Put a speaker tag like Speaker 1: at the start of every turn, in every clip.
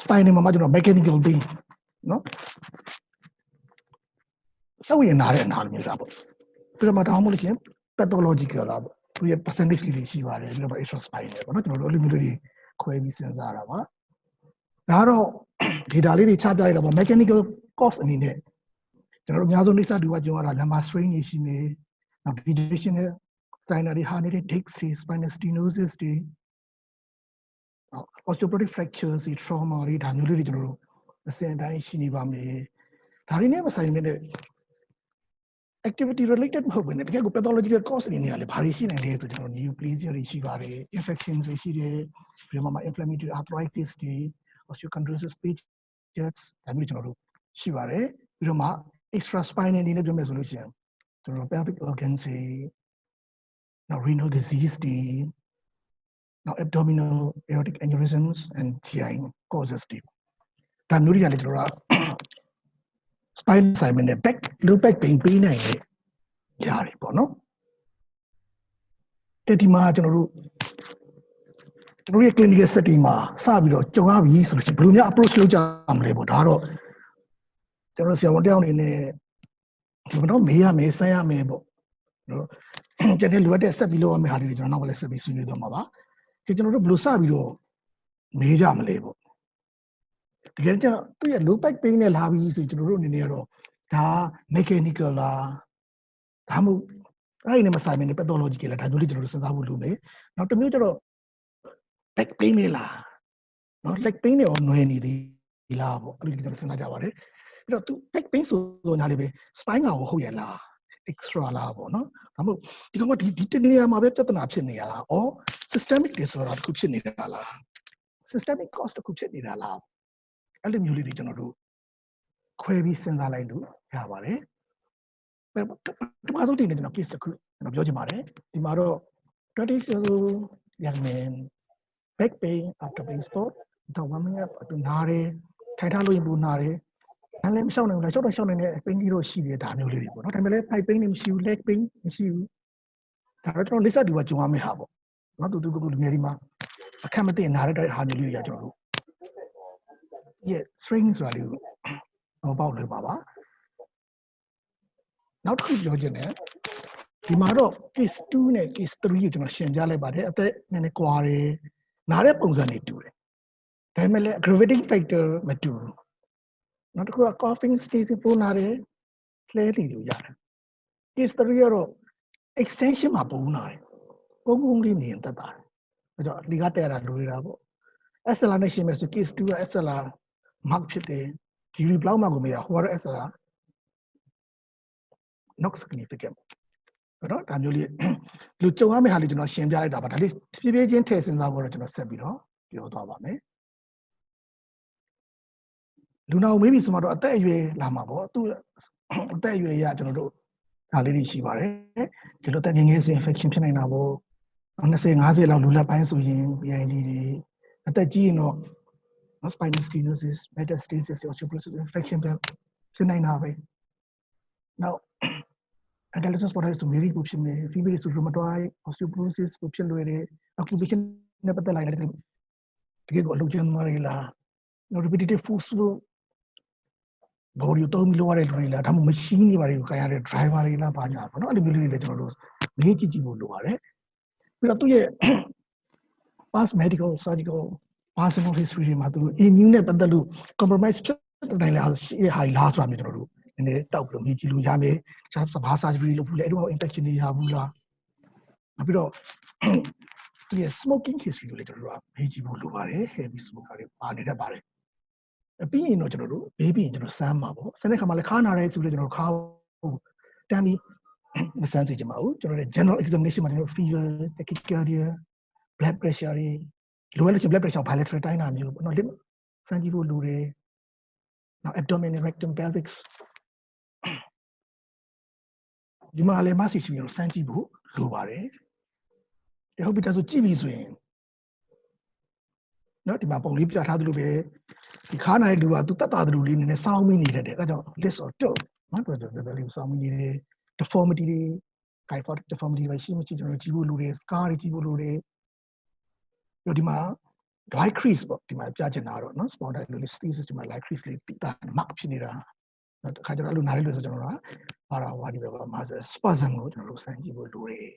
Speaker 1: spine မှာမှကျွန်တော် mechanical pain နော်တော့ရနာတဲ့အနာလိုမျိုးလားပေါ့ပြီးတော့မှတောင်းမို့လို့ချင်း pathological လားပေါ့သူရဲ့ percentage လေးတွေရှိပါတယ်ပြီးတော့ extra spine တွေပေါ့နော်ကျွန်တော်တို့အဲ့လိုမျိုးလေးတွေခွဲပြီးစဉ်းစားတာပါဒါကတော့ data လေးတွေချပြရတာပေါ့ mechanical cause အနေနဲ့ကျွန်တော်တို့အများဆုံးလိပ်စာတူကကျွန်တော်က lumbar strain တွေရှိနေနောက် degeneration နဲ့ spinal တွေဟာနေတဲ့ disc တွေ spinal stenosis တွေ osteoporotic fractures တွေ trauma တွေဒါမျိုးလေးတွေကျွန်တော်တို့အစဉ်အတိုင်းရှိနေပါမယ်ဒါတွေနဲ့မဆိုင်တဲ့ activity related မဟုတ်ဘဲနဲ့တကယ်ကို pathological cause တွေနေရာလေဘာတွေရှိနေလဲဆိုကျွန်တော် neoplasia တွေရှိပါတယ် infections တွေရှိတယ်ပြီးတော့မှ inflammatory arthritis တွေ osteochondrosis pages ဒါမျိုးကျွန်တော်တို့ရှိပါတယ်ပြီးတော့မှ extra spinal အနေနဲ့ပြောမယ်ဆိုလို့ရှိရင်ကျွန်တော် pelvic organs တွေနောက် renal disease တွေ နောက် abdominal aortic aneurysms and GI causes တွေဒါမျိုးတွေကလည်းကျွန်တော်တို့ spine assignment နဲ့ back low back pain ပေးနိုင်တဲ့ຢာတွေပေါ့နော်တက်ဒီမှာကျွန်တော်တို့ကျွန်တော်ရဲ့ clinical setting မှာစပြီးတော့ကြုံရပြီဆိုလို့ရှိရင်ဘယ်လိုများ approach လုပ်ကြမလဲပေါ့ဒါတော့ကျွန်တော်ဆရာဝန်တယောက်အနေနဲ့ဒီတော့မေးရမယ်ဆန်းရမယ်ပေါ့နော်ကျန်တဲ့လိုအပ်တဲ့ဆက်ပြီးလုပ်ရမယ့်ဟာတွေကျွန်တော်နောက်ကလည်းဆက်ပြီးဆွေးနွေးသွားမှာပါ ကျွန်တော်တို့ဘယ်လိုစပြီးတော့မေးကြမလဲပေါ့တကယ်ကျတော့သူ့ရဲ့ low back pain နဲ့လာပြီးဆိုကျွန်တော်တို့အနေနဲ့ကတော့ဒါ mechanical လားဒါမှမဟုတ်အဲ့ဒီနဲ့မဆိုင်မနေ pathological လားဒါမျိုးလေးကျွန်တော်တို့စဉ်းစားဖို့လိုမယ်နောက်တစ်မျိုးကျတော့ back pain နဲ့လားနော် leg pain နဲ့ရောနွယ်နေသေးလားပေါ့အဲ့လိုကျွန်တော်စဉ်းစားကြပါတယ်ပြီးတော့သူ back pain ဆိုတော့ညာလေးပဲ spine ကဟုတ်ရဲ့လား extra လားပေါ့နော်ဒါမှမဟုတ်ဒီကောင်ကဒီဒီတနေရာမှာပဲပြဿနာဖြစ်နေရလားဩ systemic disorder တစ်ခုဖြစ်နေတာလား systemic cause တစ်ခုဖြစ်နေတာလားအဲ့လိုမျိုးလေးတွေကျွန်တော်တို့ခွဲပြီးစဉ်းစားလိုက်လို့ရပါတယ်ပထမဆုံးတင်နေကျွန်တော် case တစ်ခုကျွန်တော်ပြောချင်ပါတယ်ဒီမှာတော့20 years old young man back pain after playing sport တော့ဝမ်းမရတူနားတယ်ထိုင်ထားလို့ရင်ပူနားတယ် အဲ့လည်းမရှောက်နိုင်ဘူးလားရှောက်တော့ရှောက်နိုင်တဲ့ pain ကြီးတော့ရှိတယ်ဒါမျိုးလေးတွေပေါ့နော်ဒါပေမဲ့လည်း thigh pain တွေမရှိဘူး leg pain မရှိဘူးဒါတော့ကျွန်တော်လိပ်စာတူကကြုံရမယ့်ဟာပေါ့နော်တူတူကူကူလူငယ်ဒီမှာအခက်မသိနားရတဲ့ဟာမျိုးလေးတွေကကျွန်တော်တို့ရဲ့ string ဆိုတာလေးကိုတော့ပေါက်လို့ပါပါနောက်တစ်ခုပြောချင်တယ်ဒီမှာတော့ case 2နဲ့ case 3ကိုကျွန်တော်ရှင်းပြလိုက်ပါတယ်အသက်နည်းနည်းကွာတယ်နားတဲ့ပုံစံတွေတူတယ်ဒါပေမဲ့လည်း aggravating factor မတူဘူး နောက်တစ်ခုက coughing sneezing ပိုးနာတယ်လှဲလီလို့ရတယ် case 3ကတော့ extension မှာပုံနာတယ်ပုံပုံလေးနေရင်တက်တာအဲကြောင့်ဒီကတက်ရတာလွေတာပေါ့ SLR နဲ့ရှင်းမယ်ဆို case 2က SLR mark ဖြစ်တယ်ဒီရီဘလောက်မှကိုမရဟိုကတော့ SLR not significant ပေါ့နော်ဒါမျိုးလေးလူကြုံရမယ့်ဟာလေးကျွန်တော်ရှင်းပြလိုက်တာပါဒါလေးဖြည်းဖြည်းချင်းထည့်စဉ်းစားဖို့တော့ကျွန်တော်ဆက်ပြီးတော့ပြောသွားပါမယ် လူနာကိုမေးပြီဆိုမှတော့အသက်အရွယ်လာမှာပေါ့သူအသက်အရွယ်ရကျွန်တော်တို့ဒါလေးတွေရှိပါတယ်ဒီလိုတက်ငယ်ငယ်ဆို infection ဖြစ်နိုင်တာပေါ့20 50လောက်လူလက်ပိုင်းဆိုရင် BID တွေအသက်ကြီးရင်တော့ spinal stenosis metastasis osteoporosis infection ဖြစ်နိုင်တာပဲနောက် adolescent sport ဆို very ကိုဖြစ်နေ female ဆို rheumatoid osteoporosis ကိုဖြစ်လွယ်တယ် occupation နဲ့ပတ်သက်လာတယ်တကယ်ကိုအလုပ်ကျန်းမာရလားနောက် repetitive force လို့ body ကိုတုံးပြီးလုပ်ရတဲ့လူတွေလားဒါမှမဟုတ် machine တွေပါတွေကိုခိုင်းရတဲ့ driver တွေလားပါညာပေါ့နော်အဲ့လိုမျိုးလေးတွေလည်းကျွန်တော်တို့မေးကြည့်ကြည့်ဖို့လိုပါတယ်ပြီးတော့သူ့ရဲ့ past medical surgical personal history တွေမှာသူတို့ immune နဲ့ပတ်သက်လို့ compromise ဖြစ်နိုင်လားရှိတဲ့ဟာတွေလားဆိုတာမျိုးကျွန်တော်တို့နည်းနည်းတောက်ပြီးတော့မြင်ကြည့်လို့ရမယ်။ကျွန်တော်စဘာ surgery လုပ်ဘူးလေအဲ့တော့ infection တွေရဘူးလား။နောက်ပြီးတော့ဒီ smoking history ကိုလည်းကျွန်တော်တို့ကမေးကြည့်ဖို့လိုပါတယ် heavy smoker တွေပါနေတတ်ပါတယ်။အ ပြီးရင်တော့ကျွန်တော်တို့ဘေးပြီးရင်ကျွန်တော်စမ်းမှာပေါ့။စမ်းတဲ့ခါမှာလည်းခါနာရဲဆိုလို့ကျွန်တော်ခါတန်းပြီးမစမ်းစေချင်ပါဘူး။ကျွန်တော်တို့ general examination မှာကျွန်တော် fever, tachycardia, blood pressure တွေလိုအပ်လို့ blood pressure bilateral တိုင်းတာမျိုးပေါ့နော် limb စမ်းကြည့်ဖို့လိုတယ်။နောက် abdomen rectum pelvis ဒီမှာလည်းမဆီစီကိုစမ်းကြည့်ဖို့လိုပါတယ်။ဟုတ်ပြီဒါဆိုကြည့်ပြီဆိုရင် နော်ဒီမှာပုံလေးပြထားသလိုပဲဒီခါနိုင်လူကသူတက်တာသလိုလေးနည်းနည်းစောင်းမိနေတတ်တယ်အဲဒါကြောင့် list of tilt နော်တော်တော်တော်လေးစောင်းမိနေတယ် deformity တွေ kyphotic deformity တွေရှိမရှိကျွန်တော်ကြည့်ဖို့လိုတယ် scar တွေကြည့်ဖို့လိုတယ်ပြီးတော့ဒီမှာ dry crease ပေါ့ဒီမှာပြချင်တာတော့နော် spondylolisthesis ဒီမှာ light crease လေးတိတာ mark ဖြစ်နေတာနော်တခါကျတော့အဲ့လိုနားလေးလို့ဆိုကျွန်တော်တို့ကပါရာဝါဒီပဲပါ muscle spasm ကိုကျွန်တော်တို့စမ်းကြည့်ဖို့လိုတယ်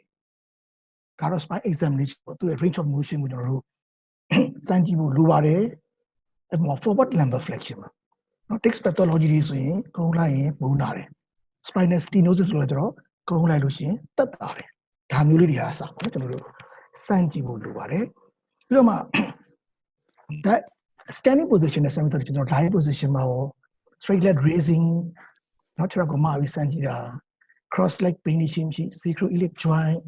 Speaker 1: ဒါတော့ spine examination ပေါ့သူရဲ့ range of motion ကိုကျွန်တော်တို့ စမ်းကြည့်ဖို့လိုပါတယ်အဲ့မှာ forward lumbar flexion ပါနော် text pathology တွေဆိုရင်ကုန်းလိုက်ရင်ဘုံလာတယ် spinal stenosis လို့လည်းကျွန်တော်ကုန်းလိုက်လို့ရှိရင်တက်တာတယ်ဒါမျိုးလေးတွေအားစပါနော်ကျွန်တော်တို့စမ်းကြည့်ဖို့လိုပါတယ်ပြီးတော့မှ that standing position နဲ့ semi ကျွန်တော် lying position မှာရော straight leg raising เนาะကျွန်တော်ကမှပြီးစမ်းကြည့်တာ cross leg pain ရှိမရှိ sacroiliac joint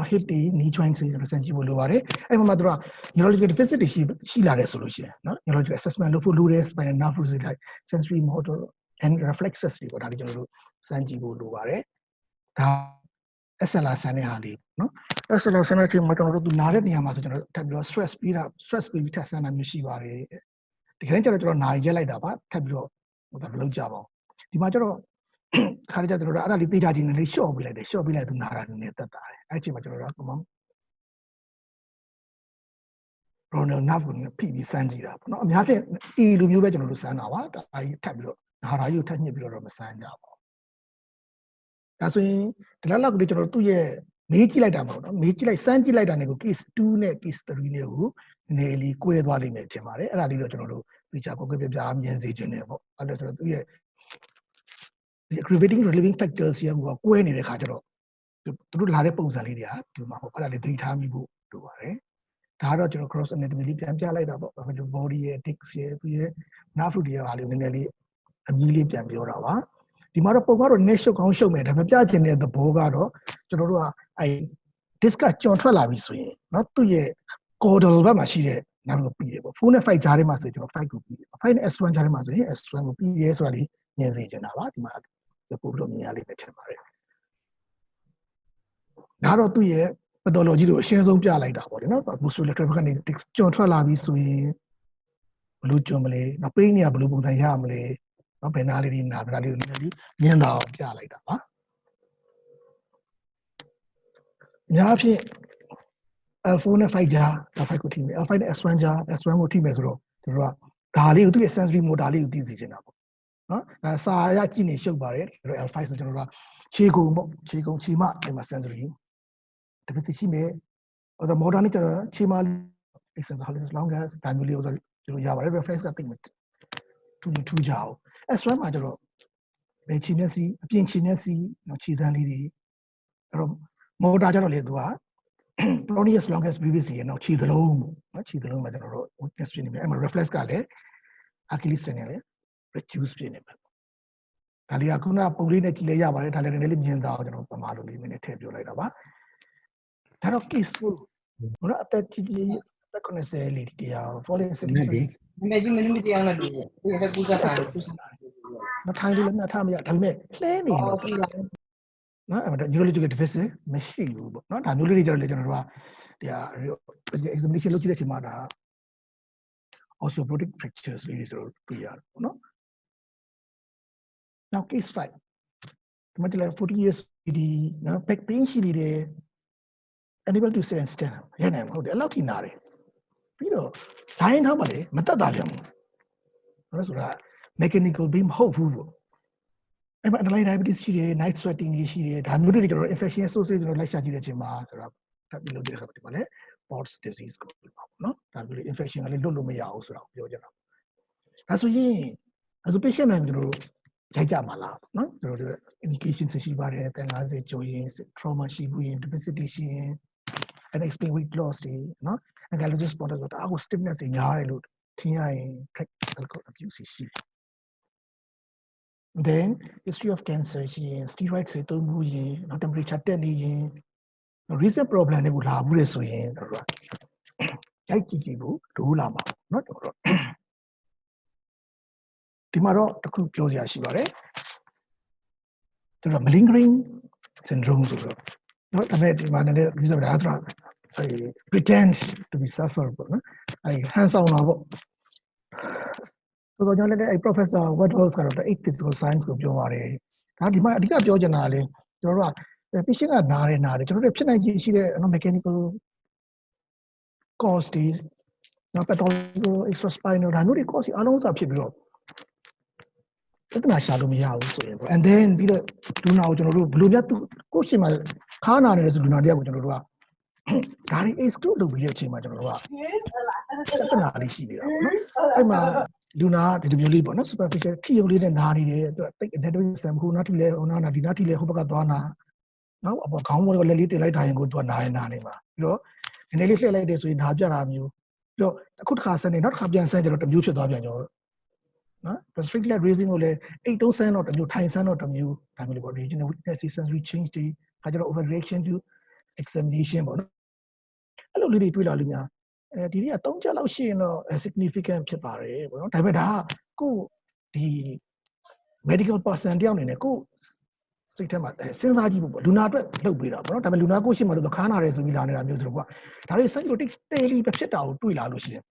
Speaker 1: နော် hip တွေ knee joint တွေကျွန်တော်စမ်းကြည့်ဖို့လိုပါတယ်အဲ့မှာမှတို့က neurological deficit တွေရှိရှိလာတယ်ဆိုလို့ရှိရင်နော် neurological assessment လုပ်ဖို့လိုတယ် spinal nerve fluid တွေ sensory motor and reflexes တွေပေါ့ဒါတွေကျွန်တော်တို့စမ်းကြည့်ဖို့လိုပါတယ်ဒါ SLR ဆန်းတဲ့ဟာလေးနော် SLR ဆန်းတဲ့ချိန်မှာကျွန်တော်တို့သူနားတဲ့နေရာမှာဆိုကျွန်တော်တို့ထပ်ပြီးတော့ stress ပြီးတာ stress ပြီးပြီးထပ်ဆန်းတာမျိုးရှိပါတယ်ဒီကနေ့ကျတော့ကျွန်တော်နားရက်လိုက်တာပါထပ်ပြီးတော့ဟိုဒါမလုပ်ကြပါဘူးဒီမှာကျတော့ ခါကြကျွန်တော်တို့အဲ့ဒါလေးသိကြချင်းလေး short ပေးလိုက်တယ် short ပေးလိုက်သူနားတာနည်းနည်းတက်တာတယ်အဲ့ချိန်မှာကျွန်တော်တို့က Ronald Nav ကိုဖိပြီးစမ်းကြည့်တာပေါ့နော်အများဖြင့် A လိုမျိုးပဲကျွန်တော်တို့စမ်းတာပါဒါကြီးထပ်ပြီးတော့နာရာကြီးကိုထပ်ညှစ်ပြီးတော့မစမ်းကြပါဘူးဒါဆိုရင်ဒီလောက်လောက်ကလေးကျွန်တော်တို့သူ့ရဲ့မေးကြည့်လိုက်တာပေါ့နော်မေးကြည့်လိုက်စမ်းကြည့်လိုက်တာနဲ့ကို case 2နဲ့ case 3နဲ့ကိုနည်းလေးကွဲသွားလိမ့်မယ်ထင်ပါတယ်အဲ့ဒါလေးတော့ကျွန်တော်တို့သိချာကိုယ်ပြပြမြင်စေခြင်းနဲ့ပေါ့အဲ့ဒါဆိုတော့သူ့ရဲ့ဒီ aggravating relieving factors ရကကွဲနေတဲ့ခါကျတော့သူတို့လာတဲ့ပုံစံလေးတွေကဒီမှာပေါ့အဲ့ဒါလေးသတိထားမိဖို့လိုပါတယ်ဒါကတော့ကျွန်တော် cross anatomy လေးပြန်ပြလိုက်တာပေါ့ body ရဲ့ disc ရဲ့သူရဲ့ nerve root ရဲ့ဟာလေးနည်းနည်းလေးအမြည်လေးပြန်ပြောတာပါဒီမှာတော့ပုံကတော့ net ရှုပ်ကောင်းရှုပ်မယ်ဒါပေမဲ့ပြချင်တဲ့သဘောကတော့ကျွန်တော်တို့ကအဲ disc ကကြော်ထွက်လာပြီဆိုရင်เนาะသူ့ရဲ့ caudal ဘက်မှာရှိတဲ့နာမ်ကိုပြီးတယ်ပေါ့4နဲ့5ကြားထဲမှာဆိုရင်ကျွန်တော်5ကိုပြီးတယ်5နဲ့ S1 ကြားထဲမှာဆိုရင် S1 ကိုပြီးရဲဆိုတာလေးမြင်စေချင်တာပါဒီမှာ ပို့ပြီးတော့မြင်ရလိမ့်မယ်ထင်ပါတယ်ဒါတော့သူ့ရဲ့ pathology ကိုအရှင်းဆုံးပြလိုက်တာပေါ့နော် musculoskeletal ကနေကြော်ထွက်လာပြီဆိုရင်ဘလို့ကြုံမလဲနောက်ပိန်းနေရဘလို့ပုံစံရမလဲနော်ဘယ်နာလေးဒီနာဘယ်နာလေးကိုနည်းနည်းလေးမြင်တာအောင်ပြလိုက်တာပါအများဖြင့် L4 နဲ့5ကြား L5 ကိုထိမယ် L5 နဲ့ S1 ကြား S1 ကိုထိမယ်ဆိုတော့တို့ကဒါလေးကိုသူ့ရဲ့ sensory motor လေးကိုသိစေချင်တာပေါ့ နော်အဲစာရကြည့်နေရှုပ်ပါတယ်တို့ L5 ဆိုကျွန်တော်တို့ကခြေကုံပေါ့ခြေကုံခြေမအဲ့မှာ sensory deficit ရှိမယ်ဟိုတော့ motor နဲ့ကျွန်တော်ခြေမ exercise how as long as ဒါမျိုးလေးကိုကျွန်တော်ရပါတယ် reflex ကသိမှထူးထူးကြအောင် S1 မှာကျတော့ဘယ်ခြေနဲ့စီအပြင်ခြေနဲ့စီနော်ခြေသန်းလေးတွေအဲ့တော့ motor ကျတော့လေသူက Plonius longus brevis ရေနော်ခြေသလုံးနော်ခြေသလုံးမှာကျွန်တော်တို့ weakness ဖြစ်နေပြီအဲ့မှာ reflex ကလည်း Achilles tendon လည်း reduce ဖြစ်နေပြီဒါလေးကခုနပုံလေးနဲ့ကြည့်လဲရပါတယ်ဒါလည်းနည်းနည်းလေးမြင်သာအောင်ကျွန်တော်ပမာလိုလေးနည်းနည်းထည့်ပြောလိုက်တာပါဒါတော့ peaceful ဘုရားအသက်ကြီးကြီးအသက်90လေးတရား falling city
Speaker 2: နည်းကြီးမင်းမတရားနဲ့တွေ့တယ်ဒီကကူးစားတာကူးစားတာ
Speaker 1: မထိုင်လို့လည်းမထားမရဒါပေမဲ့လှဲနေ
Speaker 2: အော်
Speaker 1: တော့
Speaker 2: ပြီလား
Speaker 1: နော်အဲ့ဒါ neurological deficit မရှိဘူးပေါ့နော်ဒါမျိုးလေးတွေကြတော့လေကျွန်တော်တို့ကဒီ examination လုပ်ကြည့်တဲ့အချိန်မှာဒါ osteoporotic fractures လေးတွေဆိုတော့တွေ့ရတယ်ပေါ့နော် now case 5ဒီမှာလည်း40 years ဒီနော် back pain ရှိနေတယ် unable to sit and stand ရနိုင်မဟုတ်တယ်အဲ့လောက်ထိနာတယ်ပြီးတော့ဒိုင်းထောက်ပါလေမတက်တာပြန်ဘူးဘာလို့ဆိုတော့ mechanical beam မဟုတ်ဘူးပေါ့အဲ့မှာ underlying diabetes ရှိတယ် night sweating တွေရှိတယ်ဒါမျိုးတွေကျွန်တော် infection associated ကျွန်တော်လိုက်ရှာကြည့်တဲ့အချိန်မှာဆိုတော့ထပ်ပြီးလုပ်တဲ့အခါဒီမှာလည်း POTS disease ကိုပြောပါဘူးเนาะဒါမျိုး infection ကလည်းလွတ်လို့မရဘူးဆိုတော့ပြောကြတာဒါဆိုရင်အဲဆို patient နိုင်ကျွန်တော်တို့ ရိုက်ကြမှာလားပေါ့နော်ကျွန်တော်တို့ indication ရှိပါတယ်150ကျော်ရင် explain weight loss တွေနော် ankylosing spondylitis stiffness တွေညားတယ်လို့ထင်ရရင် practical abuse then history of cancer ရှိရင် steroids temperature တက်နေရင် recent problem တွေကိုလာဘူးလေဆိုရင်တို့ရိုက်ကြည့်ကြည့်ဖို့ဒိုးလာမှာနော်တို့ ဒီမှာတော့တခုပြောစရာရှိပါတယ်သူက malingering syndrome ဆိုတော့နော်ဒါပေမဲ့ဒီမှာလည်း user ဒါဆိုတာ pretend to be suffering suffer ပေါ့နော်အဲဟန်ဆောင်တာပေါ့ဆိုတော့ကျွန်တော်လည်းအဲ professor Woodhouse ကတော့ eight physical science ကိုပြောပါတယ်ဒါဒီမှာအဓိကပြောချင်တာကလေကျွန်တော်တို့က patient ကနားတယ်နားတယ်ကျွန်တော်တို့ဖြစ်နိုင်ခြင်းရှိတဲ့ mechanical cause တွေနော် pathological extraspinal ဒါမျိုးတွေ cause အလုံးစားဖြစ်ပြီးတော့ ပြဿနာရှာလို့မရဘူးဆိုရင်ပေါ့ and then ပြီးတော့လူနာကိုကျွန်တော်တို့ဘယ်လိုများသူကိုယ့်ရှင်မှာခါနာနေတဲ့ဆိုလူနာတယောက်ကိုကျွန်တော်တို့ကဒါတွေ exclude လုပ်ပြီးတဲ့အချိန်မှာကျွန်တော်တို့ကပြဿနာလေးရှိနေတာပေါ့နော်အဲ့မှာလူနာကဒီလိုမျိုးလေးပေါ့နော် superficial ထိရုံလေးနဲ့နာနေတယ်သူကတိတ် anatomy ဆမ်ဟိုနာထိလဲဟိုနာနာဒီနာထိလဲဟိုဘက်ကသွားနာနော်အပေါ်ခေါင်းပေါ်လက်လေးတင်လိုက်တာရင်ကိုသူကနာရင်နာနေမှာပြီးတော့ဒီနေ့လေးလှည့်လိုက်တယ်ဆိုရင်နာပြတာမျိုးပြီးတော့အခုတစ်ခါဆန်နေနောက်တစ်ခါပြန်ဆန်ကြတော့တစ်မျိုးဖြစ်သွားပြန်ကျွန်တော် နော် restrict leg raising ကိုလည်းအိတ်တုံးဆန်းတော့တစ်မျိုးထိုင်ဆန်းတော့တစ်မျိုးဒါမျိုးလေးပေါ့ regional weakness sensory change တွေခါကျတော့ overreaction to examination ပေါ့နော်အဲ့လိုလေးတွေတွေ့လာလို့များအဲဒီနေ့က3ချက်လောက်ရှိရင်တော့ significant ဖြစ်ပါတယ်ပေါ့နော်ဒါပေမဲ့ဒါကကိုဒီ medical person တယောက်အနေနဲ့ကိုစိတ်ထဲမှာစဉ်းစားကြည့်ဖို့ပေါ့လူနာအတွက်လုပ်ပေးတာပေါ့နော်ဒါပေမဲ့လူနာကိုရှိမှတော့ခါနာတယ်ဆိုပြီးလာနေတာမျိုးဆိုတော့ကွာဒါတွေ psychotic တေလီပဲဖြစ်တာကိုတွေ့လာလို့ရှိရင်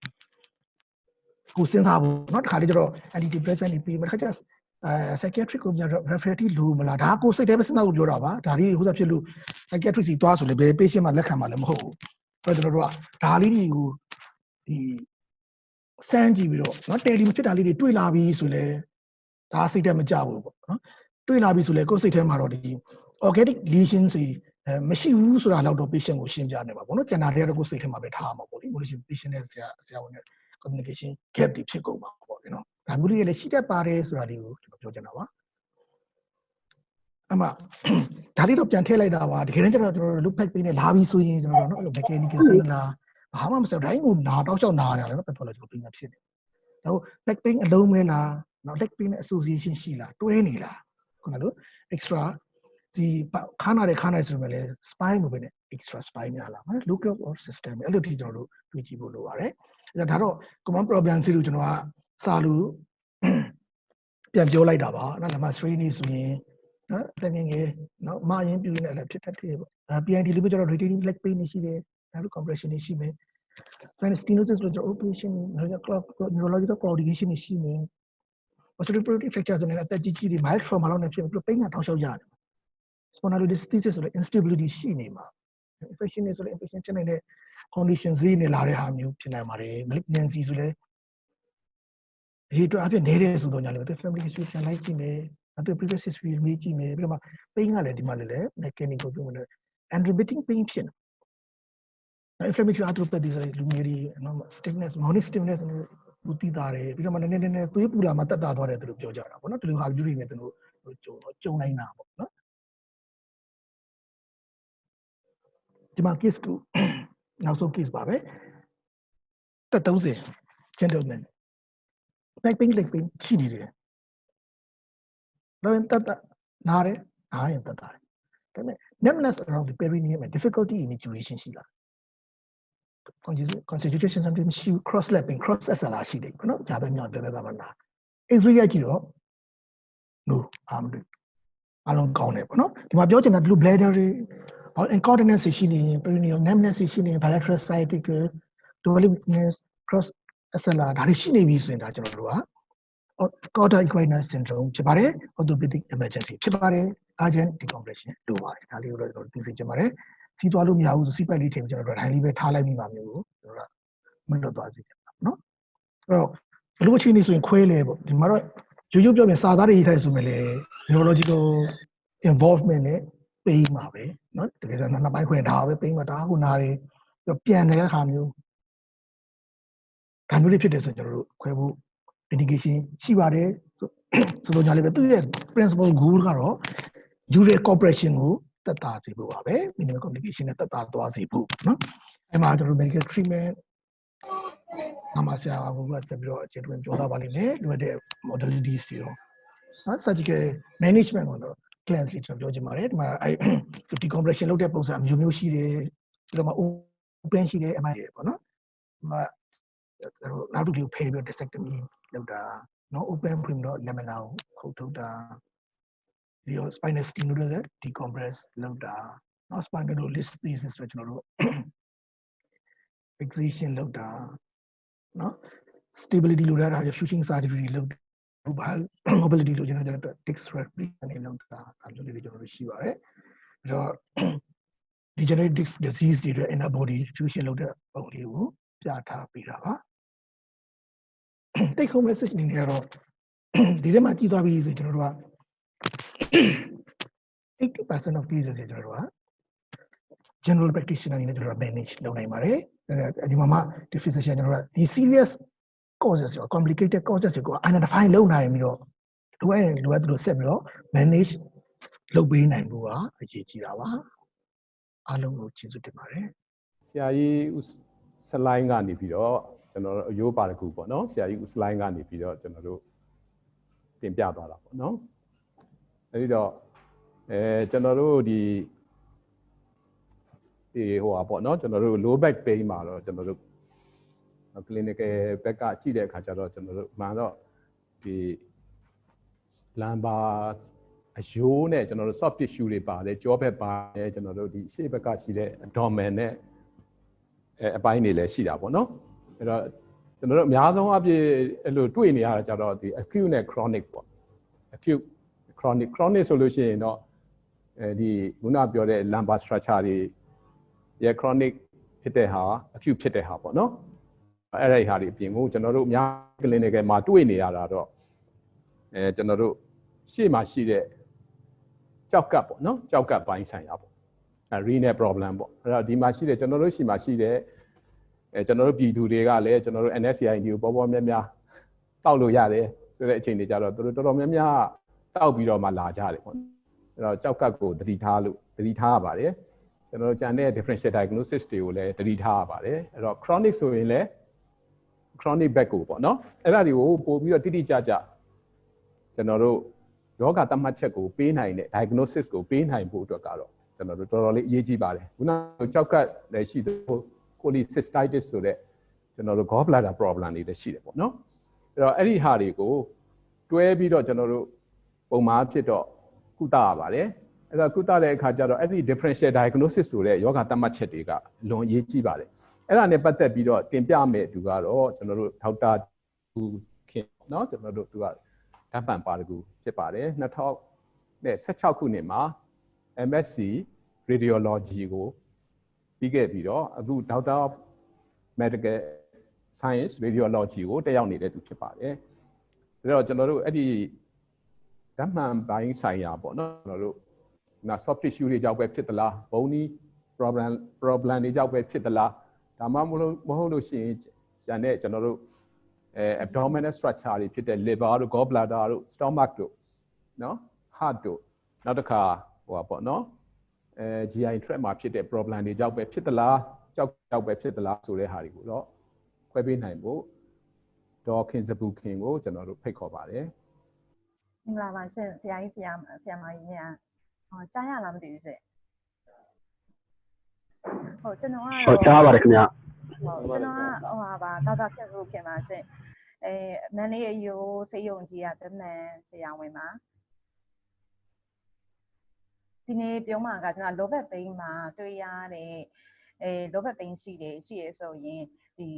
Speaker 1: ကိုစဉ်းစားဖို့เนาะတခါတည်းကျတော့ antidepressant တွေပြီးမှတခါကျအဲ psychiatric ကိုပြန် referral လိုမလားဒါကိုစိတ်ထဲပဲစဉ်းစားဖို့ပြောတာပါဒါလေးဟိုစားဖြစ်လို့ psychiatric စီသွားဆိုလေဘယ် patient မှလက်ခံမှာလည်းမဟုတ်ဘူးအဲ့တော့ကျွန်တော်တို့ကဒါလေးတွေကိုဒီစမ်းကြည့်ပြီးတော့เนาะတယ်လီမဖြစ်တာလေးတွေတွေ့လာပြီဆိုလဲဒါစိတ်ထဲမကြဘူးပေါ့နော်တွေ့လာပြီဆိုလဲကိုယ်စိတ်ထဲမှာတော့ဒီ organic lesions တွေအဲမရှိဘူးဆိုတာတော့ patient ကိုရှင်းပြနေပါပေါ့နော်ကျန်တာတွေကတော့ကိုယ်စိတ်ထဲမှာပဲထားမှာပေါ့လေ motivation patient နဲ့ဆရာဆရာဝန်နဲ့ communication gap တွေဖြစ်ကုန်ပါပေါ့နော်ဒါမျိုးတွေလည်းရှိတတ်ပါတယ်ဆိုတာလေးကိုကျွန်တော်ပြောချင်တာပါအမဒါလေးတော့ပြန်ထည့်လိုက်တာပါတကယ်တမ်းကျတော့ကျွန်တော်တို့ look back ပေးနေလာပြီဆိုရင်ကျွန်တော်တို့နော်အဲ့လို mechanical pain လားဘာမှမဆက်တိုင်းကိုနာတော့ကြောက်နာရတယ်နော် pathological pain ဖြစ်နေဒါ back pain အလုံးမဲလားနော် leg pain နဲ့ association ရှိလားတွဲနေလားခုနကလို့ extra ဒီခါနာတဲ့ခါနာဆိုပေမဲ့လည်း spine ကိုပဲနဲ့ extra spine များလားနော် local or system အဲ့လိုထိကျွန်တော်တို့တွေ့ကြည့်ဖို့လိုပါတယ် အဲ့ဒါတော့ common problem စီလို့ကျွန်တော်ကစာလို့ပြန်ပြောလိုက်တာပါနော်ဒါမှ 3နေဆိုရင်နော်တကယ်ငယ်နော်မာရင်ပြူနေလည်းဖြစ်တတ်တယ်ပေါ့အဲ PID လို့ပြောတော့ retaining leg pain ရှိတယ်ဒါလို့ compression ရှိမယ် spinal stenosis လို့ကျွန်တော် operation neurological claudication ရှိမယ် osteoporotic fracture ဆိုရင်အသက်ကြီးကြီးတွေ mild trauma လောက်နဲ့ဖြစ်ပြီးတော့ပိန်းကတောက်လျှောက်ရတယ် spondylolisthesis ဆိုတဲ့ instability ရှိနေမှာ infection တွေဆိုလည်း infection ဖြစ်နေတဲ့ condition ဈေးနေလာတဲ့ဟာမျိုးဖြစ်နိုင်ပါတယ် malignancy ဆိုလည်းဒီတော့အပြည့်နေတဲ့ဆိုတော့ညာလည်း family history ပြန်လိုက်ကြည့်မယ်အတူ previous history မေးကြည့်မယ်ပြီးတော့မှ pain ကလည်းဒီမှာလည်း mechanical ပြောမယ် and repeating pain ဖြစ်နေ inflammatory arthropathy ဆိုတဲ့လူငယ်တွေနော် stiffness morning stiffness လူတည်တာတယ်ပြီးတော့မှနည်းနည်းနည်းနည်းသွေးပူလာမှတက်တာသွားတယ်သူတို့ပြောကြတာပေါ့နော်ဒီလိုဟာမျိုးတွေနဲ့သူတို့ကြုံကြုံနိုင်တာပေါ့နော်ဒီမှာ case ကို နောက်ဆုံး case ပါပဲတက်30 gentleman back pain leg pain ရှိနေတယ်တော့တက်တာနားတယ်နားရင်တက်တာတယ်ဒါပေမဲ့ numbness around the perineum and difficulty in maturation ရှိလား constitution something ရှိ cross lapping cross SLR ရှိတယ်နော်ဒါပဲမြောက်ပဲပဲပါနာ X-ray ရိုက်ကြည့်တော့ no အာမလို့အလုံးကောင်းတယ်ပေါ့နော်ဒီမှာပြောချင်တာ blue bladder တွေ incontinence ရှိနေရင် perineal numbness ရှိနေရင် bilateral sciatic development cross SLR ဒါတွေရှိနေပြီဆိုရင်ဒါကျွန်တော်တို့က Cauda equina syndrome ဖြစ်ပါတယ် orthopedic emergency ဖြစ်ပါတယ် urgent decompression လိုပါတယ်ဒါလေးကိုတော့ကျွန်တော်သိစေချင်ပါတယ်စီးသွားလို့မရဘူးဆိုစီးပိုက်လေးထည့်ပြီးကျွန်တော်တို့ဒိုင်းလေးပဲထားလိုက်မိပါမျိုးကိုကျွန်တော်ကမလွတ်သွားစေချင်ပါနော်အဲ့တော့ဘလို့အခြေအနေဆိုရင်ခွဲလဲပေါ့ဒီမှာတော့ရိုးရိုးပြောရင်စာသားတွေရေးထားဆိုမယ်လေ neurological involvement နဲ့ ပေးမှာပဲเนาะတကယ်ဆိုနှစ်ပိုင်းခွဲဒါပဲပေးမှာဒါကခုနာတွေပြန်တဲ့အခါမျိုးဒါမျိုးလေးဖြစ်တယ်ဆိုရင်ကျွန်တော်တို့ခွဲဖို့ indication ရှိပါတယ်ဆိုတော့ညာလေးပဲသူရဲ့ principal goal ကတော့ user cooperation ကိုတက်တာစေဖို့ပါပဲ minimal communication နဲ့တက်တာသွားစေဖို့เนาะအဲ့မှာကျွန်တော် medical treatment အမဆရာကဘုရားဆက်ပြီးတော့အခြေတွင်ပြောသားပါလိမ့်မယ်လိုအပ်တဲ့ modalities တွေရောနော် surgical management ကိုတော့ client လေးကျွန်တော်ပြောချင်ပါတယ်ဒီမှာအဲ့ decompression လုပ်တဲ့ပုံစံမျိုးမျိုးရှိတယ်ပြီးတော့မှ open ရှိတယ် MI ပေါ့နော်ဒီမှာနောက်တစ်ခုဖယ်ပြီး disectomy လုပ်တာနော် open ဖွင့်ပြီးတော့ lamina ကိုခုတ်ထုတ်တာပြီးတော့ spinal stenosis decompress လုပ်တာနော် spondylolisthesis ဆိုကျွန်တော်တို့ fixation လုပ်တာနော် stability လိုရတာ shooting surgery လုပ် ဘာ mobility လိုကျွန်တော်တို့ disc replacement တွေလုပ်တာအဲ့လိုတွေကျွန်တော်တို့ရှိပါတယ်အဲ့တော့ degenerative disc disease တွေအတွက် inner body fusion လုပ်တဲ့ပုံလေးကိုပြထားပေးတာပါ take home message အနေနဲ့ကတော့ဒီထဲမှာကြည့်သွားပြီဆိုရင်ကျွန်တော်တို့က80% of cases တွေကျွန်တော်တို့က general practitioner အနေနဲ့ကျွန်တော်တို့ manage လုပ်နိုင်ပါတယ်အဲဒီမှာမှဒီ physician ကျွန်တော်တို့ကဒီ serious causes ရော complicated causes ကို identify လုပ်နိုင်ပြီးတော့လိုအပ်ရင်လိုအပ်သလိုဆက်ပြီးတော့ manage လုပ်ပေးနိုင်ဖို့ကအရေးကြီးတာပါအားလုံးကိုကျေးဇူးတင်ပါတယ်
Speaker 3: ဆရာကြီးဦးစလိုင်းကနေပြီးတော့ကျွန်တော်တို့အယိုးပါတကူပေါ့နော်ဆရာကြီးဦးစလိုင်းကနေပြီးတော့ကျွန်တော်တို့တင်ပြသွားတာပေါ့နော်အဲဒီတော့အဲကျွန်တော်တို့ဒီဒီဟိုပါပေါ့နော်ကျွန်တော်တို့ low back pain မှာတော့ကျွန်တော်တို့ clinical ဘက်ကကြည့်တဲ့အခါကျတော့ကျွန်တော်တို့မှန်တော့ဒီ lumbar အယိုးနဲ့ကျွန်တော်တို့ soft tissue တွေပါတယ်ကြောဘက်ပါတယ်ကျွန်တော်တို့ဒီရှေ့ဘက်ကရှိတဲ့ abdomen နဲ့အဲအပိုင်းတွေလည်းရှိတာပေါ့နော်အဲ့တော့ကျွန်တော်တို့အများဆုံးအပြည့်အဲ့လိုတွေ့နေရတာကြတော့ဒီ acute နဲ့ chronic ပေါ့ acute chronic chronic ဆိုလို့ရှိရင်တော့အဲဒီခုနပြောတဲ့ lumbar structure တွေရဲ့ chronic ဖြစ်တဲ့ဟာ acute ဖြစ်တဲ့ဟာပေါ့နော် အဲ့ဒီဟာတွေအပြင်ကိုကျွန်တော်တို့အများ clinical မှာတွေ့နေရတာတော့အဲကျွန်တော်တို့ရှေ့မှာရှိတဲ့ကြောက်ကပ်ပေါ့နော်ကြောက်ကပ်ပိုင်းဆိုင်ရာပေါ့အဲ renal problem ပေါ့အဲ့တော့ဒီမှာရှိတဲ့ကျွန်တော်တို့ရှိမှာရှိတဲ့အဲကျွန်တော်တို့ပြည်သူတွေကလည်းကျွန်တော်တို့ NSCID ကိုပေါ်ပေါ်များများတောက်လို့ရတယ်ဆိုတဲ့အချိန်တွေကြတော့တို့တော်တော်များများတောက်ပြီးတော့မှလာကြတယ်ပေါ့အဲ့တော့ကြောက်ကပ်ကိုတတိထားလို့တတိထားရပါတယ်ကျွန်တော်တို့ကြံတဲ့ differential diagnosis တွေကိုလည်းတတိထားရပါတယ်အဲ့တော့ chronic ဆိုရင်လည်း chronic back ကိုပေါ့နော်အဲ့ဒါတွေကိုပို့ပြီးတော့တိတိကျကျကျွန်တော်တို့ယောဂသတ်မှတ်ချက်ကိုပေးနိုင်တဲ့ diagnosis ကိုပေးနိုင်ဖို့အတွက်ကတော့ကျွန်တော်တို့တော်တော်လေးအရေးကြီးပါတယ်ခုနကကြောက်ကလည်းရှိတယ် cholecystitis ဆိုတဲ့ကျွန်တော်တို့ gallbladder problem တွေလည်းရှိတယ်ပေါ့နော်အဲ့တော့အဲ့ဒီဟာတွေကိုတွဲပြီးတော့ကျွန်တော်တို့ပုံမှန်ဖြစ်တော့ကုသရပါတယ်အဲ့တော့ကုသတဲ့အခါကျတော့အဲ့ဒီ differential diagnosis ဆိုတဲ့ယောဂသတ်မှတ်ချက်တွေကလွန်အရေးကြီးပါတယ် အဲ့ဒါနဲ့ပတ်သက်ပြီးတော့တင်ပြမယ်သူကတော့ကျွန်တော်တို့ဒေါက်တာသူခင်เนาะကျွန်တော်တို့သူကဓာတ်ပံပါတကူဖြစ်ပါတယ်2016ခုနှစ်မှာ MSc radiology ကိုပြီးခဲ့ပြီးတော့အခု Doctor of Medical Science Radiology ကိုတက်ရောက်နေတဲ့သူဖြစ်ပါတယ်ဒါတော့ကျွန်တော်တို့အဲ့ဒီဓာတ်မှန်ပိုင်းဆိုင်ရာပေါ့နော်ကျွန်တော်တို့နာ soft tissue တွေကြောင့်ပဲဖြစ်သလားဘုံနီး problem problem တွေကြောင့်ပဲဖြစ်သလား ဒါမှမဟုတ်မဟုတ်လို့ရှိရင်ကျန်တဲ့ကျွန်တော်တို့အဲ abdominal structure တွေဖြစ်တဲ့ liver တို့ gallbladder တို့ stomach တို့နော် heart တို့နောက်တစ်ခါဟိုပါပေါ့နော်အဲ GI tract မှာဖြစ်တဲ့ problem တွေကြောင့်ပဲဖြစ်သလားကြောက်ကြောက်ပဲဖြစ်သလားဆိုတဲ့ဟာတွေကိုတော့ခွဲပေးနိုင်ဖို့ဒေါ်ခင်စပူခင်ကိုကျွန်တော်တို့ဖိတ်ခေါ်ပါတယ်
Speaker 4: မင်္ဂလာပါရှင်ဆရာကြီးဆရာမဆရာမကြီးများဟောကြားရလားမသိဘူးရှင် ဟုတ်ကျွန်တော်ကတော့
Speaker 5: ဟုတ်ကြားပါတယ်ခင်ဗျ
Speaker 4: ဟုတ်ကျွန်တော်ကဟိုဟာပါဒေါက်တာခင်စုခင်ပါရှင်အဲမန်လေးရိုးစေယုံကြီးကတမန်ဆရာဝန်ပါဒီနေ့ပြောမှာကကျွန်တော်လောဘက်ပိန်းမှာတွေ့ရတဲ့အဲလောဘက်ပိန်းရှိတယ်ရှိရဆိုရင်ဒီ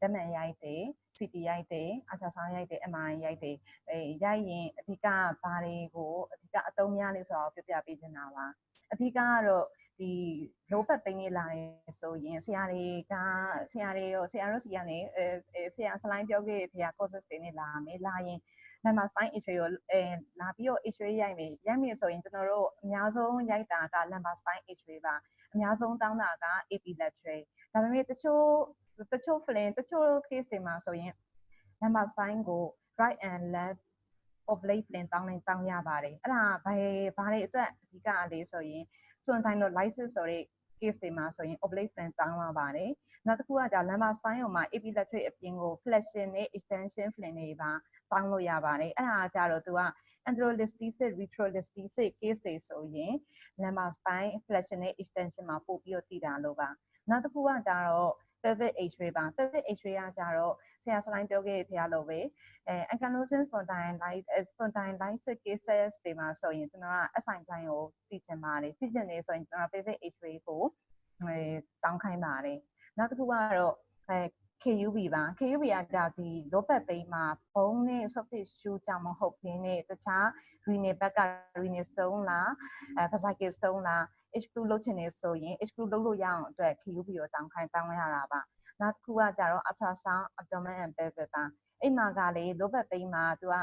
Speaker 4: တမန်ရိုက်တယ် CT ရိုက်တယ်အချာဆောင်ရိုက်တယ် MRI ရိုက်တယ်အဲရိုက်ရင်အဓိကဘာတွေကိုအဓိကအသုံးများလဲဆိုတော့ပြပြပေးချင်တာပါအဓိကကတော့ ဒီလောဘက်ပိန်းလေးလာတယ်ဆိုရင်ဆရာတွေကဆရာတွေရောဆရာတို့စီကနေအဲဆရာစလိုင်းပြောခဲ့တဲ့ဆရာ courses တွေနဲ့လာမယ်လာရင် number spine x-ray ကိုအဲလာပြီးတော့ x-ray ရိုက်မယ်ရိုက်မယ်ဆိုရင်ကျွန်တော်တို့အများဆုံးရိုက်တာက number spine x-ray ပါအများဆုံးတောင်းတာက epilateral ဒါပေမဲ့တချို့တချို့ flin တချို့ case တွေမှာဆိုရင် number spine ကို right and left oblique flin တောင်းနေတောင်းရပါတယ်အဲ့ဒါဘာဘာတွေအတွက်အဓိကလေးဆိုရင် spondylolysis ဆိုတဲ့ case တွေမှာဆိုရင် oblique flin တောင်းရပါတယ်နောက်တစ်ခုကじゃ lumbar spine ကိုမှာ epilateral အပြင်ကို flexion နဲ့ extension flin တွေပါတောင်းလို့ရပါတယ်အဲ့ဒါကြတော့သူက anterolisthesis retrolisthesis case တွေဆိုရင် lumbar spine flexion နဲ့ extension မှာပို့ပြီးတော့တည်တာလို့ပါနောက်တစ်ခုကကြတော့ pelvic x-ray ပါ pelvic x-ray ကကြတော့ဆရာစလိုင်းပြောခဲ့တဲ့ဖရားလို့ပဲအဲ ankylosing spondylitis spondylitis cases တွေမှာဆိုရင်ကျွန်တော်က SI ပိုင်းကိုသိချင်ပါတယ်သိချင်နေဆိုရင်ကျွန်တော် pelvic x-ray ကိုအဲတောင်းခိုင်းပါတယ်နောက်တစ်ခုကတော့အဲ KUB ပါ KUB ကဒါဒီ low back pain မှာဘုံနဲ့ soft tissue ကြောင့်မဟုတ်ဘဲနဲ့တခြား renal back က renal stone လားအဲ fascicle stone လား H2 လုပ်ချင်နေဆိုရင် H2 လုပ်လို့ရအောင်အတွက် KUB ကိုတောင်းခိုင်းတောင်းရတာပါနောက်တစ်ခုကကြတော့ ultrasound abdomen and pelvic ပါအိမ်မှာကလေ low back pain မှာ तू က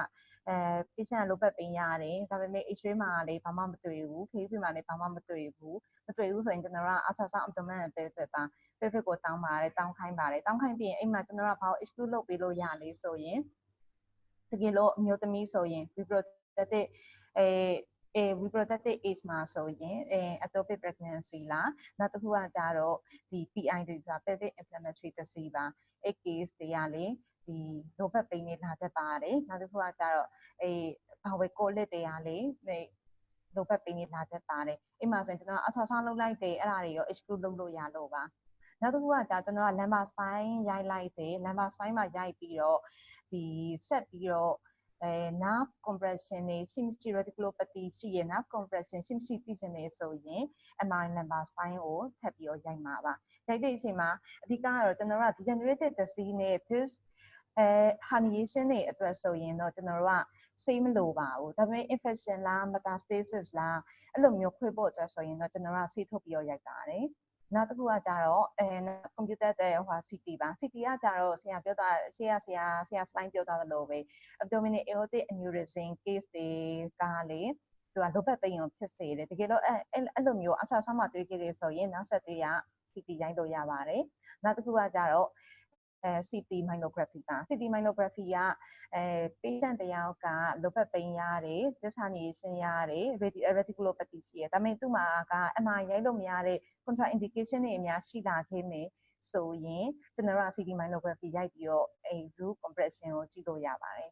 Speaker 4: အဲ patient က low back pain ရတယ်ဒါပေမဲ့ x-ray မှာလေဘာမှမတွေ့ဘူး KUP မှာလေဘာမှမတွေ့ဘူးမတွေ့ဘူးဆိုရင်ကျွန်တော်တို့က ultrasound abdomen နဲ့ pelvic ပါ pelvic ကိုတောင်းပါတယ်တောင်းခိုင်းပါတယ်တောင်းခိုင်းပြီးရင်အိမ်မှာကျွန်တော်တို့ကဘာကို exclude လုပ်ပေးလို့ရလဲဆိုရင်တကယ်လို့အမျိုးသမီးဆိုရင် reproductive အဲ အဲ reproductive age မှာဆိုရင်အဲ ectopic pregnancy လားနောက်တစ်ခုကကြတော့ဒီ PID ဆိုတာ pelvic inflammatory disease ပါအဲ case တွေကလေဒီ low back pain တွေလာတတ်ပါတယ်နောက်တစ်ခုကကြတော့အဲဘာဝေကိုလစ်တွေကလေအဲ low back pain တွေလာတတ်ပါတယ်အိမ်မှာဆိုရင်ကျွန်တော် ultrasound လုပ်လိုက်တယ်အဲ့ဒါတွေရော exclude လုပ်လို့ရလို့ပါနောက်တစ်ခုကကြာကျွန်တော်က lumbar spine ရိုက်လိုက်တယ် lumbar spine မှာရိုက်ပြီးတော့ဒီဆက်ပြီးတော့ အဲ nerve compression တွေရှိမရှိ radiculopathy ရှိရ nerve compression ရှိမရှိသိချင်နေဆိုရင် MRI lumbar spine ကိုထပ်ပြီးတော့ရိုက်မှာပါရိုက်တဲ့အချိန်မှာအဓိကကတော့ကျွန်တော်တို့က degenerative disease နဲ့ this အဲ herniation တွေအတွက်ဆိုရင်တော့ကျွန်တော်တို့ကစိတ်မလိုပါဘူးဒါပေမဲ့ infection လား metastasis လားအဲ့လိုမျိုးခွေဖို့အတွက်ဆိုရင်တော့ကျွန်တော်တို့ကဆေးထုတ်ပြီးတော့ရိုက်ပါတယ် နောက်တစ်ခုကကြတော့အဲ computer တဲ့ဟို CT ပါ CT ကကြတော့ဆရာပြောတာဆရာဆရာဆရာ slide ပြောတာလို့ပဲ abdominal aortic aneurysm case တွေကလေသူက low back pain ကိုဖြစ်စေတယ်တကယ်တော့အဲ့အဲ့လိုမျိုး ultrasound မှာတွေ့ခဲ့ရဆိုရင်နောက်ဆက်တွဲက CT ရိုက်လို့ရပါတယ်နောက်တစ်ခုကကြတော့ အဲ CT myelography ပါ CT myelography ကအဲ patient တယောက်က low back pain ရတယ် disherniation ရတယ် radiculopathy ရှိရဒါပေမဲ့သူ့မှာက MRI ရိုက်လို့မရတဲ့ contraindication တွေအများရှိလာခဲ့မယ်ဆိုရင်ကျွန်တော်တို့က CT myelography ရိုက်ပြီးတော့အဲ root compression ကိုကြည့်လို့ရပါတယ်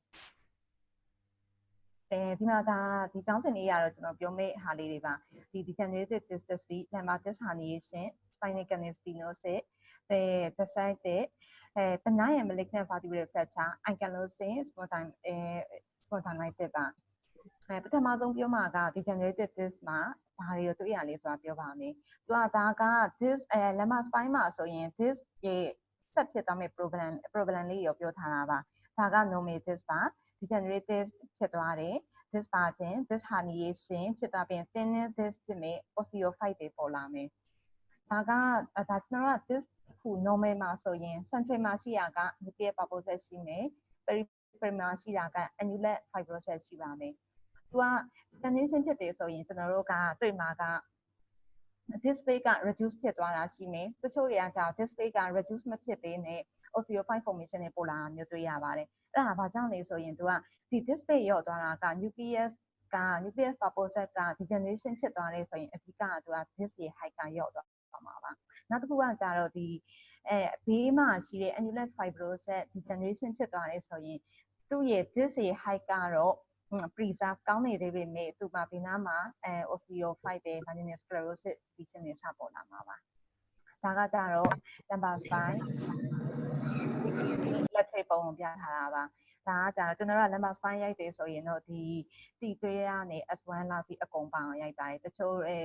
Speaker 4: အဲဒီမှာဒါဒီကောင်းစင်လေးရတော့ကျွန်တော်ပြောမယ့်ဟာလေးတွေပါဒီ degenerative disc disease lumbar disc herniation spinal canal stenosis အဲ the side တဲ့အဲ benign and malignant vertebral fracture ankylosing spondylitis အဲ spondylitis ပါအဲပထမဆုံးပြောမှာက degenerative disc မှာဘာတွေကိုတွေ့ရလဲဆိုတာပြောပါမယ်။သူကဒါက disc အဲ lumbar spine မှာဆိုရင် disc ရဲ့ဆက်ဖြစ်သွားမယ့် problem problem လေးရောပြောထားတာပါ။ဒါက normal disc ပါ degenerative ဖြစ်သွားတယ် disc ပါခြင်း disc herniation ဖြစ်သွားပြီး thinning disc ဖြစ်မယ် osteophyte တွေပေါ်လာမယ်။ ဒါကဒါကျွန်တော်က disc ခု normal မှာဆိုရင် central မှာရှိတာက nuclear purpose ရှိမယ်။ peripheral မှာရှိတာက annular fibrosis ရှိပါမယ်။သူက condition ဖြစ်တယ်ဆိုရင်ကျွန်တော်တို့ကတွေ့မှာက display က reduce ဖြစ်သွားတာရှိမယ်တချို့တွေကကြာ display က reduce မဖြစ်သေးနဲ့ osteophyte formation တွေပေါ်လာတာမျိုးတွေ့ရပါတယ်အဲ့ဒါဘာကြောင့်လဲဆိုရင်သူကဒီ display ရော့သွားတာက nucleus က nucleus purpose က degeneration ဖြစ်သွားတယ်ဆိုရင်အဓိကကသူက disc ရဲ့ height ကရော့သွား မှာပါနောက်တစ်ခုကကြတော့ဒီအဲဘေးမှာရှိတဲ့ annular fibrosis degeneration ဖြစ်သွားတယ်ဆိုရင်သူ့ရဲ့ disc ရဲ့ height ကတော့ preserve ကောင်းနေသေးပေမဲ့သူမှာဘေးနားမှာအဲ osteophyte တွေ marginal sclerosis ဒီချက်နေစပေါ်လာမှာပါဒါကကြတော့ number 5လက်ထိပ်ပုံပြထားတာပါဒါကကြာကျွန်တော်တို့က lumbar spine ရိုက်တယ်ဆိုရင်တော့ဒီတီသွေးကနေ S1 လောက်ပြီးအကုန်ပအောင်ရိုက်ပါတယ်တချို့အဲ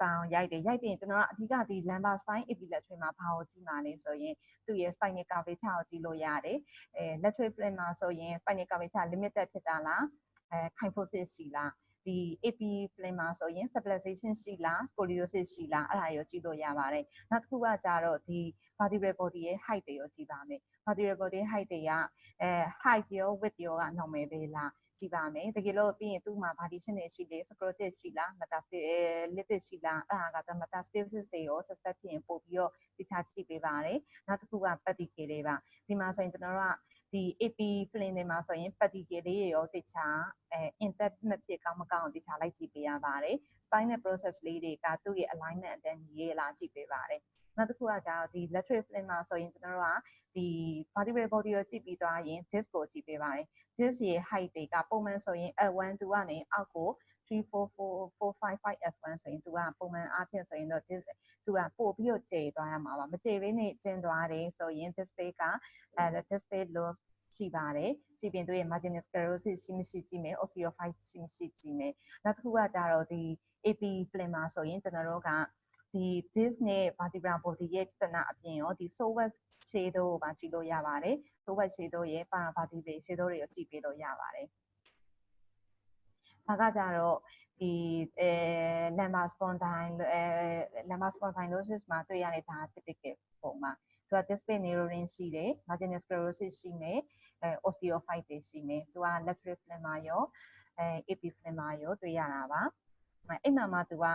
Speaker 4: ပအောင်ရိုက်တယ်ရိုက်ပြီးရင်ကျွန်တော်ကအဓိကဒီ lumbar spine epilepsy မှာဘာကိုကြည့်မှာလဲဆိုရင်သူ့ရဲ့ spinal curvature ကိုကြည့်လို့ရတယ်အဲ lateral plane မှာဆိုရင် spinal curvature limited ဖြစ်တာလားအဲ kyphosis ရှိလားဒီ AP plane မှာဆိုရင် stabilization ရှိလား scoliosis ရှိလားအဲ့ဒါရောကြည့်လို့ရပါတယ်နောက်တစ်ခုကကြတော့ဒီ vertebral body ရဲ့ height တွေရောကြည့်ပါမယ် vertebral body height တွေကအဲ height ရော width ရောက normal ပဲလား ကြည့်ပါမယ်တကယ်လို့ပြီးရင်သူ့မှာ partition တွေရှိလေ sclerosis ရှိလား metastasis အဲ litis ရှိလားအဲ့ဒါက metastasis တွေရော suspect ဖြစ်ရင်ပို့ပြီးတော့တခြားကြည့်ပေးပါတယ်နောက်တစ်ခုက pedicle တွေပါဒီမှာဆိုရင်ကျွန်တော်တို့ကဒီ AP plane တွေမှာဆိုရင် pedicle လေးတွေရောတခြားအဲ intact မဖြစ်ကောင်းမကောင်းတခြားလိုက်ကြည့်ပေးရပါတယ် spinal process လေးတွေကသူ့ရဲ့ alignment အတန်းညီရဲ့လားကြည့်ပေးပါတယ် နောက်တစ်ခုကကျတော့ဒီ lateral plane မှာဆိုရင်ကျွန်တော်တို့ကဒီ vertebral body ကိုကြည့်ပြီးသွားရင် disc ကိုကြည့်ပေးပါတယ် disc ရဲ့ height တွေကပုံမှန်ဆိုရင် L1 2ကနေအောက်ကို34455 S1 ဆိုရင်သူကပုံမှန်အားဖြင့်ဆိုရင်တော့သူကပို့ပြီးတော့ကျေသွားရမှာပါမကျေဘဲနဲ့ကျင်းသွားတယ်ဆိုရင် display ကအဲ display loss ရှိပါတယ်ကြည့်ပြင်သူရဲ့ marginal sclerosis ရှိမရှိကြည့်မယ် osteophyte ရှိမရှိကြည့်မယ်နောက်တစ်ခုကကြတော့ဒီ AP plane မှာဆိုရင်ကျွန်တော်တို့က ဒီ disc နဲ့ vertebral body ရဲ့တနအပြင်ရောဒီ sovet shadow ကိုပါကြည့်လို့ရပါတယ် sovet shadow ရဲ့ paravertebral shadow တွေကိုကြည့်ပေးလို့ရပါတယ်ဒါကကြတော့ဒီအဲ lumbar spondyle အဲ lumbar spondylosis မှာတွေ့ရတဲ့ဒါ typical ပုံမှာက display neurorin ရှိတယ် marginal sclerosis ရှိမယ်အဲ osteophyte တွေရှိမယ်သူက lateral flemma ရောအဲ epiplemma ရောတွေ့ရတာပါအဲအဲ့မှာမှသူက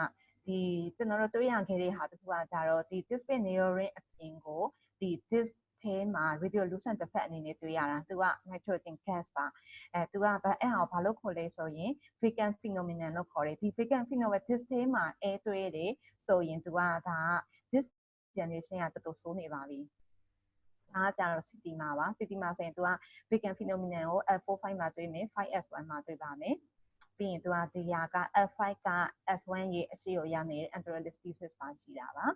Speaker 4: ဒီကျွန်တော်တို့တွေ့ရခဲ့တဲ့ဟာတစ်ခုကကြတော့ဒီ display neurorin အပြင်ကိုဒီ dis ထဲမှာ radiolucent defect အနေနဲ့တွေ့ရတာသူက nitrogen gas ပါအဲသူကဘာအဲ့ဟာကိုဘာလို့ခေါ်လဲဆိုရင် frequent phenomenon လို့ခေါ်တယ်ဒီ frequent phenomenon dis ထဲမှာအဲတွေ့တယ်ဆိုရင်သူကဒါက dis generation ကတော်တော်ဆိုးနေပါပြီအားကြတော့ city မှာပါ city မှာဆိုရင်သူက frequent phenomenon ကို F45 မှာတွေ့မယ် 5S1 မှာတွေ့ပါမယ် ပြီးရင်သူကဒီဟာက F5 က S1 ရဲ့အရှိကိုရနေတဲ့ anterior species ပါရှိတာပါ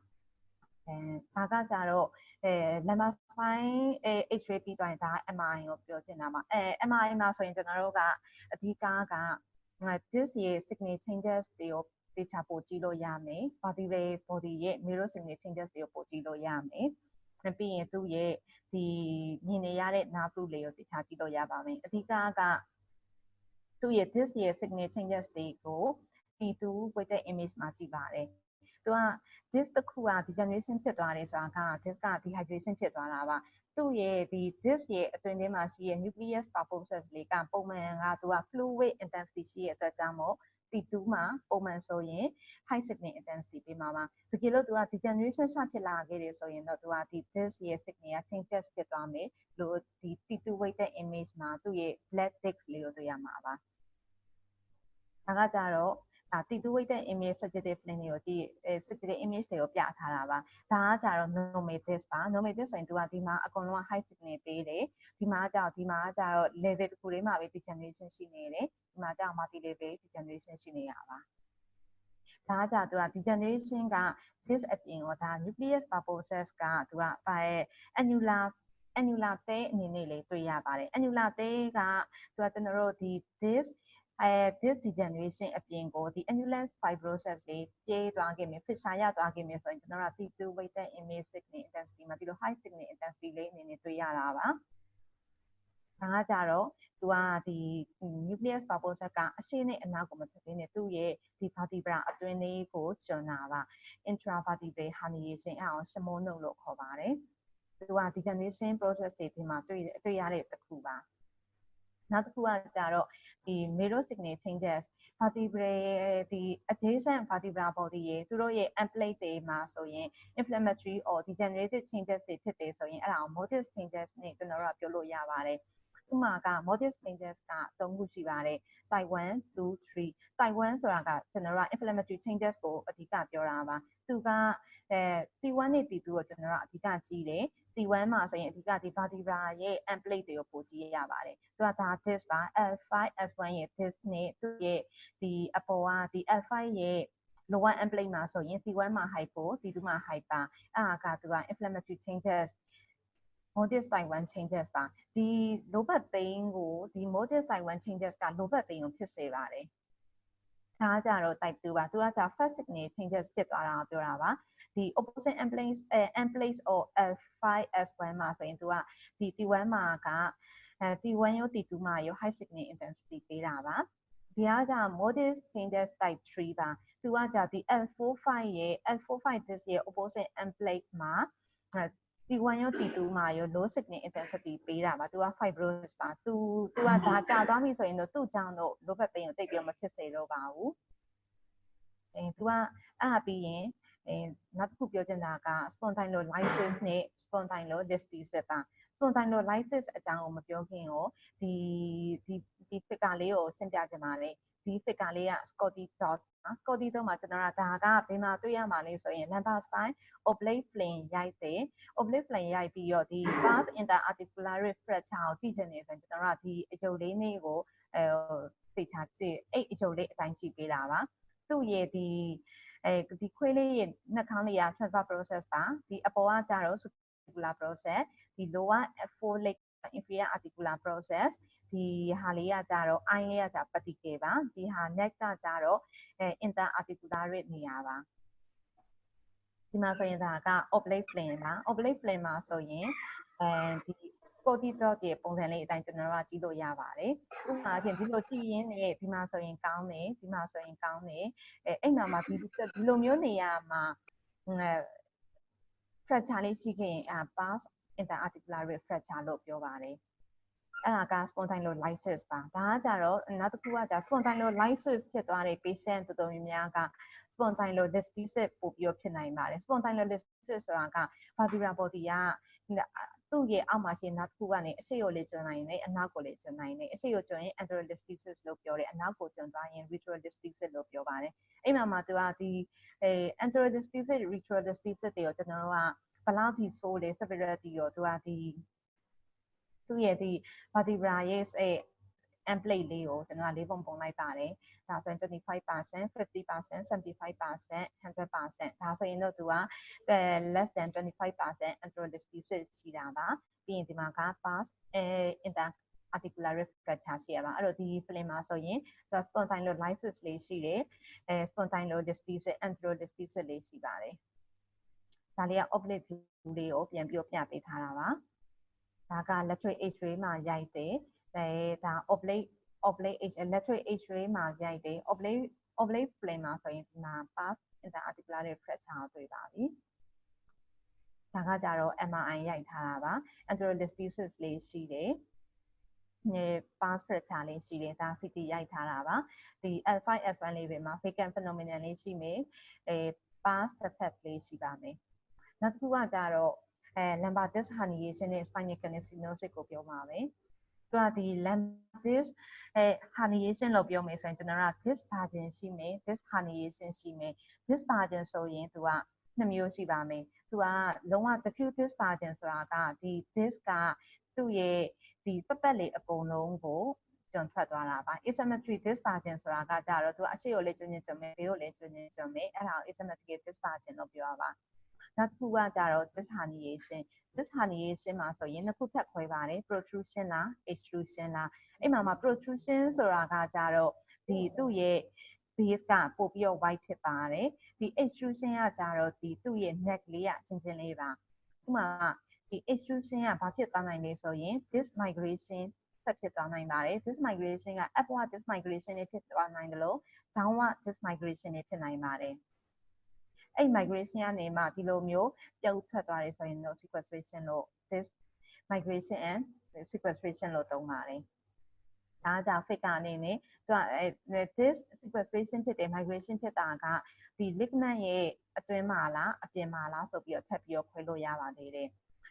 Speaker 4: အဲဒါကကြတော့အဲ number 5အဲ X-ray ပြီးသွားရင်ဒါ MRI ကိုပြောချင်တာပါအဲ MRI မှာဆိုရင်ကျွန်တော်တို့ကအဓိကက this ရဲ့ signal changes တွေကိုတေချာပို့ကြည့်လို့ရမယ် body body ရဲ့ mirror signal changes တွေကိုပို့ကြည့်လို့ရမယ်ပြီးရင်သူ့ရဲ့ဒီမြင်နေရတဲ့ nerve root လေးကိုတေချာကြည့်လို့ရပါမယ်အဓိကက သူ့ရဲ့ this ရဲ့ signal changes တွေကို T2 weighted image မှာကြည့်ပါတယ်သူက this တစ်ခုက degeneration ဖြစ်သွားတယ်ဆိုတာက this က dehydration ဖြစ်သွားတာပါသူ့ရဲ့ဒီ this ရဲ့အတွင်းထဲမှာရှိရဲ့ nucleus pulposus လေးကပုံမှန်ကသူက fluid intensity ရှိရဲ့အတွက်ကြောင့်မို့ T2 မှာပုံမှန်ဆိုရင် high signal intensity ပေးမှာပါတကယ်လို့သူက degeneration ရှဖြစ်လာခဲ့တယ်ဆိုရင်တော့သူကဒီ this ရဲ့ signal က changes ဖြစ်သွားမယ်လို့ဒီ T2 weighted image မှာသူ့ရဲ့ black disc လေးကိုတွေ့ရမှာပါ ဒါကကြတော့ဒါတီတူဝိတ်တဲ့ image sensitive link တွေကိုကြည့်အဲ sensitive image တွေကိုပြထားတာပါဒါကကြတော့ normative ပါ normative ဆိုရင်သူကဒီမှာအကုန်လုံးက high signal ပေးတယ်ဒီမှာကြတော့ဒီမှာကြတော့ level တစ်ခုလေးမှာပဲ degeneration ရှိနေတယ်ဒီမှာကြတော့ multi level degeneration ရှိနေရပါဒါကကြသူက degeneration က this အပြင်တော့ဒါ nucleus pulposus ကသူကပါရဲ့ annular annular တဲအနေနဲ့လေးတွေ့ရပါတယ် annular တဲကသူကကျွန်တော်တို့ဒီ this အဲ this degeneration အပြင်ကိုဒီ annulus fibrosis လေးပြေးသွားခဲ့မယ် fissure ရသွားခဲ့မယ်ဆိုရင်ကျွန်တော်တို့ T2 weighted image signal intensity မှာဒီလို high signal intensity လေးအနေနဲ့တွေ့ရတာပါဒါကကြတော့သူကဒီ nucleus pulposus ကအရှေ့နဲ့အနောက်ကိုမထွက်သေးနဲ့သူ့ရဲ့ဒီ vertebra အတွင်းလေးကိုကျွန်းတာပါ intravertebral herniation အအောင်ရှမုန်းနှုတ်လို့ခေါ်ပါတယ်သူက degeneration process တွေဒီမှာတွေ့တွေ့ရတဲ့တစ်ခုပါ နောက်တစ်ခုကကြတော့ဒီ mirror signal changes vertebrae ဒီ adjacent vertebral body ရေသူတို့ရဲ့ amplate တွေမှာဆိုရင် inflammatory or degenerative changes တွေဖြစ်တယ်ဆိုရင်အဲ့ဒါကို motor changes နဲ့ကျွန်တော်တို့ကပြောလို့ရပါတယ်ဥမာက motor changes က၃ခုရှိပါတယ် type 1 2 3 type 1ဆိုတာကကျွန်တော်တို့က inflammatory changes ကိုအဓိကပြောတာပါသူကအဲ T1 နဲ့ T2 ကိုကျွန်တော်တို့အဓိကကြည့်တယ် T1 မှာဆိုရင်အဓိကဒီ vertebra ရဲ့ amplate တွေကိုပိုကြည့်ရပါတယ်သူကဒါ this ပါ L5 S1 ရဲ့ this နဲ့သူ့ရဲ့ဒီအပေါ်ကဒီ L5 ရဲ့ lower amplate မှာဆိုရင် T1 မှာ hypo T2 မှာ hyper အဲ့ဒါကသူက inflammatory changes modus type 1 changes ပါဒီ low back pain ကိုဒီ modus type 1 changes က low back pain ကိုဖြစ်စေပါတယ် ဒါကြတော့ type 2ပါသူကကြာ fast signal changes ဖြစ်သွားတာကိုပြောတာပါဒီ opposite amplate အဲ amplate or L5 S1 မှာဆိုရင်သူကဒီ T1 မှာကအဲ T1 ရော T2 မှာရော high signal intensity ပေးတာပါဒီကကြ modus changes type 3ပါသူကကြဒီ L45 ရဲ့ L45 this ရဲ့ opposite amplate မှာ T1 ရော T2 မှာရော low signal intensity ပေးတာပါသူက fibrosis ပါသူသူကဒါကြာသွားပြီဆိုရင်တော့သူ့ကြောင့်တော့ low back pain ကိုတိတ်ပြီးမဖြစ်စေတော့ပါဘူးအဲသူကအဲ့ဒါပြီးရင်အဲနောက်တစ်ခုပြောချင်တာက spondylolysis နဲ့ spondylolisthesis ပါ spondylolysis အကြောင်းကိုမပြောခင်ရောဒီဒီဒီ figure လေးကိုရှင်းပြချင်ပါတယ် ဒီ figure လေးက Scotty dot Scotty dot မှာကျွန်တော်ကဒါကဘယ်မှာတွေ့ရမှာလဲဆိုရင် number spine oblique plane ရိုက်တယ် oblique plane ရိုက်ပြီးတော့ဒီ pars interarticular fracture ကိုသိချင်နေဆိုရင်ကျွန်တော်ကဒီအယုတ်လေးလေးကိုအဲသိချာကြည့်အဲ့အယုတ်လေးအတိုင်းကြည့်ပေးတာပါသူ့ရဲ့ဒီအဲဒီခွေးလေးရဲ့နှာခေါင်းလေးက transfer process ပါဒီအပေါ်ကကြတော့ articular process ဒီ lower four leg inferior articular process ဒီဟာလေးကကြတော့ eye လေးကကြ particle ပါဒီဟာ neck ကကြတော့အဲ interarticular နေရာပါဒီမှာဆိုရင်ဒါက oblique plane ပါ oblique plane မှာဆိုရင်အဲဒီ cortisol ရဲ့ပုံစံလေးအတိုင်းကျွန်တော်တို့ကကြည့်လို့ရပါတယ်။ဥပမာအဖြစ်ဒီလိုကြည့်ရင်းနဲ့ဒီမှာဆိုရင်ကောင်းတယ်ဒီမှာဆိုရင်ကောင်းတယ်အဲအဲ့မှာမှာဒီဒီလိုမျိုးနေရာမှာအဲ fracture လေးရှိခဲ့ရင်အာ pars interarticular rib fracture လို့ပြောပါတယ်အဲ့ဒါက spondylolysis ပါဒါကကြတော့နောက်တစ်ခုကじゃ spondylolysis ဖြစ်သွားတဲ့ patient တော်တော်များများက spondylolisthesis ပို့ပြီးတော့ဖြစ်နိုင်ပါတယ် spondylolisthesis ဆိုတာက vertebral body ကသူ့ရဲ့အောက်မှာရှိတဲ့နောက်တစ်ခုကနေအရှိကိုလေကျွန်းနိုင်တယ်အနောက်ကိုလေကျွန်းနိုင်တယ်အရှိကိုကျွန်းရင် anterolisthesis လို့ပြောတယ်အနောက်ကိုကျွန်းသွားရင် retrolisthesis လို့ပြောပါတယ်အဲ့မှာမှာသူကဒီအဲ anterolisthesis retrolisthesis တွေကိုကျွန်တော်တို့က ဘယ်လောက်ထိဆိုးလဲ severity ရောသူကဒီသူ့ရဲ့ဒီ vertebra ရဲ့အဲ template လေးကိုကျွန်တော်ကလေးပုံပုံလိုက်ပါတယ်။ဒါဆိုရင်25% 50% 75% 100%ဒါဆိုရင်တော့သူက less than 25% anterolisthesis ရှိတာပါ။ပြီးရင်ဒီမှာက pass အဲ inter articular fracture ရှိရပါအဲ့တော့ဒီ film မှာဆိုရင်သူ spondylolysis လေးရှိတယ်အဲ spondylolisthesis anterolisthesis လေးရှိပါတယ် ဒါလေးက oblique view လေးကိုပြန်ပြီးပြပေးထားတာပါဒါက lateral x-ray မှာရိုက်တယ်အဲဒါ oblique oblique h lateral x-ray မှာရိုက်တယ် oblique oblique plane မှာဆိုရင်ဒီမှာ pass interarticular fracture ကိုတွေ့ပါပြီဒါကကြတော့ MRI ရိုက်ထားတာပါ anterolisthesis လေးရှိတယ်နေ pass fracture လေးရှိတယ်ဒါ CT ရိုက်ထားတာပါဒီ L5 S1 လေးပဲမှာ vacant phenomenon လေးရှိမယ်အဲ pass effect လေးရှိပါမယ် နောက်တစ်ခုကကြတော့အဲ lumbar disc herniation နဲ့ spinal canal stenosis ကိုပြောမှာပဲသူကဒီ lumbar disc အဲ herniation လို့ပြောမယ်ဆိုရင်ကျွန်တော်က disc margin ရှိမယ် disc herniation ရှိမယ် disc margin ဆိုရင်သူကနှစ်မျိုးရှိပါမယ်သူကလုံးဝ diffuse disc margin ဆိုတာကဒီ disc ကသူ့ရဲ့ဒီပပတ်လေးအကုန်လုံးကိုကျွန်းထွက်သွားတာပါ asymmetry dispersion ဆိုတာကကြတော့သူအရှိကိုလည်းကျွန်းကျွန်းကျွန်းမယ်ဘေးကိုလည်းကျွန်းကျွန်းကျွန်းမယ်အဲ့ဒါကို asymmetric dispersion လို့ပြောရပါ နောက်တစ်ခုကကြတော့ disherniation disherniation မှာဆိုရင်နှစ်ခုထပ်ခွဲပါတယ် protrusion လား extrusion လားအဲ့မှာမှာ protrusion ဆိုတာကကြတော့ဒီသူ့ရဲ့ base ကပို့ပြီးတော့ white ဖြစ်ပါတယ်ဒီ extrusion ကကြတော့ဒီသူ့ရဲ့ neck လေးကချင်းချင်းလေးပါဥပမာဒီ extrusion ကဘာဖြစ်သွားနိုင်လဲဆိုရင် this migration ဆက်ဖြစ်သွားနိုင်ပါတယ် this migration က upward this migration တွေဖြစ်သွားနိုင်တယ်လို့ downward this migration တွေဖြစ်နိုင်ပါတယ် အဲ့ migration ကနေမှဒီလိုမျိုးပြုတ်ထွက်သွားတယ်ဆိုရင်တော့ sequestration လို့ this migration and sequestration လို့သုံးပါတယ်ဒါကြောင့် figure အနေနဲ့သူကအဲ this sequestration ဖြစ်တဲ့ migration ဖြစ်တာကဒီ ligament ရဲ့အတွင်းမှာလားအပြင်မှာလားဆိုပြီးတော့ထပ်ပြီးတော့ခွဲလို့ရပါသေးတယ်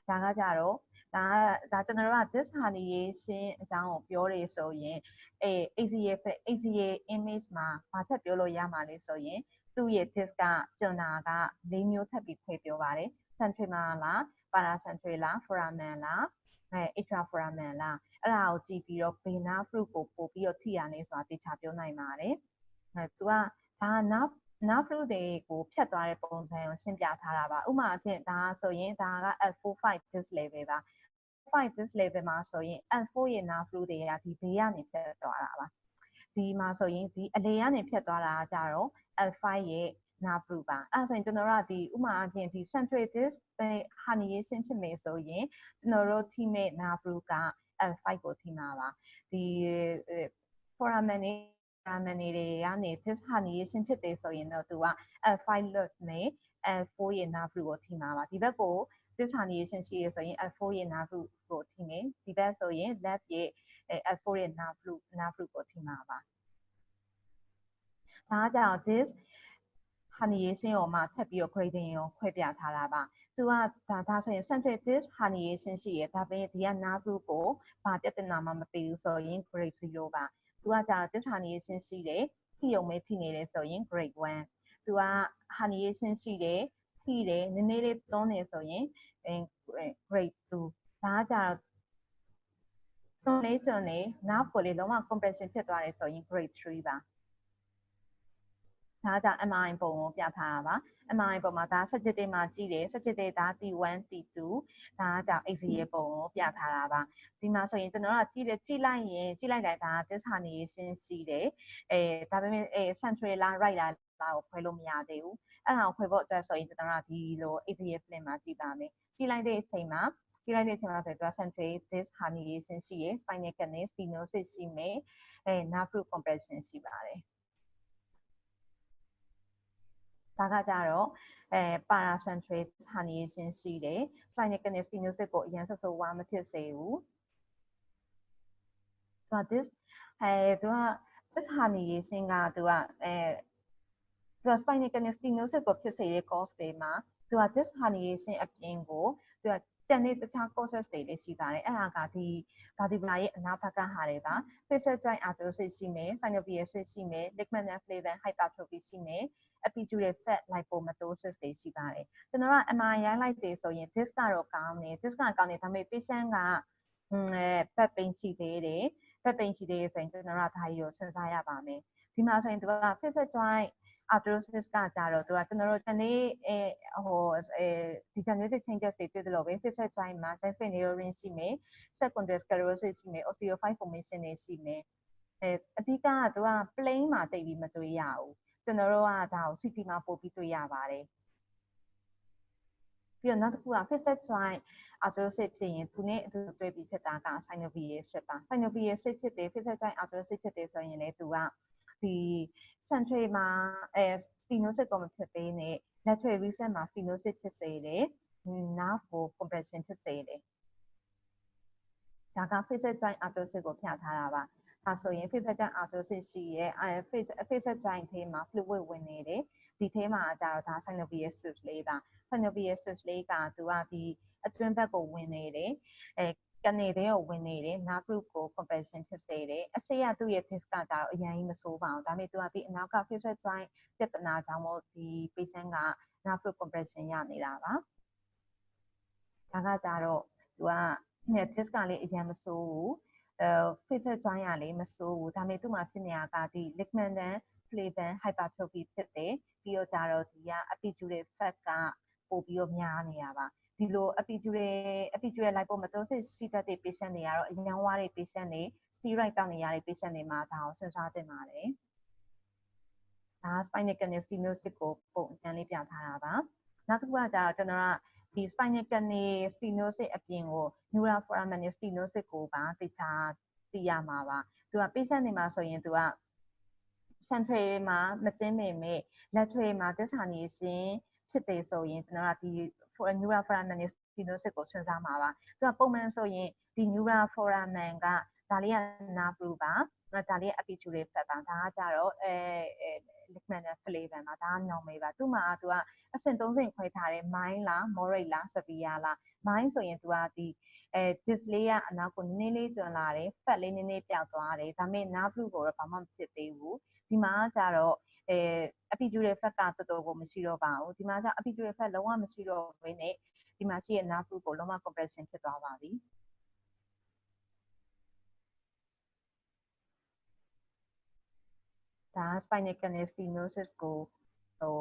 Speaker 4: ဒါကကြတော့ဒါဒါကျွန်တော်တို့က this herniation အကြောင်းကိုပြောရဆိုရင်အဲ ACA ACA image မှာဘာထပ်ပြောလို့ရမှာလဲဆိုရင် သူ့ရဲ့ disc ကကျွန်းတာက၄မျိုးထပ်ပြီးခွဲပြောပါတယ် central လား paracentral လား foramen လားအဲ extraforamen လားအဲ့ဒါကိုကြည့်ပြီးတော့ vena fruit ကိုပို့ပြီးတော့ထိရနေဆိုတာသိချပြောနိုင်ပါတယ်အဲသူကဒါ nerve nerve root တွေကိုဖြတ်သွားတဲ့ပုံစံကိုရှင်းပြထားတာပါဥပမာအဖြစ်ဒါဆိုရင်ဒါက L45 dis level ပါ5 dis level မှာဆိုရင် L4 ရဲ့ nerve root တွေကဒီဘေးကနေဖြတ်သွားတာပါ ဒီမှာဆိုရင်ဒီအလေကနေဖြတ်သွားတာကြတော့ L5 ရဲ့ nerve root ပါအဲ့ဆိုရင်ကျွန်တော်တို့ကဒီဥမာအဖြစ်ဒီ central disc herniation ဖြစ်မယ်ဆိုရင်ကျွန်တော်တို့ထိမဲ့ nerve root က L5 ကိုထိမှာပါဒီ foramen နဲ့ foramen တွေကနေ disc herniation ဖြစ်တယ်ဆိုရင်တော့သူက L5 lutt နဲ့ L4 ရဲ့ nerve root ကိုထိမှာပါဒီဘက်ကို disc herniation ရှိရဆိုရင် L4 ရဲ့ nerve root ကိုထိမယ်ဒီဘက်ဆိုရင် left ရဲ့ L4 ရဲ့ nerve root nerve root ကိုထိမှာပါဒါကြောင့် disc herniation ကိုမှထပ်ပြီးတော့ grading ကိုခွဲပြထားတာပါသူကဒါဒါဆိုရင် central disc herniation ရှိရဒါပေမဲ့ဒီက nerve root ကိုဘာပြဿနာမှမသိဘူးဆိုရင် grade 0ပါသူကကြာတော့ disc herniation ရှိတယ်ထိယုံမဲထိနေတယ်ဆိုရင် grade 1သူက herniation ရှိတယ်ထိတယ်နည်းနည်းလေးတွန်းနေဆိုရင် grade 2ဒါကကြာတော့ တွန်းလေးတွန်းနေ nerve ကိုလေလုံးဝ compression ဖြစ်သွားတယ်ဆိုရင် grade 3ပါဒါကြောင့် MRI ပုံကိုပြထားတာပါ MRI ပုံမှာဒါ subjective မှာကြည့်တယ် subjective ဒါ T1 T2 ဒါကကြောင့် X-ray ပုံကိုပြထားတာပါဒီမှာဆိုရင်ကျွန်တော်တို့ကကြည့်တယ်ကြည့်လိုက်ရင်ကြည့်လိုက်တိုင်းဒါ disc herniation ရှိတယ်အဲဒါပေမဲ့အဲ central လား right လားကိုခွဲလို့မရသေးဘူးအဲ့ဒါကိုခွဲဖို့အတွက်ဆိုရင်ကျွန်တော်တို့ကဒီလို X-ray film မှာကြည့်ပါမယ်ကြည့်လိုက်တဲ့အချိန်မှာ ကြည့်လိုက်တဲ့အချိန်မှာဆိုတော့ central disc herniation ရှိရယ် spinal canal stenosis ရှိမယ်အဲ nerve root compression ရှိပါတယ်ဒါ ဒါကကြတော့အဲ paracentral herniation ရှိတယ် spinal canal stenosis ကိုအရင်ဆက်ဆိုးဝါမဖြစ်စေဘူးသူက this အဲသူက this herniation ကသူကအဲသူက spinal canal stenosis ကိုဖြစ်စေတဲ့ cause တွေမှာသူက this herniation အပြင်ကိုသူက တန်တဲ့တခြား causes တွေလည်းရှိပါတယ်အဲ့ဒါကဒီ vertebra ရဲ့အနားဘက်ကဟာတွေပါ facial joint arthrosis ရှိမယ် synovial cyst ရှိမယ် ligament and flavin hypertrophy ရှိမယ် epidural fat lipomatosis တွေရှိပါတယ်ကျွန်တော်က MRI ရိုင်းလိုက်တယ်ဆိုရင် disc ကတော့ကောင်းတယ် disc ကကောင်းတယ်ဒါပေမဲ့ patient ကอืมအဲ back pain ရှိသေးတယ် back pain ရှိသေးတယ်ဆိုရင်ကျွန်တော်ကဒါကြီးကိုစဉ်းစားရပါမယ်ဒီမှာဆိုရင်သူက facial joint arthrosis ကကြတော့သူကကျွန်တော်တို့တနေ့အဲဟိုအဲ degenerative changes တွေတွေ့တယ်လို့ပဲ facial joint မှာ sensory neuron ရှိမယ် secondary sclerosis ရှိမယ် osteophyte formation တွေရှိမယ်အဲအဓိကကသူက plain မှာတိတ်ပြီးမတွေ့ရဘူးကျွန်တော်တို့ကဒါကို CT မှာပို့ပြီးတွေ့ရပါတယ်ပြီးတော့နောက်တစ်ခုက facial joint arthrosis ဖြစ်ရင်သူနဲ့အတူတွေ့ပြီးဖြစ်တာက synovial cyst ပါ synovial cyst ဖြစ်တယ် facial joint arthrosis ဖြစ်တယ်ဆိုရင်လည်းသူက ဒီ central မှာအဲ stenosis ကိုမဖြစ်သေးနဲ့ lateral recent မှာ stenosis ဖြစ်စေတယ် nerve ကို compression ဖြစ်စေတယ်ဒါက facial joint arthrosis ကိုပြထားတာပါဒါဆိုရင် facial joint arthrosis ရှိရဲ့အဲ facial joint ထဲမှာ fluid ဝင်နေတယ်ဒီထဲမှာကျတော့ဒါ synovial cyst လေးပါ synovial cyst လေးကသူကဒီအတွင်းဘက်ကိုဝင်နေတယ်အဲ ကနေတဲ့ကိုဝင်နေတယ် nerve root ကို compression ဖြစ်စေတယ်အစိရသူ့ရဲ့ disc ကကြတော့အရင်ကြီးမဆိုးပါဘူးဒါပေမဲ့သူကဒီအနောက်က facial joint ပြဿနာကြောင့်မို့ဒီ patient က nerve root compression ရနေတာပါဒါကကြတော့သူက disc ကလည်းအရင်မဆိုးဘူးအဲ facial joint ကလည်းမဆိုးဘူးဒါပေမဲ့သူ့မှာဖြစ်နေတာကဒီ ligament and flavin hypertrophy ဖြစ်တယ်ပြီးတော့ကြတော့ဒီက epidural fat ကပို့ပြီးတော့များနေတာပါ ဒီလို epidural epidural lipomatosis ရှိတတ်တဲ့ patient တွေကတော့အရန်ဝါတဲ့ patient တွေ steroid တောက်နေရတဲ့ patient တွေမှာဒါကိုစဉ်းစားသင့်ပါတယ်ဒါ spinal canal stenosis ကိုပုံစံလေးပြထားတာပါနောက်တစ်ခုကကြာကျွန်တော်ကဒီ spinal canal stenosis အပြင်ကို neural foramen stenosis ကိုပါတခြားသိရမှာပါသူက patient တွေမှာဆိုရင်သူက central မှာမကျင်းပေမဲ့ lateral မှာ disc herniation ဖြစ်တယ်ဆိုရင်ကျွန်တော်ကဒီ neural foramen stenosis ကိုစဉ်းစားမှာပါသူကပုံမှန်ဆိုရင်ဒီ neural foramen ကဒါလေးက nerve root ပါဒါလေး epidural fat ပါဒါကကြတော့အဲ ligament flavin ပါဒါက normal ပါသူ့မှာသူကအဆင့်၃ဆင့်ခွဲထားတယ် mild လား moderate လား severe လား mild ဆိုရင်သူကဒီအဲ disc လေးကအနောက်ကိုနည်းနည်းလေးကျွံလာတယ် fat လေးနည်းနည်းပျောက်သွားတယ်ဒါပေမဲ့ nerve root ကိုတော့ဘာမှမဖြစ်သေးဘူးဒီမှာကကြတော့ အဲ epidural fat ကတော်တော်ကိုမရှိတော့ပါဘူးဒီမှာကျ epidural fat လုံးဝမရှိတော့ဘဲနဲ့ဒီမှာရှိတဲ့ nerve root ကိုလုံးဝ compression ဖြစ်သွားပါပြီဒါ spinal canal stenosis ကိုဟို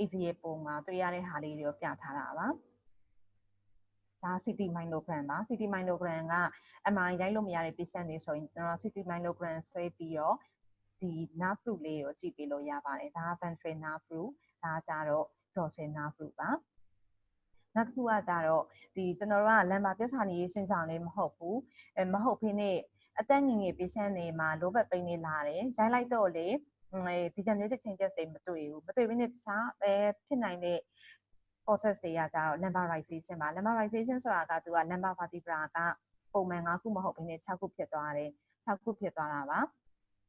Speaker 4: ACA ပုံမှာတွေ့ရတဲ့ဟာလေးတွေကိုပြထားတာပါဒါ CT myelogram ပါ CT myelogram က MRI ရိုက်လို့မရတဲ့ patient တွေဆိုရင်ကျွန်တော် CT myelogram ဆွဲပြီးတော့ ဒီ nerve root လေးကိုကြည့်ပေးလို့ရပါတယ်ဒါက ventral nerve root ဒါကကြတော့ dorsal nerve root ပါနောက်တစ်ခုကကြတော့ဒီကျွန်တော်တို့ကလမ်းမှာပြဿနာနေရှင်းဆောင်လေးမဟုတ်ဘူးအဲမဟုတ်ဖိနေအသက်ငယ်ငယ် patient တွေမှာ low back pain တွေလာတယ်ရိုက်လိုက်တော့လေဒီ degenerative changes တွေမတွေ့ဘူးမတွေ့ဘဲနဲ့တခြားအဲဖြစ်နိုင်တဲ့ process တွေကကြတော့ lumbarization ပါ lumbarization ဆိုတာကသူက lumbar vertebra ကပုံမှန်၅ခုမဟုတ်ဘဲနဲ့6ခုဖြစ်သွားတယ်6ခုဖြစ်သွားတာပါ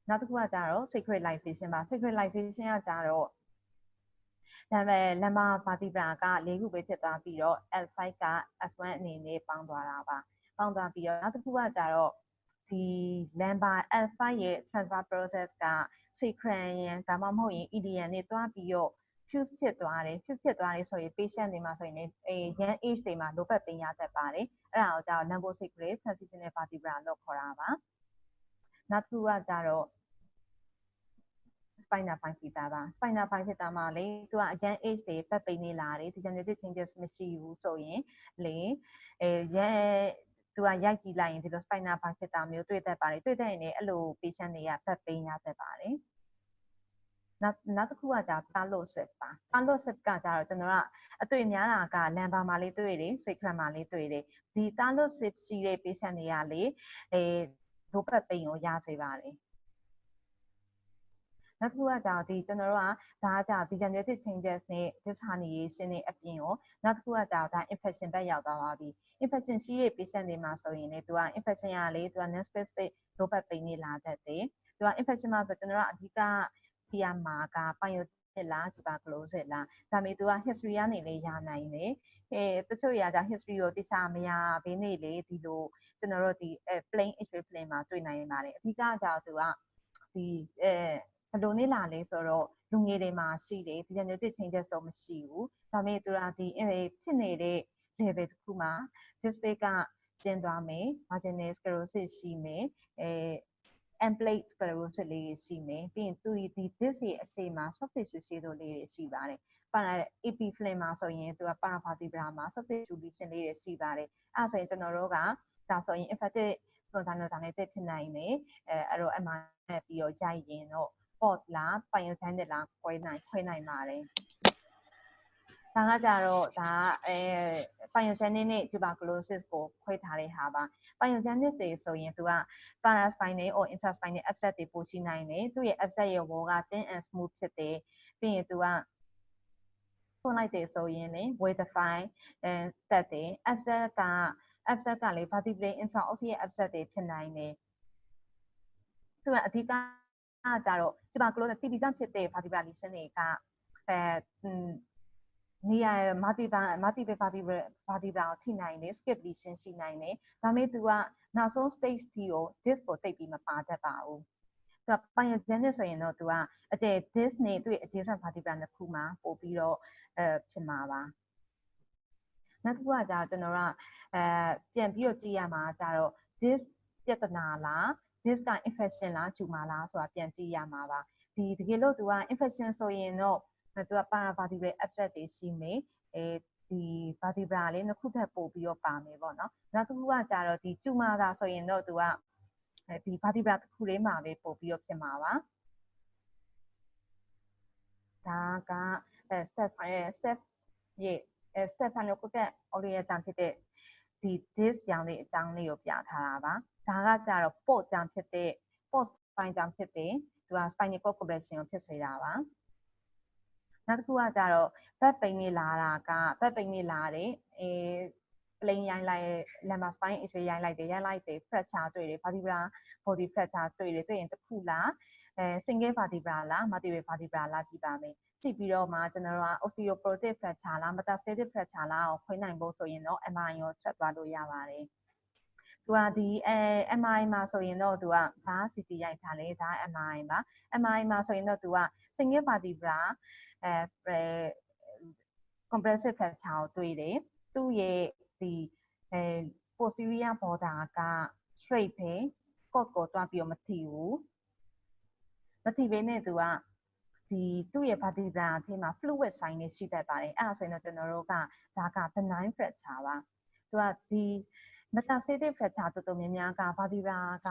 Speaker 4: နောက်တစ်ခုကကြတော့ sacralization ပါ sacralization ကကြတော့ဒါပေမဲ့ lumbar vertebra က၄ခုပဲဖြစ်သွားပြီးတော့ L5 က S1 အနေနဲ့ပေါင်းသွားတာပါပေါင်းသွားပြီးတော့နောက်တစ်ခုကကြတော့ဒီ lumbar L5 ရဲ့ transfer process က sacral ရန်ဒါမှမဟုတ်ရင် EDN နဲ့တွားပြီးတော့ fuse ဖြစ်သွားတယ် fuse ဖြစ်သွားတယ်ဆိုရင် patient တွေမှာဆိုရင်အဲ young age တွေမှာ low back pain ရတတ်ပါတယ်အဲ့ဒါကိုကြောင့် lumbosacral transitional vertebra လို့ခေါ်တာပါ နောက်တစ်ခုကကြတော့ spinal bifida ပါ spinal bifida မှာလေသူကအရန် age တွေ back pain တွေလာတယ် degenerative changes မရှိဘူးဆိုရင်လေအဲရန်သူကရိုက်ကြည့်လိုက်ရင်ဒီလို spinal bifida မျိုးတွေ့တတ်ပါတယ်တွေ့တတ်ရင်လည်းအဲ့လို patient တွေက back pain ရတတ်ပါတယ်နောက်နောက်တစ်ခုကကြာ talosis ပါ talosis ကကြာတော့ကျွန်တော်ကအတွေ့များတာကလမ်ဘာမှာလေးတွေ့တယ် sacrum မှာလေးတွေ့တယ်ဒီ talosis ရှိတဲ့ patient တွေကလေအဲ ဒိုပတ်ပိန်ကိုရစေပါတယ်နောက်တစ်ခုကကြောင့်ဒီကျွန်တော်တို့ကဒါကကြောင့် degenerative changes နဲ့ disharmonization တွေအပြင်ရောနောက်တစ်ခုကကြောင့်ဒါ infection ဘက်ရောက်သွားပါပြီ infection ရှိတဲ့ patient တွေမှာဆိုရင်လေသူက infection ရလေသူက non specific low back pain တွေလာတတ်တယ်သူက infection မှာဆိုကျွန်တော်တို့ကအဓိကကြည့်ရမှာက pyotic လား tuberculosis လားဒါပေမဲ့သူက history ကနေလေရနိုင်တယ်အဲတချို့အရာကြောင့် history ကိုတိကျမရဘင်းနေလေဒီလိုကျွန်တော်တို့ဒီ plain x-ray plane မှာတွေ့နိုင်ပါတယ်အဓိကကြောင့်သူကဒီအဲဘယ်လိုနေလာလဲဆိုတော့လူငယ်တွေမှာရှိတယ် degenerative changes တော့မရှိဘူးဒါပေမဲ့သူကဒီဖြစ်နေတဲ့ level တစ်ခုမှာ display ကကျင်းသွားမယ် marginal sclerosis ရှိမယ်အဲ amplate sclerosis လေးတွေရှိမယ်ပြီးရင်သူဒီ disc ရဲ့အစိမ်းမှာ soft tissue ရှိတို့လေးတွေရှိပါတယ်ပါလာ AP flame မှာဆိုရင်သူက paravertebra မှာ soft tissue lesion လေးတွေရှိပါတယ်အဲဆိုရင်ကျွန်တော်တို့ကဒါဆိုရင် infected spontaneous ဖြစ်နိုင်တယ်အဲအဲ့တော့အမှန်ပြီးတော့ရိုက်ရင်တော့ pot လား pyogenic လားခွဲနိုင်ခွဲနိုင်ပါတယ် ဒါကကြတော့ဒါအဲ pyogenic နဲ့ tuberculosis ကိုခွဲထားတဲ့ဟာပါ pyogenic တွေဆိုရင်သူက paraspinal or intraspinal abscess တွေပိုရှိနိုင်တယ်သူရဲ့ abscess ရဲ့ wall က thin and smooth ဖြစ်တယ်ပြီးရင်သူကဖွင့်လိုက်တယ်ဆိုရင်လေ weight define အဲတက်တယ် abscess က abscess ကလေ vertebrae intraosseous abscess တွေဖြစ်နိုင်တယ်သူကအဓိကအားကြတော့ tuberculosis TB ကြောင့်ဖြစ်တဲ့ vertebra lesion တွေကအဲ နေရာ multiple multiple vertebra vertebra ကိုထိနိုင်တယ် skip lesion ရှိနိုင်တယ်ဒါပေမဲ့ तू ကနောက်ဆုံး stage တီကို disc ကိုတိတ်ပြီးမပါတတ်ပါဘူးသူက pyogenic ဆိုရင်တော့ तू ကအကျယ် disc နဲ့သူ့ရဲ့ adjacent vertebra နှစ်ခုမှာပို့ပြီးတော့အဲဖြစ်မှာပါနောက်တစ်ခုကကြာကျွန်တော်ကအဲပြန်ပြီးတော့ကြည့်ရမှာကြတော့ disc ပြဿနာလား disc က infection လားဂျူမာလားဆိုတာပြန်ကြည့်ရမှာပါဒီတကယ်လို့ तू က infection ဆိုရင်တော့ သူက paravertebral abscess တွေရှိမယ်အဲဒီ vertebra လေးနှစ်ခုထပ်ပို့ပြီးတော့ပါမယ်ပေါ့နော်နောက်တစ်ခုကကြတော့ဒီကျူမာတာဆိုရင်တော့သူကဒီ vertebra တစ်ခုလေးမှာပဲပို့ပြီးတော့ဖြစ်မှာပါဒါက step step ရဲ့ step ဖန်လို့ကိုက audio အကြောင်းဖြစ်တဲ့ဒီ this ကြောင့်လေးအကြောင်းလေးကိုပြထားတာပါဒါကကြတော့ port ကြောင့်ဖြစ်တဲ့ port spine ကြောင့်ဖြစ်တဲ့သူက spinal cord compression ကိုဖြစ်စေတာပါ နောက်တစ်ခုကကြတော့ back pain နေလာတာက back pain နေလာတယ်အဲ plane ရိုင်းလိုက် lumbar spine x-ray ရိုင်းလိုက်တယ်ရိုင်းလိုက်တယ် fracture တွေ့တယ် vertebra body fracture တွေ့တယ်တွေ့ရင်တစ်ခုလားအဲ single vertebra လား multiple vertebra လားကြည့်ပါမယ်ကြည့်ပြီးတော့မှကျွန်တော်တို့က osteoporotic fracture လား metastatic fracture လားကိုခွဲနိုင်ဖို့ဆိုရင်တော့ MRI ကိုဆက်သွားလို့ရပါတယ် သူကဒီအဲ MRI မှာဆိုရင်တော့သူကဒါ CT ရိုက်ထားလေဒါ MRI ပါ MRI မှာဆိုရင်တော့သူက single vertebra အဲ compressive fracture ကိုတွေ့တယ်သူ့ရဲ့ဒီအဲ posterior border က straight ပဲ cot ကိုတွားပြီးတော့မထိဘူးမထိဘဲနဲ့သူကဒီသူ့ရဲ့ vertebra အထဲမှာ fluid sign တွေရှိတတ်ပါတယ်အဲ့ဒါဆိုရင်တော့ကျွန်တော်တို့ကဒါက benign fracture ပါသူကဒီ metastatic fracture တော်တော်များများက vertebra က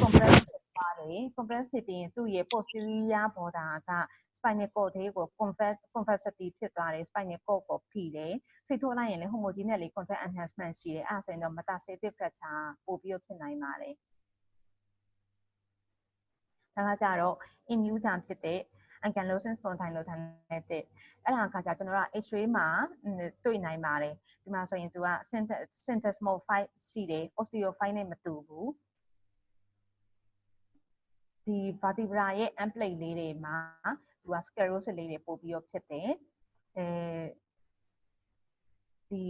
Speaker 4: compress ဖြစ်သွားတယ် compress ဖြစ်ပြီးရင်သူ့ရဲ့ posterior border က spinal cord လေးကို compress compressity ဖြစ်သွားတယ် spinal cord ကိုဖိတယ်စိတ်ထိုးလိုက်ရင်လည်း homogeneous လေး contract enhancement ရှိတယ်အဲ့ဒါဆိုရင်တော့ metastatic fracture ပို့ပြီးဖြစ်နိုင်ပါတယ်ဒါကကြတော့ immune ကြောင့်ဖြစ်တဲ့ ankylosing spondylosis အဲ့ဒါကကြကျွန်တော်တို့က X-ray မှာတွေ့နိုင်ပါတယ်ဒီမှာဆိုရင်သူက syntesmal 5ရှိတယ် osteophyte နဲ့မတူဘူးဒီ vertebra ရဲ့ amplate လေးတွေမှာသူက sclerosis လေးတွေပို့ပြီးတော့ဖြစ်တယ်အဲဒီ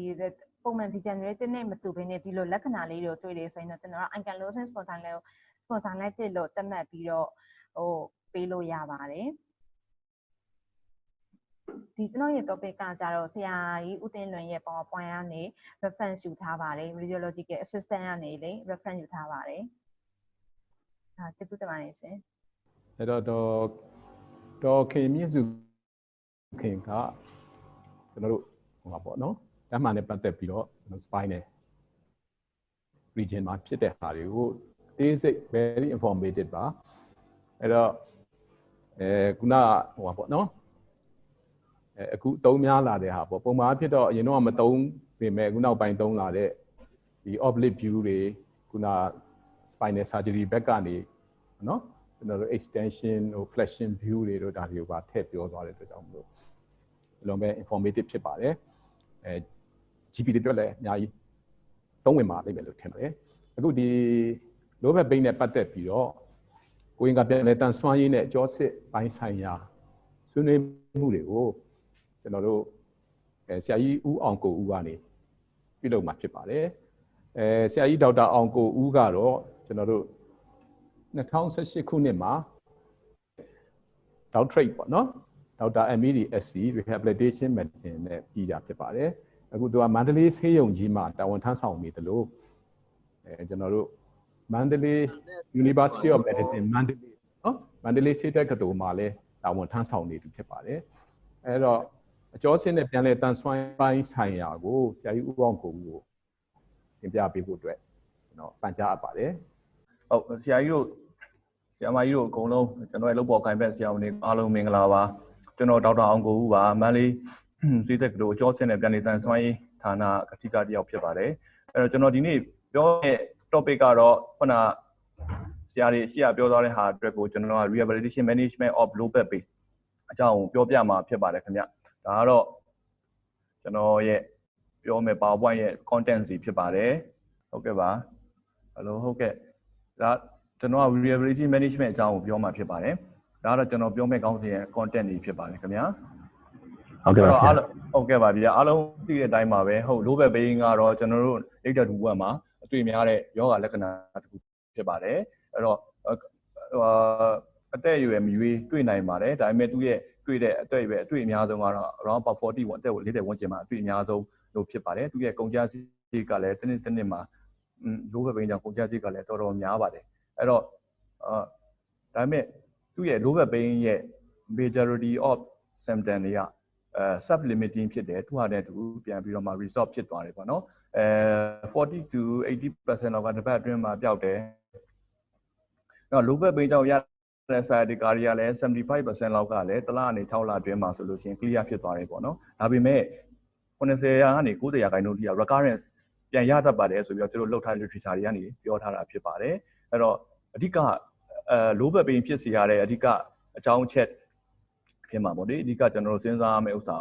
Speaker 4: ပုံမှန် degenerative နဲ့မတူဘဲနဲ့ဒီလိုလက္ခဏာလေးတွေကိုတွေ့တယ်ဆိုရင်တော့ကျွန်တော်တို့ ankylosing spondylosis spondylitis လို့သတ်မှတ်ပြီးတော့ဟိုပေးလို့ရပါတယ် ဒီကျွန်တော်ရဲ့ topic ကကြတော့ဆရာကြီးဦးတင်လွင်ရဲ့ PowerPoint ကနေ reference ယူထားပါတယ် radiological assistant ကနေလေ reference ယူထားပါတယ်။ဟာကျေးဇူးတင်ပါတယ်ရှင်။
Speaker 3: အဲ့တော့တော့တော်ခင်မြင့်စုခင်ကကျွန်တော်တို့ဟိုပါပေါ့နော်တမ်းမှန်နဲ့ပတ်သက်ပြီးတော့ spine နဲ့ region မှာဖြစ်တဲ့ဟာတွေကိုတေးစိတ် very informative ပါအဲ့တော့အဲခုနဟိုပါပေါ့နော် အဲအခုအသုံးများလာတဲ့ဟာပေါ့ပုံမှန်ဖြစ်တော့အရင်တော့မသုံးပေမဲ့အခုနောက်ပိုင်းသုံးလာတဲ့ဒီ oblique view တွေခုန spinal surgery ဘက်ကနေနော်ကျွန်တော်တို့ extension ဟို flexion view တွေတို့ဒါတွေကိုပါထည့်ပြောသွားတဲ့အတွက်ကြောင့်မလို့အလုံးပဲ informative ဖြစ်ပါတယ်အဲ GP တွေအတွက်လည်းအများကြီးသုံးဝင်ပါလိမ့်မယ်လို့ထင်ပါတယ်အခုဒီ low back pain နဲ့ပတ်သက်ပြီးတော့ကိုရင်ကပြန်လဲတန်ဆွမ်းရင်းနဲ့အကျောစစ်ပိုင်းဆိုင်ရာဆွေးနွေးမှုတွေကို ကျွန်တော်တို့အဲဆရာကြီးဦးအောင်ကိုဦးကနေပြုလုပ်မှာဖြစ်ပါတယ်အဲဆရာကြီးဒေါက်တာအောင်ကိုဦးကတော့ကျွန်တော်တို့2018ခုနှစ်မှာ doctorate ပေါ့နော်ဒေါက်တာ MED SC rehabilitation medicine နဲ့ပြီးတာဖြစ်ပါတယ်အခုသူကမန္တလေးဆေးရုံကြီးမှာတာဝန်ထမ်းဆောင်နေတယ်လို့အဲကျွန်တော်တို့မန္တလေး University of Medicine မန္တလေးနော်မန္တလေးဆေးတက္ကသိုလ်မှာလည်းတာဝန်ထမ်းဆောင်နေသူဖြစ်ပါတယ်အဲတော့ အကျော်စင်းနဲ့ပြန်လဲတန်ဆွမ်းပိုင်းဆိုင်ရာကိုဆရာကြီးဦးအောင်ကိုဦးကိုသင်ပြပေးဖို့အတွက်ကျွန်တော်ပန်ကြားအပ်ပါတယ်
Speaker 5: ဟုတ်ဆရာကြီးတို့ဆရာမကြီးတို့အကုန်လုံးကျွန်တော်ရဲ့လုပ်ပေါ်ကိုင်ဘက်ဆရာဝန်တွေအားလုံးမင်္ဂလာပါကျွန်တော်ဒေါက်တာအောင်ကိုဦးပါမန္တလေးစီးတက်ကတို့အကျော်စင်နဲ့ပြန်နေတန်ဆွမ်းရေးဌာနကတိကတယောက်ဖြစ်ပါတယ်အဲ့တော့ကျွန်တော်ဒီနေ့ပြောတဲ့ topic ကတော့ခုနဆရာတွေရှေ့ကပြောသွားတဲ့ဟာအတွက်ကိုကျွန်တော်က rehabilitation management of low back pain အကြောင်းကိုပြောပြမှာဖြစ်ပါတယ်ခင်ဗျ ဒါကတော့ကျွန်တော်ရဲ့ပြောမယ် PowerPoint ရဲ့ content စီဖြစ်ပါတယ်ဟုတ်ကဲ့ပါ hello ဟုတ်ကဲ့ဒါကျွန်တော်က reliability management အကြောင်းကိုပြောမှာဖြစ်ပါတယ်။ဒါကတော့ကျွန်တော်ပြောမယ့်ကောင်းစဉ်ရဲ့ content တွေဖြစ်ပါတယ်ခင်ဗျာ။
Speaker 3: ဟုတ်ကဲ့ပါဆရာ
Speaker 5: အားလုံးဟုတ်ကဲ့ပါဗျာအားလုံးသိတဲ့အတိုင်းပါပဲဟုတ် low back pain ကတော့ကျွန်တော်တို့ data 2ဘက်မှာအတွေ့များတဲ့ယောဂလက္ခဏာတစ်ခုဖြစ်ပါတယ်။အဲ့တော့ဟိုအသက်အရွယ်မရွေးတွေ့နိုင်ပါတယ်ဒါပေမဲ့သူ့ရဲ့ တွေ့တဲ့အသက်အရွယ်အတွေ့အများဆုံးကတော့ around about 40ဝန်းအသက်40ဝန်းကျင်မှာအတွေ့အများဆုံးလို့ဖြစ်ပါတယ်။သူ့ရဲ့ကုန်ကျစရိတ်ကလည်းတစ်နှစ်တစ်နှစ်မှာလိုဘက်ဘိန်းကြောင့်ကုန်ကျစရိတ်ကလည်းတော်တော်များပါတယ်အဲ့တော့အာဒါပေမဲ့သူ့ရဲ့လိုဘက်ဘိန်းရဲ့ majority of symptom တွေကအဲ sub limiting ဖြစ်တယ်သူဟာတဲ့သူပြန်ပြီးတော့မှ resolve ဖြစ်သွားတယ်ပေါ့နော်အဲ40 to 80%လောက်ကတစ်ပတ်အတွင်းမှာပျောက်တယ်တော့လိုဘက်ဘိန်းကြောင့်ရ တဲ့ side ကာရီကလည်း75%လောက်ကလည်းတစ်လအနေ6လအတွင်းမှာဆိုလို့ရှိရင် clear ဖြစ်သွားတယ်ပေါ့နော်ဒါပေမဲ့90ရာကနေ90ရာခိုင်နှုန်းထိက recurrence ပြန်ရတတ်ပါတယ်ဆိုပြီးတော့သူတို့လှုပ်ထားတဲ့ literature တွေကနေပြောထားတာဖြစ်ပါတယ်အဲ့တော့အဓိကအဲလိုဘက်ပင်ဖြစ်စီရတဲ့အဓိကအကြောင်းချက်ဖြစ်မှာပေါ့လေအဓိကကျွန်တော်တို့စဉ်းစားရမယ့်ဥစ္စာ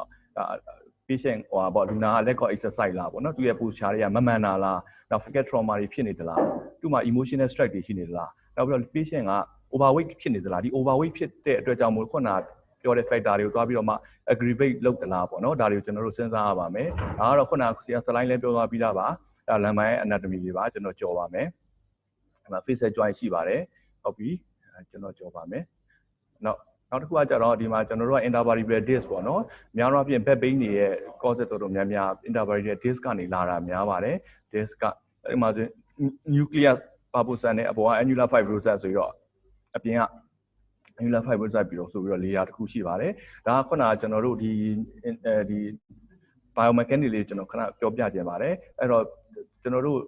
Speaker 5: patient ဟိုပါပေါ့လူနာကလက်ကော exercise လားပေါ့နော်သူရဲ့ posture တွေကမမှန်တာလားနောက် forget trauma တွေဖြစ်နေသလားသူ့မှာ emotional stress တွေရှိနေသလားနောက်ပြီးတော့ patient က overweight ဖြစ်နေသလားဒီ overweight ဖြစ်တဲ့အတွက်ကြောင့်မို့ခုနကပြောတဲ့ factor တွေကိုသွားပြီးတော့မှ aggravate လုပ်သလားပေါ့နော်ဒါတွေကိုကျွန်တော်တို့စဉ်းစားရပါမယ်ဒါကတော့ခုနကဆရာ slide လည်းပြောသွားပြီးသားပါအဲလမ်းပိုင်း anatomy တွေပါကျွန်တော်ကြော်ပါမယ်အဲမှာ facial joint ရှိပါတယ်ဟုတ်ပြီကျွန်တော်ကြော်ပါမယ်နောက်နောက်တစ်ခုကကြတော့ဒီမှာကျွန်တော်တို့က intervertebral disc ပေါ့နော်များသောအားဖြင့် back pain တွေရဲ့ cause တော်တော်များများ intervertebral disc ကနေလာတာများပါတယ် disc ကအဲဒီမှာ nucleus pulposa နဲ့အပေါ်က annular fibrosis ဆိုပြီးတော့ အပြင်က annular fibrosis ပြီးတော့ဆိုပြီးတော့ layer တစ်ခုရှိပါတယ်ဒါကခုနကကျွန်တော်တို့ဒီအဲဒီ biomechanics လေးကျွန်တော်ခဏပြောပြခြင်းပါတယ်အဲ့တော့ကျွန်တော်တို့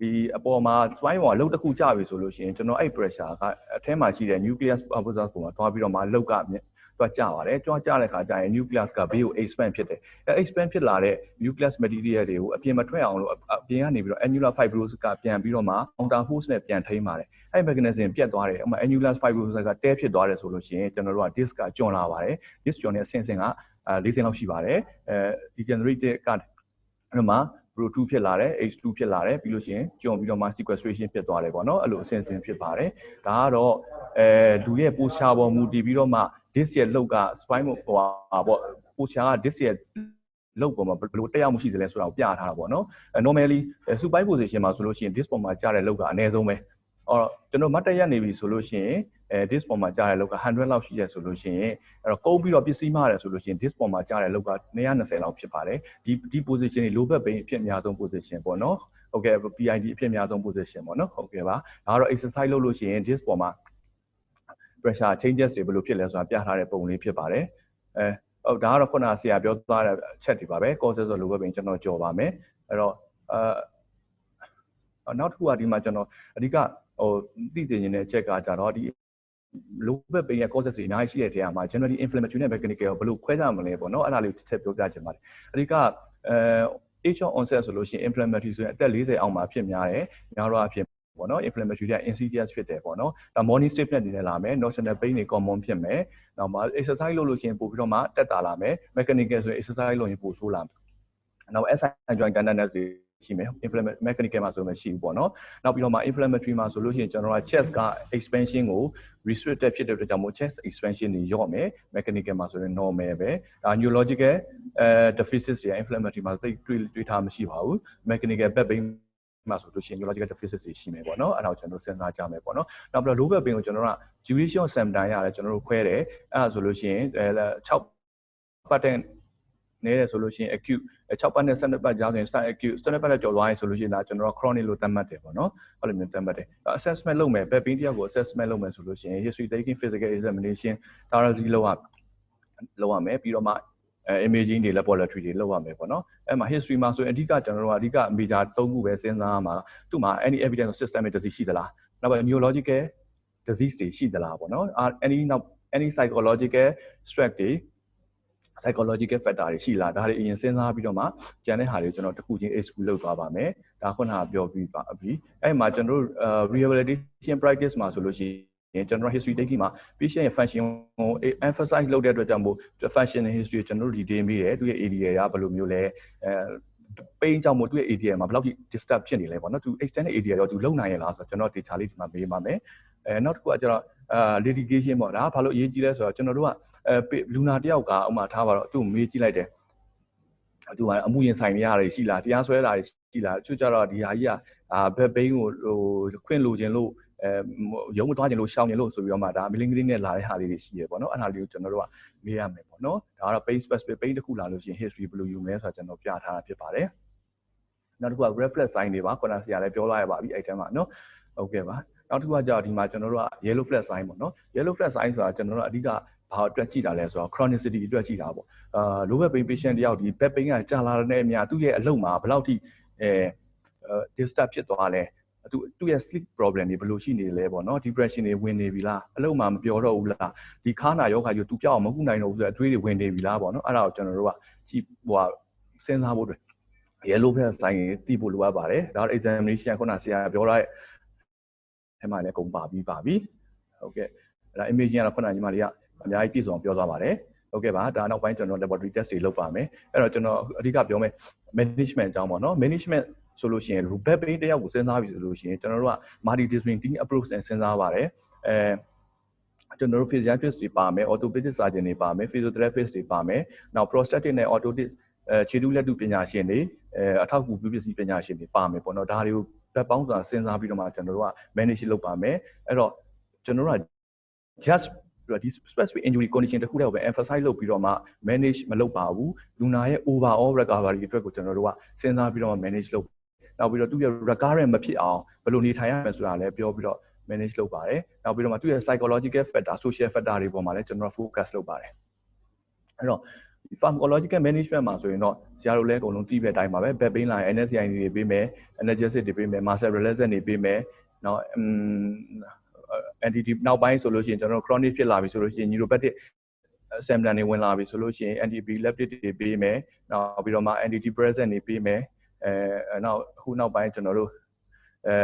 Speaker 5: ဒီအပေါ်မှာ spine ပေါ်အလုပ်တစ်ခုကျပြီဆိုလို့ရှိရင်ကျွန်တော်အဲ့ pressure ကအထဲမှာရှိတဲ့ nucleus pulposus ပုံမှာတွားပြီးတော့မှလှုပ်က တွားကျပါတယ်တွားကျတဲ့ခါကျရင် nucleus ကဘေးကို expand ဖြစ်တယ်အဲ expand ဖြစ်လာတဲ့ nucleus material တွေကိုအပြင်မထွက်အောင်လို့အပြင်ကနေပြီးတော့ annular fibrosis ကပြန်ပြီးတော့မှ counter force နဲ့ပြန်ထိန်းပါတယ်အဲ့ mechanism ပြတ်သွားတယ်အမှ annular fibrosis ကတဲဖြစ်သွားတယ်ဆိုလို့ရှိရင်ကျွန်တော်တို့က disc ကကျွံလာပါတယ် disc ကျွံတဲ့အဆင့်ဆင့်ကအဲ၄ဆင့်လောက်ရှိပါတယ်အဲ degenerated ကအဲ့မှာ pro 2ဖြစ်လာတယ် h2 ဖြစ်လာတယ်ပြီးလို့ရှိရင်ကျုံပြီးတော့မှ sequestration ဖြစ်သွားတယ်ပေါ့နော်အဲ့လိုအဆင့်ဆင့်ဖြစ်ပါတယ်ဒါကတော့အဲလူရဲ့ posture ပေါ်မူတည်ပြီးတော့မှ disc ရဲ့လောက်က spine ဟိုဟာပေါ့ posture က disc ရဲ့လောက်ပေါ်မှာဘယ်လိုတက်ရောက်မှုရှိသလဲဆိုတာကိုပြထားတာပေါ့နော် normally supine position မှာဆိုလို့ရှိရင် disc ပေါ်မှာကြားတဲ့လောက်ကအနည်းဆုံးပဲအော်ကျွန်တော်မတ်တက်ရက်နေပြီဆိုလို့ရှိရင်အဲ disc ပေါ်မှာကြားတဲ့လောက်က100လောက်ရှိရဆိုလို့ရှိရင်အဲ့တော့ကုန်းပြီးတော့ပစ္စည်းမှားတယ်ဆိုလို့ရှိရင် disc ပေါ်မှာကြားတဲ့လောက်က220လောက်ဖြစ်ပါတယ်ဒီဒီ position တွေ low back pain အဖြစ်အများဆုံး position ပေါ့နော်ဟုတ်ကဲ့ PID အဖြစ်အများဆုံး position ပေါ့နော်ဟုတ်ကဲ့ပါဒါကတော့ exercise လုပ်လို့ရှိရင် disc ပေါ်မှာ pressure changes တွေဘယ်လိုဖြစ်လဲဆိုတာပြထားတဲ့ပုံလေးဖြစ်ပါတယ်အဲဟုတ်ဒါကတော့ခုနဆရာပြောသွားတဲ့အချက်တွေပါပဲ causes of low back pain ကျွန်တော်ကြော်ပါမယ်အဲ့တော့အဲနောက်တစ်ခုကဒီမှာကျွန်တော်အဓိကဟိုသိချင်နေတဲ့ချက်ကကြတော့ဒီ low back pain ရဲ့ causes တွေအများကြီးရှိတဲ့နေရာမှာ generally inflammatory နဲ့ mechanical ကိုဘယ်လိုခွဲခြားမလဲပေါ့နော်အဲ့ဒါလေးတစ်ချက်ပြောပြချင်ပါတယ်အဓိကအဲ age of onset ဆိုလို့ရှိရင် inflammatory ဆိုရင်အသက်40အောက်မှာဖြစ်များတယ်များတော့အဖြစ် ပေါ့နော် inflammatory က insidious ဖြစ်တယ်ပေါ့နော်ဒါ morning stiffness အနေနဲ့လာမယ် notional pain တွေ common ဖြစ်မယ်နောက်မှာ exercise လုပ်လို့ရှိရင်ပို့ပြီးတော့မှတက်တာလာမယ် mechanical ဆိုရင် exercise လုပ်ရင်ပို့ဆိုးလာမယ်နောက် SI joint tenderness တွေရှိမယ် inflammatory mechanical မှာဆိုမှရှိဘူးပေါ့နော်နောက်ပြီးတော့မှ inflammatory မှာဆိုလို့ရှိရင်ကျွန်တော်က chest က expansion ကို restricted ဖြစ်တဲ့အတွက်ကြောင့်မို့ chest expansion တွေညော့မယ် mechanical မှာဆိုရင် normal ပဲဒါ neurological အဲ deficit တွေ inflammatory မှာသိတွေးတွေးထားမရှိပါဘူး mechanical back pain မှာဆိုလို့ရှိရင် neurological deficit တွေရှိမယ်ပေါ့နော်အဲ့ဒါကိုကျွန်တော်တို့စဉ်းစားကြမယ်ပေါ့နော်နောက်ပြီးတော့ low back pain ကိုကျွန်တော်တို့က duration symptom ရတယ်ကျွန်တော်တို့ခွဲတယ်အဲ့ဒါဆိုလို့ရှိရင်6ပတ်တဲ့နေတယ်ဆိုလို့ရှိရင် acute 6ပတ်နဲ့12ပတ်ကြားဆိုရင် start acute 12ပတ်နဲ့ကျော်သွားရင်ဆိုလို့ရှိရင်ဒါကျွန်တော်တို့ chronic လို့သတ်မှတ်တယ်ပေါ့နော်အဲ့လိုမျိုးသတ်မှတ်တယ် assessment လုပ်မယ် back pain တယောက်ကို assessment လုပ်မယ်ဆိုလို့ရှိရင် history taking physical examination thoracic လုပ်ရလုပ်ရမယ်ပြီးတော့မှအဲ imaging တွေ laboratory တွေလုပ်ရမယ်ပေါ့နော်အဲ့မှာ history မှာဆိုရင်အဓိကကျွန်တော်တို့ကအဓိက major ၃ခုပဲစဉ်းစားရမှာသူ့မှာ any evidence of systemic disease ရှိသလားနောက်ပြီး neurological disease တွေရှိသလားပေါ့နော် any နောက် any psychological stress တွေ psychological factor တွေရှိလားဒါတွေအရင်စဉ်းစားပြီးတော့မှကျန်တဲ့ဟာတွေကိုကျွန်တော်တစ်ခုချင်း exclude လုပ်သွားပါမယ်ဒါခုနကပြောပြီးပါပြီအဲ့မှာကျွန်တော်တို့ rehabilitation practice မှာဆိုလို့ရှိရင် ကျွန်တော် history taking မှာ patient ရဲ့ function ကို emphasize လုပ်တဲ့အတွက်ကြောင့်မို့ function history ကိုကျွန်တော်တို့ detail မိတယ်သူရဲ့ area ကဘယ်လိုမျိုးလဲအဲပိန်းကြောင့်မို့သူ့ရဲ့ area မှာဘယ်လောက်ထိ disturb ဖြစ်နေလဲပေါ့နော်သူ extended area ရောသူလုံနိုင်ရလားဆိုတော့ကျွန်တော် data လေးဒီမှာမေးပါမယ်အဲနောက်တစ်ခုကကျတော့အာ litigation ပေါ့ဒါဘာလို့အရေးကြီးလဲဆိုတော့ကျွန်တော်တို့ကအဲလူနာတယောက်ကဥမာထားပါတော့သူ့ကိုမေးကြည့်လိုက်တယ်သူကအမှုရင်ဆိုင်နေရတယ်ရှိလားတရားစွဲတာရှိလားသူကြတော့ဒီဟာကြီးကအာဘက်ဘိန်းကိုဟိုခွင့်လိုချင်လို့အဲ ရုံးမသွားချင်လို့ရှောင်ချင်လို့ဆိုပြီးတော့မှဒါမီလင်းကလေးနဲ့လာတဲ့ဟာလေးတွေရှိရပေါ့နော်အဲ့ဒါလေးကိုကျွန်တော်တို့ကမေးရမယ်ပေါ့နော်ဒါကတော့ pain specific pain တစ်ခုလာလို့ရှိရင် history ဘယ်လိုယူမလဲဆိုတာကျွန်တော်ပြထားတာဖြစ်ပါတယ်နောက်တစ်ခုက reflex sign တွေပါခုနကဆရာလည်းပြောလာရပါပြီအဲ့ထဲမှာနော်ဟုတ်ကဲ့ပါနောက်တစ်ခုကကြောက်ဒီမှာကျွန်တော်တို့က yellow flag sign ပေါ့နော် yellow flag sign ဆိုတာကျွန်တော်တို့အဓိကဘာအတွက်ကြည့်တာလဲဆိုတော့ chronicity အတွက်ကြည့်တာပေါ့အာ low back pain patient တယောက်ဒီ back pain ကကြာလာတဲ့အများသူ့ရဲ့အလုပ်မှာဘယ်လောက်ထိအဲ disturb ဖြစ်သွားလဲ သူသူ့ရဲ့ sleep problem တွေဘယ်လိုရှိနေလဲပေါ့နော် depression တွေဝင်နေပြီလားအလုပ်မှာမပြောတော့ဘူးလားဒီခါနာယောဂါကြီးသူပြောက်အောင်မကုနိုင်တော့ဘူးဆိုတော့အတွေးတွေဝင်နေပြီလားပေါ့နော်အဲ့ဒါကိုကျွန်တော်တို့ကကြည့်ဟိုစဉ်းစားဖို့အတွက် yellow flag sign တွေသိဖို့လိုအပ်ပါတယ်ဒါတော့ examination ခုနဆရာပြောထားတဲ့အဲမှာလည်းကုန်ပါပြီးပါပြီဟုတ်ကဲ့အဲ့ဒါ imaging ကတော့ခုနညီမလေးကအများကြီးပြည့်စုံပြောသွားပါတယ်ဟုတ်ကဲ့ပါဒါနောက်ပိုင်းကျွန်တော် laboratory test တွေလုပ်ပါမယ်အဲ့တော့ကျွန်တော်အဓိကပြောမယ် management အကြောင်းပေါ့နော် management ဆိုလို့ရှိရင် back pain တယောက်ကိုစဉ်းစားပြီဆိုလို့ရှိရင်ကျွန်တော်တို့က multidisciplinary approach နဲ့စဉ်းစားပါတယ်အဲကျွန်တော်တို့ physiatrist တွေပါမယ် orthopedic surgeon တွေပါမယ် physiotherapist တွေပါမယ်နောက် prosthetic နဲ့ orthopedic အဲခြေတူးလက်တူပညာရှင်တွေအဲအထောက်အကူပြုပစ္စည်းပညာရှင်တွေပါမယ်ပေါ့နော်ဒါတွေကိုဘက်ပေါင်းစွာစဉ်းစားပြီးတော့မှကျွန်တော်တို့က manage လုပ်ပါမယ်အဲ့တော့ကျွန်တော်တို့က just ဒီ specific injury condition တခုတည်းကိုပဲ emphasize လုပ်ပြီးတော့မှ manage မလုပ်ပါဘူးလူနာရဲ့ overall recovery အတွက်ကိုကျွန်တော်တို့ကစဉ်းစားပြီးတော့ manage လုပ် နောက်ပြီးတော့သူ့ရဲ့ recurrent မဖြစ်အောင်ဘယ်လိုနေထိုင်ရမလဲဆိုတာလည်းပြောပြီးတော့ manage လုပ်ပါတယ်နောက်ပြီးတော့မှသူ့ရဲ့ psychological factor social factor တွေပေါ်မှာလည်းကျွန်တော် focus လုပ်ပါတယ်အဲ့တော့ pharmacological management မှာဆိုရင်တော့ဆရာတို့လည်းအကုန်လုံးသိတဲ့အတိုင်းပါပဲ back pain လာရင် NSAID တွေပေးမယ် analgesic တွေပေးမယ် muscle relaxant တွေပေးမယ်နော် anti နောက်ပိုင်းဆိုလို့ရှိရင်ကျွန်တော်တို့ chronic ဖြစ်လာပြီဆိုလို့ရှိရင် neuropathic symptom တွေဝင်လာပြီဆိုလို့ရှိရင် anti epileptic တွေပေးမယ်နောက်ပြီးတော့မှ antidepressant တွေပေးမယ် အဲနောက်အခုနောက်ပိုင်းကျွန်တော်တို့အဲ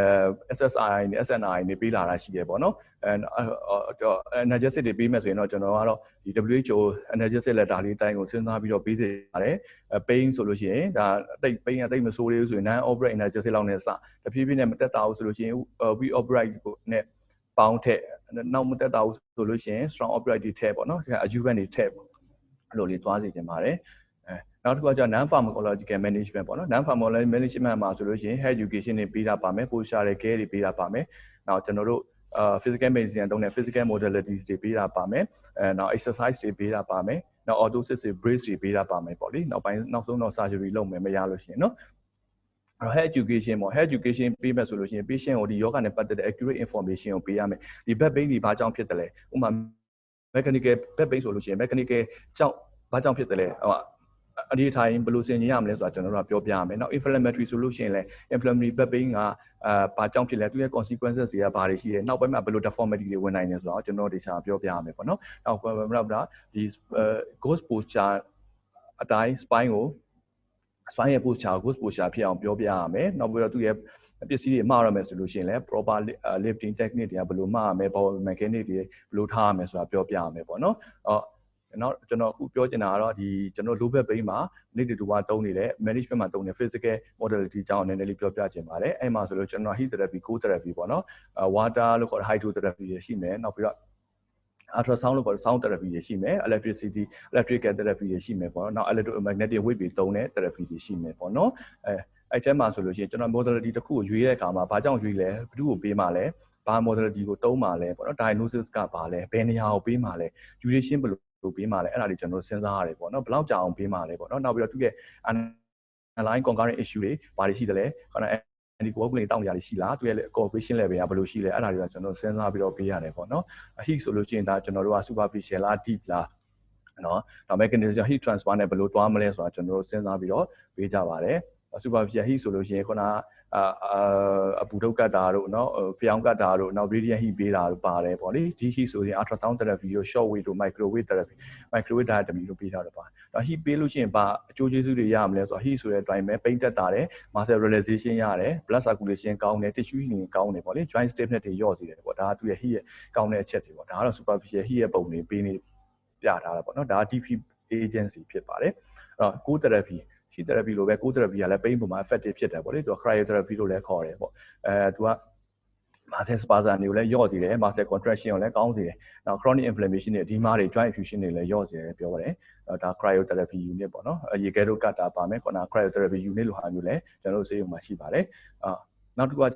Speaker 5: SSRI နဲ့ SNRI နေပေးလာတာရှိတယ်ပေါ့နော်အဲ analgesic တွေပေးမယ်ဆိုရင်တော့ကျွန်တော်ကတော့ဒီ WHO analgesic letter လေးတိုင်းကိုစဉ်းစားပြီးတော့ပေးစေပါတယ်အဲ pain ဆိုလို့ရှိရင်ဒါအသိ pain အသိမဆိုးသေးဘူးဆိုရင် non operate analgesic လောက်နဲ့စတဖြည်းဖြည်းနဲ့မတက်တာဘူးဆိုလို့ရှိရင် we operate ကိုနဲ့ပေါင်းထက်နောက်မတက်တာဘူးဆိုလို့ရှိရင် strong operate တွေထည့်ပေါ့နော်အယူဘန်တွေထည့်ပေါ့အဲ့လိုလေးသွားစီခြင်းပါတယ်အဲ နောက်တစ်ခုကကျ non pharmacological management ပေါ့နော် non pharmacological management မှာဆိုလို့ရှိရင် health education တွေပေးတာပါမယ် posture တွေ care တွေပေးတာပါမယ်နောက်ကျွန်တော်တို့အာ physical medicine တုံးတဲ့ physical modalities တွေပေးတာပါမယ်အဲနောက် exercise တွေပေးတာပါမယ်နောက် orthosis တွေ brace တွေပေးတာပါမယ်ပေါ့လေနောက်ပိုင်းနောက်ဆုံးတော့ surgery လုပ်မယ်မရလို့ရှိရင်နော်အဲ့တော့ health education ပေါ့ health education ပေးမယ်ဆိုလို့ရှိရင် patient ကိုဒီယောဂနဲ့ပတ်သက်တဲ့ accurate information ကိုပေးရမယ်ဒီ back pain ဒီဘာကြောင့်ဖြစ်တယ်လဲဥပမာ mechanical back pain ဆိုလို့ရှိရင် mechanical ကြောင့်ဘာကြောင့်ဖြစ်တယ်လဲဟို အနေထိုင်ဘယ်လိုဆင်ခြင်ရမလဲဆိုတာကျွန်တော်တို့ကပြောပြရမယ်။နောက် inflammatory ဆိုလို့ရှိရင်လည်း inflammatory back pain ကအာဘာကြောင့်ဖြစ်လဲသူရဲ့ consequences တွေကဘာတွေရှိလဲ။နောက်ပိုင်းမှာဘယ်လို deformity တွေဝင်နိုင်လဲဆိုတာကျွန်တော်တို့ဒီစာပြောပြရမယ်ပေါ့နော်။နောက်ဘယ်မှာဒီ ghost posture အတိုင်း spine ကို spine ရဲ့ posture ghost posture ဖြစ်အောင်ပြောပြရမယ်။နောက်ပြီးတော့သူရဲ့ပစ္စည်းတွေမှားရမယ်ဆိုလို့ရှိရင်လည်း proper lifting technique တွေကဘယ်လိုမှားရမယ် power mechanic တွေဘယ်လိုထားရမယ်ဆိုတာပြောပြရမယ်ပေါ့နော်အော် နောက်ကျွန်တော်အခုပြောချင်တာကတော့ဒီကျွန်တော် low back pain မှာ need to ကတုံးနေတဲ့ management မှာတုံးနေ physical modality အကြောင်းနည်းနည်းလေးပြောပြချင်ပါတယ်အဲ့မှာဆိုလို့ကျွန်တော် heat therapy cold therapy ပေါ့နော် water လို့ခေါ်တဲ့ hydrotherapy တွေရှိမယ်နောက်ပြီးတော့ ultrasound လို့ခေါ်တဲ့ sound therapy တွေရှိမယ် electricity electrical therapy တွေရှိမယ်ပေါ့နော်နောက် electromagnetic wave တွေတုံးတဲ့ therapy တွေရှိမယ်ပေါ့နော်အဲအဲ့ထဲမှာဆိုလို့ရှိရင်ကျွန်တော် modality တစ်ခုကိုရွေးတဲ့အခါမှာဘာကြောင့်ရွေးလဲဘယ်သူ့ကိုပေးမှလဲဘာ modality ကိုတုံးမှလဲပေါ့နော် diagnosis ကဘာလဲဘယ်နေရာကိုပေးမှလဲ duration ဘယ်လို ပေးမှလဲအဲ့ဒါတွေကျွန်တော်စဉ်းစားရတယ်ပေါ့နော်ဘယ်လောက်ကြာအောင်ပေးမှလဲပေါ့နော်နောက်ပြီးတော့သူ့ရဲ့ underlying concurrent issue တွေဘာတွေရှိသလဲခဏဒီကိုယ်ကနေတောင်းကြရရှိလားသူရဲ့ cooperation level ကဘယ်လိုရှိလဲအဲ့ဒါတွေကကျွန်တော်စဉ်းစားပြီးတော့ပေးရတယ်ပေါ့နော် heat ဆိုလို့ရှိရင်ဒါကျွန်တော်တို့က superficial လား deep လားနော်ဒါ mechanism heat transfer နဲ့ဘယ်လိုတွားမလဲဆိုတာကျွန်တော်တို့စဉ်းစားပြီးတော့ပေးကြပါတယ် superficial heat ဆိုလို့ရှိရင်ခုနအာ အပူထုတ်ကတ်တာတို့နော်ပြောင်းကတ်တာတို့နောက် radiant heat ပေးတာတို့ပါတယ်ပေါ့လေဒီ heat ဆိုရင် ultrasound therapy တို့ short wave တို့ microwave therapy microwave diathermy တို့ပေးတာတို့ပါတယ်ဒါ heat ပေးလို့ရှိရင်ဘာအကျိုးကျေးဇူးတွေရမလဲဆိုတော့ heat ဆိုတဲ့အတိုင်းပဲပိန့်တက်တာတယ် muscle relaxation ရတယ် blood circulation ကောင်းတယ် tissue healing ကောင်းတယ်ပေါ့လေ joint stiffness တွေရော့စေတယ်ပေါ့ဒါကသူ့ရဲ့ heat ရဲ့ကောင်းတဲ့အချက်တွေပေါ့ဒါကတော့ superficial heat ရဲ့ပုံတွေပေးနေပြထားတာပေါ့နော်ဒါက deep agency ဖြစ်ပါတယ်အဲ့တော့ cool therapy ရှိ therapy လိုပဲ cold therapy ကလည်း pain ပုံမှာ effective ဖြစ်တယ်ပေါ့လေသူက cryotherapy လို့လည်းခေါ်တယ်ပေါ့အဲသူက muscle spasm တွေကိုလည်းယော့စေတယ် muscle contraction ကိုလည်းကောင်းစေတယ်နောက် chronic inflammation တွေအဒီမားတွေ joint effusion တွေလည်းယော့စေတယ်ပြောပါတယ်ဒါ cryotherapy unit ပေါ့နော်ရေခဲတို့ကတ်တာပါမယ်ခုန cryotherapy unit လိုဟာမျိုးလည်းကျွန်တော်တို့ဆေးရုံမှာရှိပါတယ်အာနောက်တစ်ခုက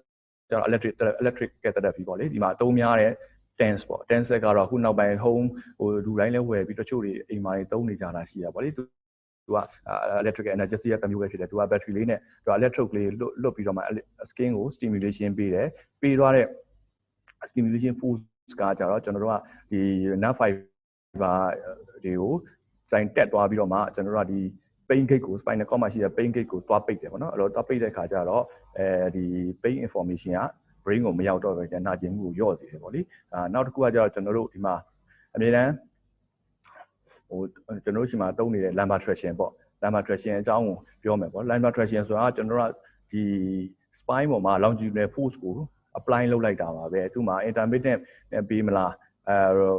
Speaker 5: ကျွန်တော် electric electric therapy ပေါ့လေဒီမှာအသုံးများတဲ့ tense ပေါ့ tense ကတော့အခုနောက်ပိုင်း home ဟိုလူတိုင်းလည်းဝယ်ပြီးတချို့တွေအိမ်မှာတွေသုံးနေကြတာရှိရပါလေ သူက electric energy ရဲ့တစ်မျိုးပဲဖြစ်တယ်သူက battery လေးနဲ့သူက electrode လေးလွတ်လွတ်ပြီးတော့မှ skin ကို stimulation ပေးတယ်ပေးသွားတဲ့ stimulation force ကကြတော့ကျွန်တော်တို့ကဒီ nerve fiber တွေကိုစိုင်တက်သွားပြီးတော့မှကျွန်တော်တို့ကဒီ pain gate ကို spinal cord မှာရှိတဲ့ pain gate ကိုသွားပိတ်တယ်ပေါ့နော်အဲ့တော့သွားပိတ်တဲ့ခါကျတော့အဲဒီ pain information က brain ကိုမရောက်တော့ပဲကျန်နာကျင်မှုကိုလျော့စေတယ်ပေါ့လေအာနောက်တစ်ခုကကျတော့ကျွန်တော်တို့ဒီမှာအမြဲတမ်း ဟိုကျွန်တော်တို့ရှိမှာတုံးနေတဲ့ lumbar traction ပေါ့ lumbar traction အကြောင်းကိုပြောမယ်ပေါ့ lumbar traction ဆိုတာကျွန်တော်တို့ကဒီ spine ပေါ်မှာ longitudinal force ကို apply လုပ်လိုက်တာပါပဲသူ့မှာ intermittent နဲ့ပေးမလားအဲ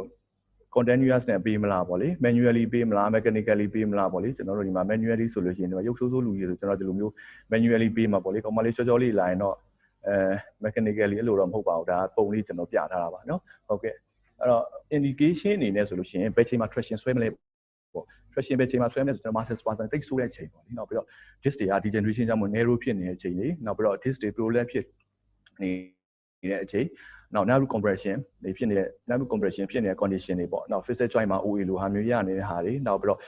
Speaker 5: continuous နဲ့ပေးမလားပေါ့လေ manually ပေးမလား mechanically ပေးမလားပေါ့လေကျွန်တော်တို့ဒီမှာ manually ဆိုလို့ရှိရင်ဒီမှာရုပ်ဆိုးဆိုးလူကြီးဆိုကျွန်တော်ဒီလိုမျိုး manually ပေးမှာပေါ့လေကောင်မလေးချောချောလေးလာရင်တော့အဲ mechanically အဲ့လိုတော့မဟုတ်ပါဘူးဒါပုံလေးကျွန်တော်ပြထားတာပါเนาะဟုတ်ကဲ့ အဲ့တော့ indication အနေနဲ့ဆိုလို့ရှိရင်ဘယ်ချိန်မှာ traction ဆွဲမလဲပေါ့ traction ဘယ်ချိန်မှာဆွဲမလဲဆိုတော့ muscle spasm တိတ်ဆိုးတဲ့ချိန်ပေါ့လေနောက်ပြီးတော့ disc တွေက degeneration ကြောင့်မို့ narrow ဖြစ်နေတဲ့ချိန်လေးနောက်ပြီးတော့ disc တွေ prolapse ဖြစ်နေနေတဲ့အချိန်နောက် nerve compression တွေဖြစ်နေတဲ့ nerve compression ဖြစ်နေတဲ့ condition တွေပေါ့နောက် physical joint မှာ OA လိုဟာမျိုးရနေတဲ့ဟာတွေနောက်ပြီးတော့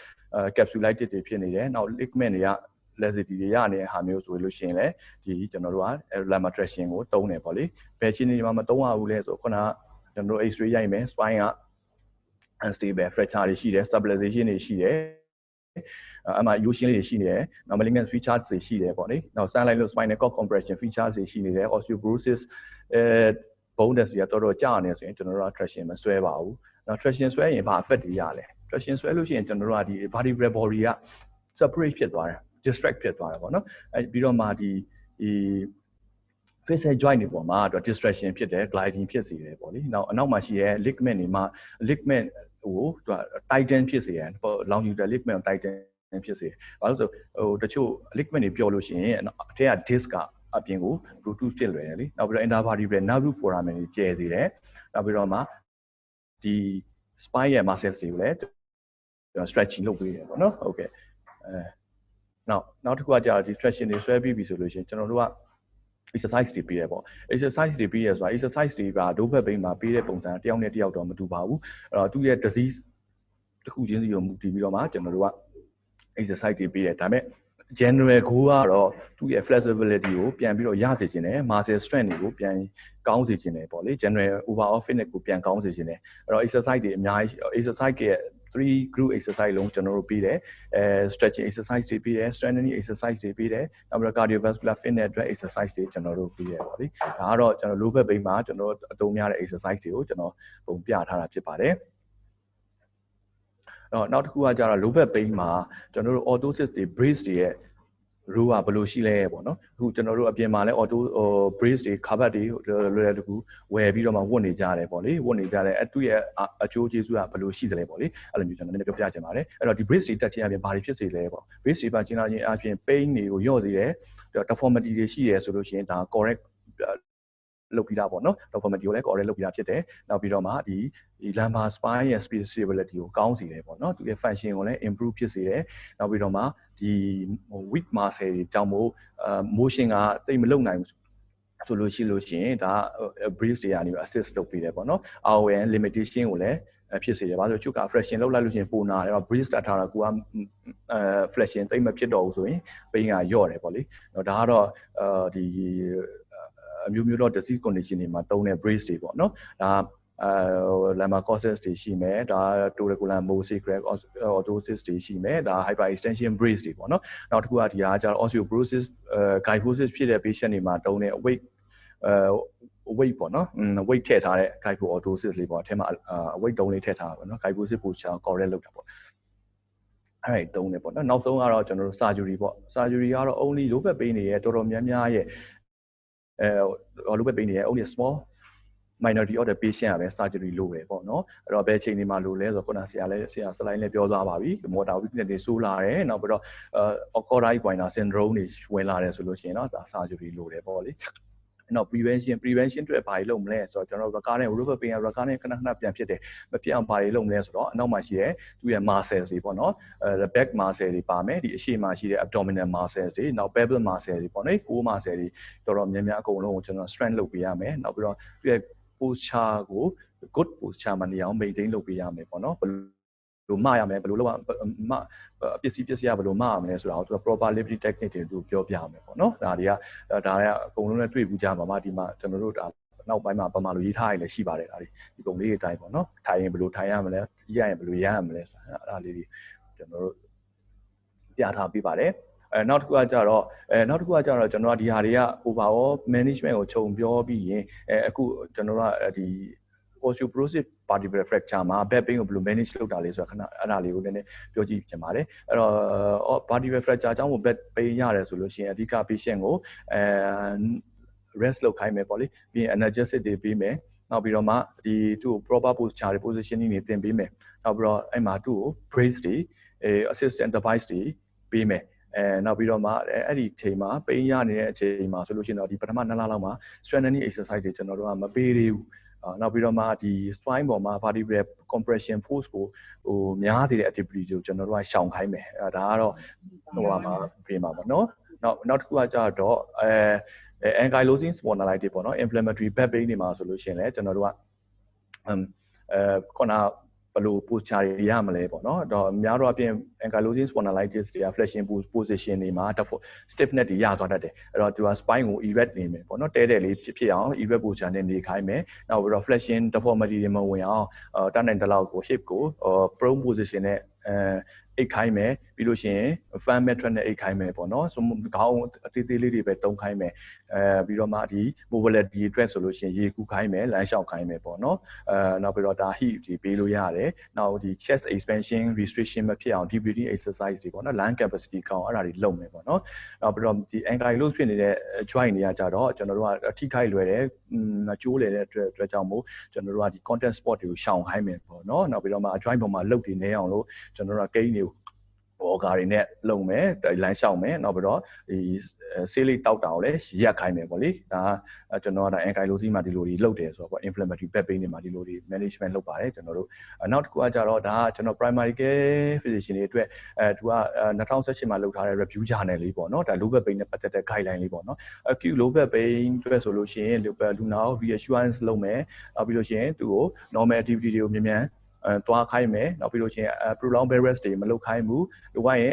Speaker 5: capsulitis တွေဖြစ်နေတယ်နောက် ligament တွေက laxity တွေရနေတဲ့ဟာမျိုးဆိုလို့ရှိရင်လည်းဒီကျွန်တော်တို့က lumbar traction ကိုတုံးတယ်ပေါ့လေဘယ်ချင်းနေမှာမတုံးရဘူးလဲဆိုခုနက ကျွန်တော်တို့ x-ray ရိုက်မယ် spine က unstable fracture တွေရှိတယ် stabilization တွေရှိတယ်အမှ U ရှင်းလေးတွေရှိနေတယ်။နောက် malignant features တွေရှိတယ်ပေါ့လေ။နောက် sunlight လို့ spinal cord compression features တွေရှိနေတယ်။ osteoporosis အဲ bone density ကတော်တော်ကျနေဆိုရင်ကျွန်တော်တို့က traction မဆွဲပါဘူး။နောက် traction ဆွဲရင်ဘာ effect တွေရလဲ။ traction ဆွဲလို့ရှိရင်ကျွန်တော်တို့ကဒီ vertebral body က separate ဖြစ်သွားတယ်။ distract ဖြစ်သွားတယ်ပေါ့နော်။အဲပြီးတော့မှဒီဒီ facial joint တွေပေါ်မှာတော့ distraction ဖြစ်တယ် gliding ဖြစ်စေတယ်ပေါ့လေ။နောက်အနောက်မှာရှိတဲ့ ligament တွေမှာ ligament ဟိုသူက tighten ဖြစ်စေတယ်။ longitudinal ligament tighten ဖြစ်စေ။ဘာလို့ဆိုဟိုတချို့ ligament တွေပြောလို့ရှိရင်အထက်က disc ကအပြင်ကို Bluetooth ဖြစ်လွယ်တယ်လीနောက်ပြီးတော့ intervertebral nerve foramen တွေကျဲစေတယ်နောက်ပြီးတော့မှဒီ spine ရဲ့ muscles တွေကိုလည်းကျွန်တော် stretching လုပ်ပေးတယ်ပေါ့နော်ဟုတ်ကဲ့အဲနောက်နောက်တစ်ခုကကြာဒီ stretching တွေဆွဲပြီးပြီဆိုလို့ရှိရင်ကျွန်တော်တို့က exercise တွေပေးရပေါ့ exercise တွေပေးရဆိုတာ exercise တွေကဒိုးဘက်ဘိန်းမှာပေးတဲ့ပုံစံတယောက်နဲ့တယောက်တော့မတူပါဘူးအဲ့တော့သူ့ရဲ့ disease တစ်ခုချင်းစီကိုမူတည်ပြီးတော့မှကျွန်တော်တို့က exercise တွေပေးတယ်ဒါပေမဲ့ general goal ကတော့သူ့ရဲ့ flexibility ကိုပြန်ပြီးတော့ရစေခြင်းနဲ့ muscle strength တွေကိုပြန်ကောင်းစေခြင်းနဲ့ပေါ့လေ general overall fitness ကိုပြန်ကောင်းစေခြင်းနဲ့အဲ့တော့ exercise တွေအများကြီး exercise ရဲ့ 3 group exercise လုံးကျွန်တော်တို့ပြီးတယ်အဲ stretching exercise တွေပြီးတယ် strengthening exercise တွေပြီးတယ်နောက်ပြီးတော့ cardiovascular fitness အတွက် exercise တွေကျွန်တော်တို့ပြီးတယ်ပေါ့လေဒါကတော့ကျွန်တော် low back pain မှာကျွန်တော်တို့အသုံးများတဲ့ exercise တွေကိုကျွန်တော်ပုံပြထားတာဖြစ်ပါတယ်တော့နောက်တစ်ခုကကြတော့ low back pain မှာကျွန်တော်တို့ orthosis တွေ brace တွေရဲ့ rule ကဘယ်လိုရှိလဲပေါ့နော်အခုကျွန်တော်တို့အပြင်မှာလဲ auto ဟို brace တွေ cover တွေလွယ်လွယ်တကူဝယ်ပြီးတော့မှဝတ်နေကြတယ်ပေါ့လေဝတ်နေကြတယ်အတူရဲ့အကျိုးကျေးဇူးကဘယ်လိုရှိသလဲပေါ့လေအဲ့လိုမျိုးကျွန်တော်နည်းနည်းပြောပြချင်ပါတယ်အဲ့တော့ဒီ brace တွေတက်ခြင်းအပြင်ဘာတွေဖြစ်စေလဲပေါ့ brace တွေပါကျင်းလာခြင်းအပြင် pain တွေကိုညော့စေတယ် deformity တွေရှိရဆိုလို့ရှိရင်ဒါ correct လုပ်ပြီးသားပေါ့နော် deformity ကိုလည်း correct လုပ်ပြီးသားဖြစ်တယ်နောက်ပြီးတော့မှဒီဒီ lumbar spine ရဲ့ stability ကိုကောင်းစေတယ်ပေါ့နော်သူရဲ့ function ကိုလည်း improve ဖြစ်စေတယ်နောက်ပြီးတော့မှ ဒီဟို weak muscle တွေကြောင့်မို့အာ motion ကတိတ်မလုံနိုင်ဘူးဆိုလို့ရှိလို့ရှိရင်ဒါ breeze တွေကနေ assist လုပ်ပေးတယ်ပေါ့နော် RON limitation ကိုလည်းဖြစ်စေတယ်။ဘာလို့လဲချုပ်က fraction လောက်လိုက်လို့ရှိရင်ပိုနာတယ်။ breeze တက်ထားတာကိုကအဲ fraction တိတ်မဖြစ်တော့ဘူးဆိုရင်ပိန်းကညော့တယ်ပေါ့လေ။ဒါကတော့အဲဒီအမျိုးမျိုးတော့ disease condition တွေမှာတုံးတဲ့ breeze တွေပေါ့နော်။ဒါ အဲ lemma causes တွေရှိမယ်ဒါ tuberculous mosaic crack orthosis တွေရှိမယ်ဒါ hyperextension brace တွေပေါ့နော်နောက်တစ်ခုကဒီဟာကျတော့ osteoporosis kyphosis ဖြစ်တဲ့ patient တွေမှာတုံးတဲ့ weight အဲ weight ပေါ့နော် weight ထည့်ထားတဲ့ kyphoorthosis လေးပေါ့အထက်မှာ weight တုံးလေးထည့်ထားတာပေါ့နော် kyphosis posture correct လုပ်တာပေါ့အဲ့ဒါတုံးနေပေါ့နော်နောက်ဆုံးကတော့ကျွန်တော်တို့ surgery ပေါ့ surgery ကတော့ only low back pain တွေရဲ့တော်တော်များများရဲ့အဲ low back pain တွေရဲ့ only small minority of the patient ကပဲ surgery လုပ်ပဲပေါ့နော်အဲ့တော့ဘယ်ချိန်ဒီမှာလုပ်လဲဆိုတော့ခုနဆရာလည်းဆရာ slide လည်းပြောသွားပါပြီ motor weakness တွေဆိုးလာတယ်နောက်ပြီးတော့ occurrence pointer syndrome တွေဝင်လာတယ်ဆိုလို့ရှိရင်တော့ဒါ surgery လုပ်တယ်ပေါ့လေနော် prevention prevention အတွက်ဘာတွေလုပ်မလဲဆိုတော့ကျွန်တော် recurrent rubber pain recurrent ခဏခဏပြန်ဖြစ်တယ်မဖြစ်အောင်ဘာတွေလုပ်မလဲဆိုတော့အနောက်မှာရှိတဲ့သူရဲ့ muscles တွေပေါ့နော်အဲ back muscle တွေပါမယ်ဒီအရှေ့မှာရှိတဲ့ abdominal muscles တွေနောက် pelvic muscle တွေပေါ့နော်ကိုး muscle တွေတော်တော်များများအကုန်လုံးကိုကျွန်တော် strength လုပ်ပေးရမယ်နောက်ပြီးတော့သူရဲ့ posture ကို good posture မှာနေအောင် maintain လုပ်ပေးရမယ်ပေါ့နော်ဘယ်လိုမရမယ်ဘယ်လိုလုပ်မပစ္စည်းပစ္စည်းကဘယ်လိုမရမလဲဆိုတာကိုသူက proper lifting technique တွေသူပြောပြရမယ်ပေါ့နော်ဒါတွေကဒါတွေကအကုန်လုံးနဲ့တွေ့ဘူးကြမှာပါဒီမှာကျွန်တော်တို့ဒါနောက်ပိုင်းမှာပမာလိုရေးထားရလည်းရှိပါတယ်ဒါတွေဒီပုံလေးတွေအတိုင်းပေါ့နော်ထိုင်ရင်ဘယ်လိုထိုင်ရမလဲရရင်ဘယ်လိုရရမလဲဆိုတာအဲ့ဒါလေးတွေကျွန်တော်တို့ပြထားပေးပါတယ် အဲနောက်တစ်ခုကကြတော့အဲနောက်တစ်ခုကကြတော့ကျွန်တော်ကဒီဟာတွေက overall management ကိုခြုံပြောပြီးရင်အဲအခုကျွန်တော်ကဒီ osteoporosis vertebral fracture မှာ back pain ကိုဘယ်လို manage လုပ်တာလဲဆိုတာခဏအဲ့ဒါလေးကိုလည်းနည်းပြောကြည့်ချင်ပါတယ်အဲ့တော့ vertebral fracture အကြောင်းကို back pain ရတယ်ဆိုလို့ရှိရင်အဓိက patient ကိုအဲ rest လုပ်ခိုင်းမယ်ပေါ့လေပြီးရင် analgesic တွေပေးမယ်နောက်ပြီးတော့မှဒီသူ့ကို proper posture တွေ positioning တွေသင်ပေးမယ်နောက်ပြီးတော့အဲ့မှာသူ့ကို brace တွေအဲ assistant device တွေပေးမယ် အဲနောက်ပြီးတော့မှအဲ့ဒီအချိန်မှာပိန်းရနေတဲ့အချိန်မှာဆိုလို့ရှိရင်တော့ဒီပထမ2လလောက်မှာ strengthening exercise တွေကျွန်တော်တို့ကမပေးသေးဘူးနောက်ပြီးတော့မှဒီ spine ပေါ်မှာ vertebral compression force ကိုဟိုများစေတဲ့ activity ကိုကျွန်တော်တို့ကရှောင်ခိုင်းမယ်အဲဒါကတော့ဟိုမှာပြင်ပါပေါ့နော်နောက်နောက်တစ်ခုကကြတော့အဲ ankylosing spondylitis ပေါ့နော် inflammatory back pain တွေမှာဆိုလို့ရှိရင်လည်းကျွန်တော်တို့ကအဲခုန ဘယ်လို posture တွေရမလဲပေါ့နော်တော့အများတော့အပြင် ankylosing spondylitis တွေက flexing position တွေမှာ stiffness တွေရသွားတတ်တယ်အဲ့တော့သူက spine ကို erect နေမယ်ပေါ့နော်တဲတဲ့လေးဖြစ်ဖြစ်အောင် erect posture နဲ့နေခိုင်းမယ်နောက်ပြီးတော့ flexing deformity တွေမဝင်အောင်တတ်နိုင်တဲ့လောက်ကို hip ကို prone position နဲ့အဲ အိတ်ခိုင်းမယ်ပြီးလို့ရှိရင် fan metric နဲ့အိတ်ခိုင်းမယ်ပေါ့နော်ဆိုခေါင်းအသေးသေးလေးတွေပဲတုံးခိုင်းမယ်အဲပြီးတော့မှဒီ mobility အတွက်ဆိုလို့ရှိရင်ရေကူးခိုင်းမယ်လမ်းလျှောက်ခိုင်းမယ်ပေါ့နော်အဲနောက်ပြီးတော့ဒါ heat ဒီပေးလို့ရတယ်နောက်ဒီ chest expansion restriction မဖြစ်အောင် deep breathing exercise တွေပေါ့နော် lung capacity ကောင်းအဲ့ဒါတွေလုပ်မယ်ပေါ့နော်နောက်ပြီးတော့ဒီ ankylose ဖြစ်နေတဲ့ joint တွေကကြတော့ကျွန်တော်တို့ကအထိခိုက်လွယ်တယ်မကျိုးလေတဲ့အတွက်အတွက်ကြောင့်မို့ကျွန်တော်တို့ကဒီ content sport တွေကိုရှောင်ခိုင်းမယ်ပေါ့နော်နောက်ပြီးတော့မှ joint ပေါ်မှာလုတ်တွေနေအောင်လို့ကျွန်တော်တို့ကကိန်းတွေကို ဘော်ကာတွေနဲ့လုံမယ်လမ်းလျှောက်မယ်နောက်ပြီးတော့ဒီဆေးလေးတောက်တာကိုလည်းရက်ခိုင်းမယ်ပေါ့လေဒါကျွန်တော်ကဒါ ankylosing မှာဒီလိုတွေလုပ်တယ်ဆိုတော့ပေါ့ inflammatory back pain တွေမှာဒီလိုတွေ management လုပ်ပါတယ်ကျွန်တော်တို့နောက်တစ်ခုကကြတော့ဒါကကျွန်တော် primary care physician တွေအတွက်အဲသူက2018မှာလုပ်ထားတဲ့ review journal လေးပေါ့နော်ဒါ low back pain နဲ့ပတ်သက်တဲ့ guideline လေးပေါ့နော် acute low back pain အတွက်ဆိုလို့ရှိရင်လူနာကို reassurance လုပ်မယ်နောက်ပြီးလို့ရှိရင်သူ့ကို normal activity တွေကိုမြန်မြန် အဲတွားခိုင်းမယ်နောက်ပြီးလို့ချင်း prolonged bed rest တွေမလုပ်ခိုင်းဘူးလိုကရင်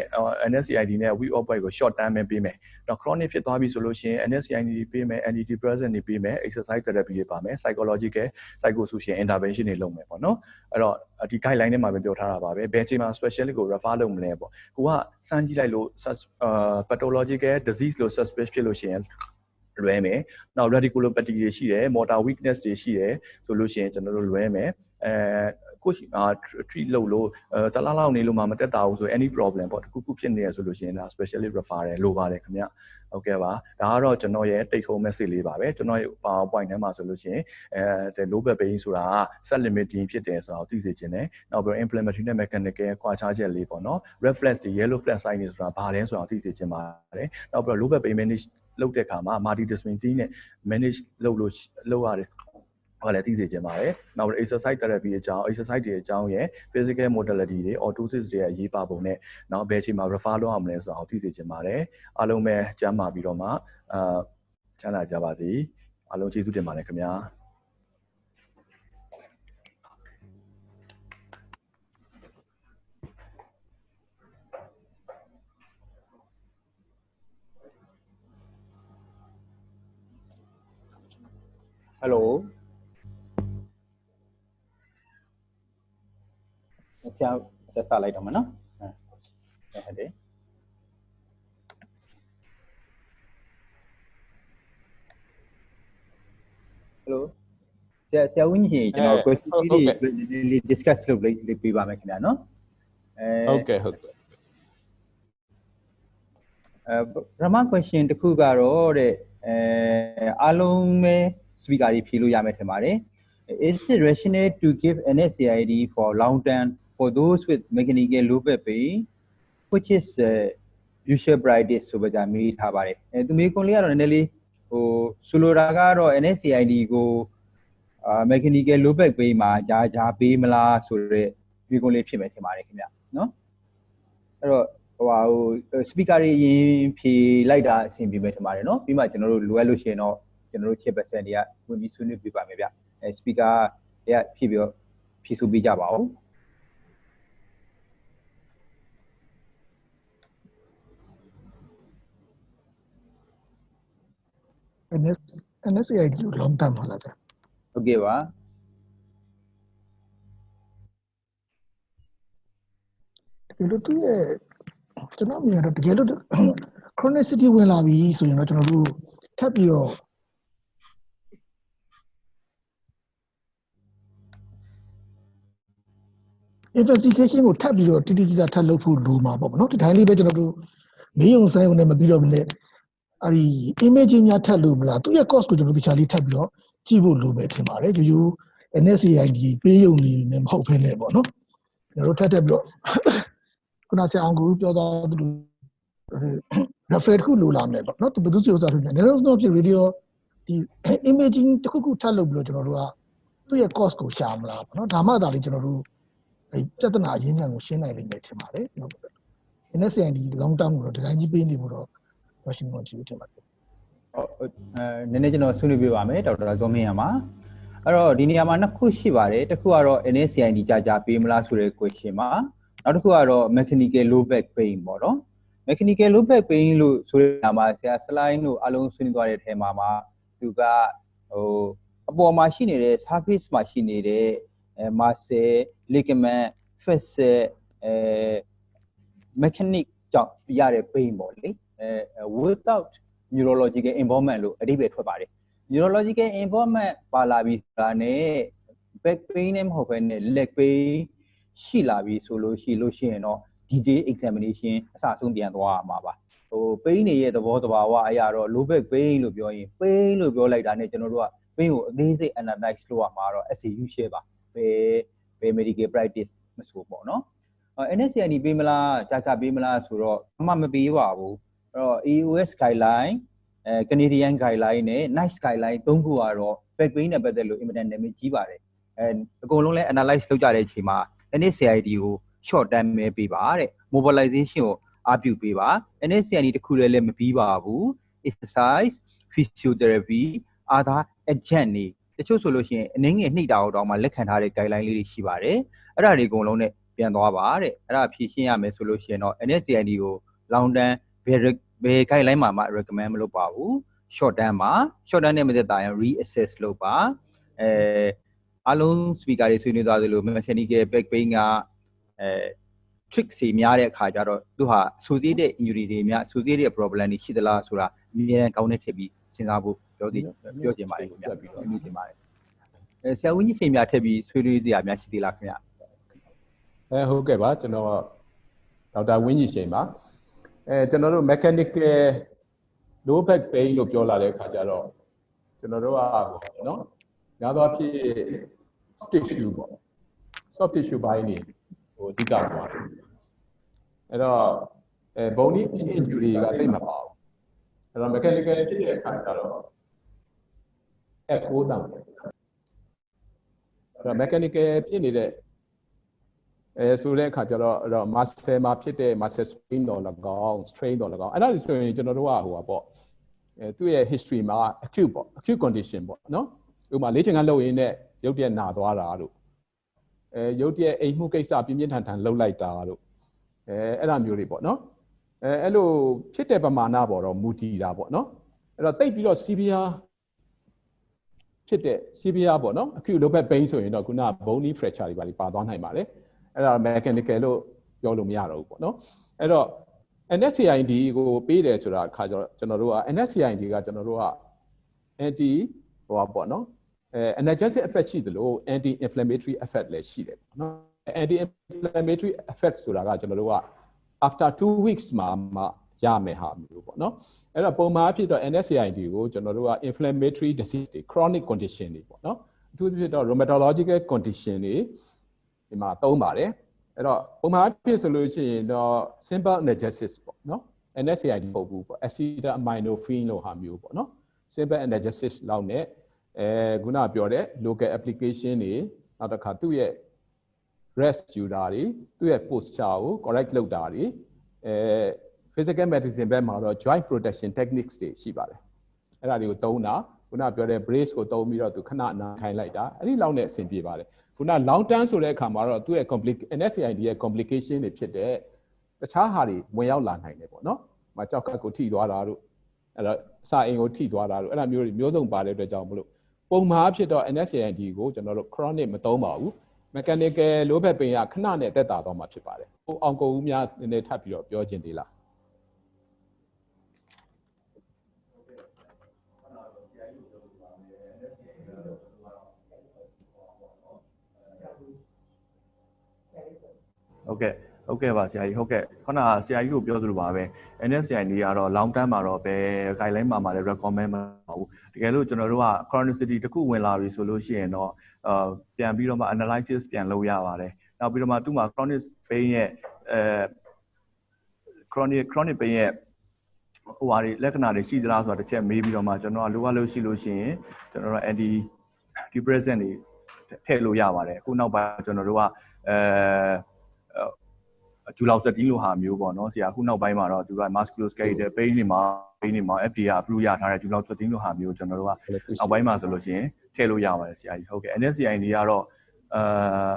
Speaker 5: NSAID နဲ့ week off bite ကို short term ပဲပေးမယ်တော့ chronic ဖြစ်သွားပြီဆိုလို့ရှိရင် NSAID တွေပေးမယ် antidepressant တွေပေးမယ် exercise therapy တွေပါမယ် psychological psychosocial intervention တွေလုပ်မယ်ပေါ့နော်အဲ့တော့ဒီ guideline ထဲမှာပဲပြောထားတာပါပဲဘယ်ချိန်မှာ specialist ကို refer လုပ်မလဲပေါ့ကိုကစမ်းကြည့်လိုက်လို့ pathological disease လို့ suspect ဖြစ်လို့ရှိရင်လွဲမယ်။နောက် radiculopathy တွေရှိတယ် motor weakness တွေရှိတယ်ဆိုလို့ရှိရင်ကျွန်တော်တို့လွဲမယ်။အဲ ကိုရှိအာ treat လုပ်လို့အဲတလားလောက်နေလို့မှမတက်တာဘူးဆို any problem ပေါ့တခုခုဖြစ်နေရဆိုလို့ရှိရင်ဒါ specialist referral လိုပါတယ်ခင်ဗျဟုတ်ကဲ့ပါဒါကတော့ကျွန်တော်ရဲ့ take home message လေးပါပဲကျွန်တော်ရဲ့ PowerPoint ထဲမှာဆိုလို့ရှိရင်အဲ low back pain ဆိုတာက set limiting ဖြစ်တယ်ဆိုတာကိုသိစေချင်တယ်နောက်ပြီး inflammatory နဲ့ mechanical ကွာခြားချက်လေးပေါ့နော် reflex တွေ yellow flag sign တွေဆိုတာဘာလဲဆိုတာကိုသိစေချင်ပါတယ်နောက်ပြီး low back pain manage လုပ်တဲ့အခါမှာ multidisciplinary နဲ့ manage လုပ်လို့လုပ်ရတ ယ်ဟောလည်းသိစေချင်ပါတယ်။နောက်ပြီး exercise therapy အကြောင်း exercise တွေအကြောင်းရဲ့ physical modality တွေ orthosis တွေရဲ့အရေးပါပုံနဲ့နောက်ဘယ်အချိန်မှာ refer လုပ်ရမလဲဆိုတာကိုသိစေချင်ပါတယ်။အားလုံးပဲကျမ်းမာပြီးတော့မှအာချမ်းသာကြပါစေ။အားလုံးကျေးဇူးတင်ပါတယ်ခင်ဗျာ။
Speaker 6: Hello ဆရာဆက်စားလိုက်တော့မနော်ဟုတ်ဟုတ်တယ် Hello ဆရာဆရာဝင်းကြီးကျွန်တော် question လေးတွေနည်းနည်းလေး discuss လုပ်လေးလေးပြပါမယ်ခင်ဗျာနော်အဲ
Speaker 3: ဟုတ်ကဲ့ဟုတ်ကဲ့
Speaker 6: အဲပထမ question တစ်ခုကတော့တဲ့အဲအားလုံးပဲ speaker တွေဖြေလို့ရမယ်ထင်ပါတယ် Is it rational to give NSAID for long term for those with mechanical low back pain which is uh, usual practice ဆိုပါကြမေးထားပါတယ်အဲသူမေးခွန်းလေးကတော့နည်းနည်းလေးဟိုဆိုလိုတာကတော့ NSAID ကိုအာ mechanical low back pain မှာဂျာဂျာပေးမလားဆိုတော့မေးခွန်းလေးဖြစ်မယ်ထင်ပါတယ်ခင်ဗျနော်အဲ့တော့ဟိုဟာဟို speaker တွေအရင်ဖြေလိုက်တာအဆင်ပြေမယ်ထင်ပါတယ်နော်ပြီးမှကျွန်တော်တို့လိုအပ်လို့ရှိရင်တော့ကျွန်တော်တို့ chip percent တွေကဝင်ပြီးဆွေးနွေးပြပါမယ်ဗျအဲ speaker တွေကဖြည့်ပြီးတော့ဖြည့်ဆိုပေးကြပါဦး
Speaker 1: NS NSAID လို့ long term ပါလားဗျ
Speaker 6: ဟုတ်ကဲ့ပါ
Speaker 1: တကယ်လို့သူ့ရဲ့ကျွန်တော်မြင်တော့တကယ်လို့ chronicity ဝင်လာပြီဆိုရင်တော့ကျွန်တော်တို့ထပ်ပြီးတော့ investigation ကိုထပ်ပြီးတော့တိတိကျကျထပ်လုပ်ဖို့လိုမှာပေါ့ဗောနော်ဒီတိုင်းလေးပဲကျွန်တော်တို့မေးုံဆိုင်ုံနဲ့မပြီးတော့ဘူးလေ အဲ့ဒီ imaging ညာထပ်လို့မလားသူ့ရဲ့ cost ကိုကျွန်တော်တို့တခြားလေးထပ်ပြီးတော့ကြည့်ဖို့လိုမယ်ထင်ပါတယ်ရိုးရိုး NSAID ပေးရုံနေနဲ့မဟုတ်ဘဲနဲ့ပေါ့နော်ကျွန်တော်တို့ထပ်ထပ်ပြီးတော့ခုနဆရာအောင်ကိုပြောသွားသလို referral တစ်ခုလိုလာမယ်ပေါ့နော်သူဘယ်သူစီဥစ္စာထုတ်နေလဲ neural ဖြစ် radio ဒီ imaging တစ်ခုခုထပ်လုပ်ပြီးတော့ကျွန်တော်တို့ကသူ့ရဲ့ cost ကိုရှာမလားပေါ့နော်ဒါမှသာလေကျွန်တော်တို့အဲပြဿနာအရင်းခံကိုရှင်းနိုင်လိမ့်မယ်ထင်ပါတယ်ကျွန်တော် NSAID long term ကိုတော့ဒီတိုင်းကြီးပေးနေဖို့တော့ Washington ကြည့်ထင်ပါတယ်
Speaker 6: ဟုတ်အဲနည်းနည်းကျွန်တော်ဆွေးနွေးပြပါမယ်ဒေါက်တာဇော်မင်းရမှာအဲ့တော့ဒီနေရာမှာနှစ်ခုရှိပါတယ်တစ်ခုကတော့ NSCID ကြာကြာပေးမလားဆိုတဲ့ question မှာနောက်တစ်ခုကတော့ mechanical low back pain ပေါ့နော် mechanical low back pain လို့ဆိုတဲ့နေရာမှာဆရာ slide တို့အလုံးဆွေးနွေးသွားတဲ့အထဲမှာမှာသူကဟိုအပေါ်မှာရှိနေတဲ့ surface မှာရှိနေတဲ့အဲ muscle ligament fascia အဲ mechanic ကြောင့်ရတဲ့ pain ပေါ့လေအဲ without neurological involvement လို့အဓိပ္ပာယ်ထွက်ပါတယ် neurological involvement ပါလာပြီဆိုတာနဲ့ back pain နဲ့မဟုတ်ဘဲနဲ့ leg pain ရှိလာပြီဆိုလို့ရှိလို့ရှိရင်တော့ detail examination အစအဆုံးပြန်သွားရမှာပါဟို pain တွေရဲ့သဘောတဘာဝအရာတော့ low back pain လို့ပြောရင် pain လို့ပြောလိုက်တာနဲ့ကျွန်တော်တို့က pain ကိုအသေးစိတ် analyze လုပ်ရမှာတော့ SAU share ပါဘယ်ဘယ် medical practice မဆိုပေါ့နော်အဲ NSCID ပေးမလားကြာကြာပေးမလားဆိုတော့အမှမပေးပါဘူးအဲ့ တော့ EOS guideline အဲ Canadian guideline နဲ့ NICE guideline သုံးခုကတော့ back pain နဲ့ပတ်သက်လို့ implement နာမည်ကြီးပါတယ်အဲအကုန်လုံးလဲ analyze လုပ်ကြတဲ့အချိန်မှာ NSCID ကို short term ပဲပေးပါတဲ့ mobilization ကိုအားပြုပေးပါ NSCID တခုလည်းလည်းမပြီးပါဘူး exercise physiotherapy other agent တွေတချို့ဆိုလို့ရှိရင်အနည်းငယ်နှိပ်တာတော့တောင်မှလက်ခံထားတဲ့ guideline လေးတွေရှိပါတယ်အဲ့ဒါတွေအကုန်လုံးနဲ့ပြန်သွားပါတဲ့အဲ့ဒါဖြည့်ရှင်းရမယ်ဆိုလို့ရှိရင်တော့ NSCID ကို long term ဘယ်ဘယ် guideline မှာမှ recommend မလုပ်ပါဘူး short term မှာ short term နဲ့မသက်တာရင် reassess လုပ်ပါအဲအားလုံး speaker တွေဆွေးနွေးသွားသလို mechanical back pain ကအဲ trick စီများတဲ့အခါကျတော့သူဟာ associated injury တွေများ associated problem တွေရှိသလားဆိုတာအမြဲတမ်းကောင်းတဲ့ထည့်ပြီးစဉ်းစားဖို့ပြောသေးပြောချင်ပါတယ်ခင်ဗျာပြီးတော့မြင်ချင်ပါတယ်အဲဆရာဝန်ကြီးစိန်များထည့်ပြီးဆွေးနွေးစရာများရှိသေးလားခင်ဗျာ
Speaker 3: အဲဟုတ်ကဲ့ပါကျွန်တော်ဒေါက်တာဝင်းကြီးရှိန်ပါ အဲကျွန်တော်တို့ mechanical low back pain လို့ပြောလာတဲ့အခါကျတော့ကျွန်တော်တို့ကပေါ့နော်ညာတော့ဖြစ် tissue ပေါ့ soft tissue ဘိုင်းနေဟိုအဓိကသွားတယ်အဲ့တော့အဲ bony injury ကတိတ်မပါဘူးအဲ့တော့ mechanical ဖြစ်တဲ့အခါကျတော့အဲ့ကိုးတံအဲ့တော့ mechanical ဖြစ်နေတဲ့ အဲဆိုတဲ့အခါကျတော့အဲ့တော့ muscle မှာဖြစ်တဲ့ muscle strain တော့၎င်း strain တော့၎င်းအဲ့ဒါဆိုရင်ကျွန်တော်တို့ကဟိုပါပေါ့အဲသူ့ရဲ့ history မှာ acute ပေါ့ acute condition ပေါ့နော်ဥပမာလေ့ကျင့်ခန်းလုပ်ရင်းနဲ့ရုပ်တရက်နာသွားတာတို့အဲရုပ်တရက်အိမ်မှုကိစ္စပြင်းပြင်းထန်ထန်လှုပ်လိုက်တာတို့အဲအဲ့ဒါမျိုးတွေပေါ့နော်အဲအဲ့လိုဖြစ်တဲ့ပမာဏပေါ်တော့မူတည်တာပေါ့နော်အဲ့တော့တိတ်ပြီးတော့ severe ဖြစ်တဲ့ severe ပေါ့နော် acute low back pain ဆိုရင်တော့ခုန bony fracture တွေပါပါသွားနိုင်ပါတယ် အဲ့ဒါ mechanical လို့ပြောလို့မရတော့ဘူးပေါ့နော်အဲ့တော့ NSCID ကိုပေးတယ်ဆိုတာအခါကျတော့ကျွန်တော်တို့က NSCID ကကျွန်တော်တို့က anti ဟိုပါပေါ့နော်အဲ analgesic effect ရှိသလို anti inflammatory effect လည်းရှိတယ်ပေါ့နော် anti inflammatory effect ဆိုတာကကျွန်တော်တို့က after 2 weeks မှာမှရမယ်ဟာမျိုးပေါ့နော်အဲ့တော့ပုံမှန်အဖြစ်တော့ NSAID ကိုကျွန်တော်တို့က inflammatory disease တွေ chronic condition တွေပေါ့နော်အထူးသဖြင့်တော့ rheumatological condition တွေ ဒီမှာသုံးပါတယ်အဲ့တော့ပုံမှန်အဖြစ်ဆိုလို့ရှိရင်တော့ simple analgesic ပေါ့နော် NSAID မဟုတ်ဘူးပေါ့ acetaminophen လို့ဟာမျိုးပေါ့နော် simple analgesic လောက်နဲ့အဲခုနပြောတဲ့ local application တွေနောက်တစ်ခါသူ့ရဲ့ rest ယူတာတွေသူ့ရဲ့ posture ကို correct လုပ်တာတွေအဲ physical medicine ဘက်မှာတော့ joint protection techniques တွေရှိပါတယ်အဲ့ဒါတွေကိုသုံးတာခုနပြောတဲ့ brace ကိုသုံးပြီးတော့သူခဏနာခိုင်းလိုက်တာအဲ့ဒီလောက်နဲ့အဆင်ပြေပါတယ် ခုန long term ဆိုတဲ့အခါမှာတော့သူ့ရဲ့ complicate NSAID ရဲ့ complication တွေဖြစ်တဲ့တခြားဟာတွေဝင်ရောက်လာနိုင်တယ်ပေါ့နော်။မကြောက်ကတ်ကိုထိသွားတာတို့အဲ့တော့စာအိမ်ကိုထိသွားတာတို့အဲ့ဒါမျိုးတွေမျိုးစုံပါတဲ့အတွက်ကြောင့်မလို့ပုံမှန်ဖြစ်တော့ NSAID ကိုကျွန်တော်တို့ chronic မသုံးပါဘူး။ mechanical low back pain ကခဏနဲ့တက်တာတော့မှာဖြစ်ပါတယ်။ဟိုအောင်ကုန်ဦးများနည်းနည်းထပ်ပြီးတော့ပြောခြင်းသေးလား။
Speaker 5: ဟုတ်ကဲ့ဟုတ်ကဲ့ပါဆရာကြီးဟုတ်ကဲ့ခုနကဆရာကြီးတို့ပြောသလိုပါပဲ NSCI လေးကတော့ long term မှာတော့ပဲ guideline မှာမှာလည်း recommend မပါဘူးတကယ်လို့ကျွန်တော်တို့က chronicity တစ်ခုဝင်လာပြီဆိုလို့ရှိရင်တော့အာပြန်ပြီးတော့မှ analysis ပြန်လုပ်ရပါတယ်နောက်ပြီးတော့မှသူ့မှာ chronic pain ရဲ့အဲ chronic chronic pain ရဲ့ဟိုဟာတွေလက္ခဏာတွေရှိသလားဆိုတာတစ်ချက်မေးပြီးတော့မှကျွန်တော်ကလိုအပ်လို့ရှိလို့ရှိရင်ကျွန်တော်တို့ anti depressant တွေထည့်လို့ရပါတယ်အခုနောက်ပိုင်းကျွန်တော်တို့ကအဲ ဂျူလောက်စတင်လို့ဟာမျိုးပေါ့နော်ဆရာခုနောက်ပိုင်းမှာတော့သူက musculoskeletal pain တွေမှာ pain တွေမှာ FDA approve ရထားတဲ့ဂျူလောက်စတင်လို့ဟာမျိုးကျွန်တော်တို့ကနောက်ပိုင်းမှာဆိုလို့ရှိရင်ထည့်လို့ရပါတယ်ဆရာကြီးဟုတ်ကဲ့ NSCI တွေကတော့အာ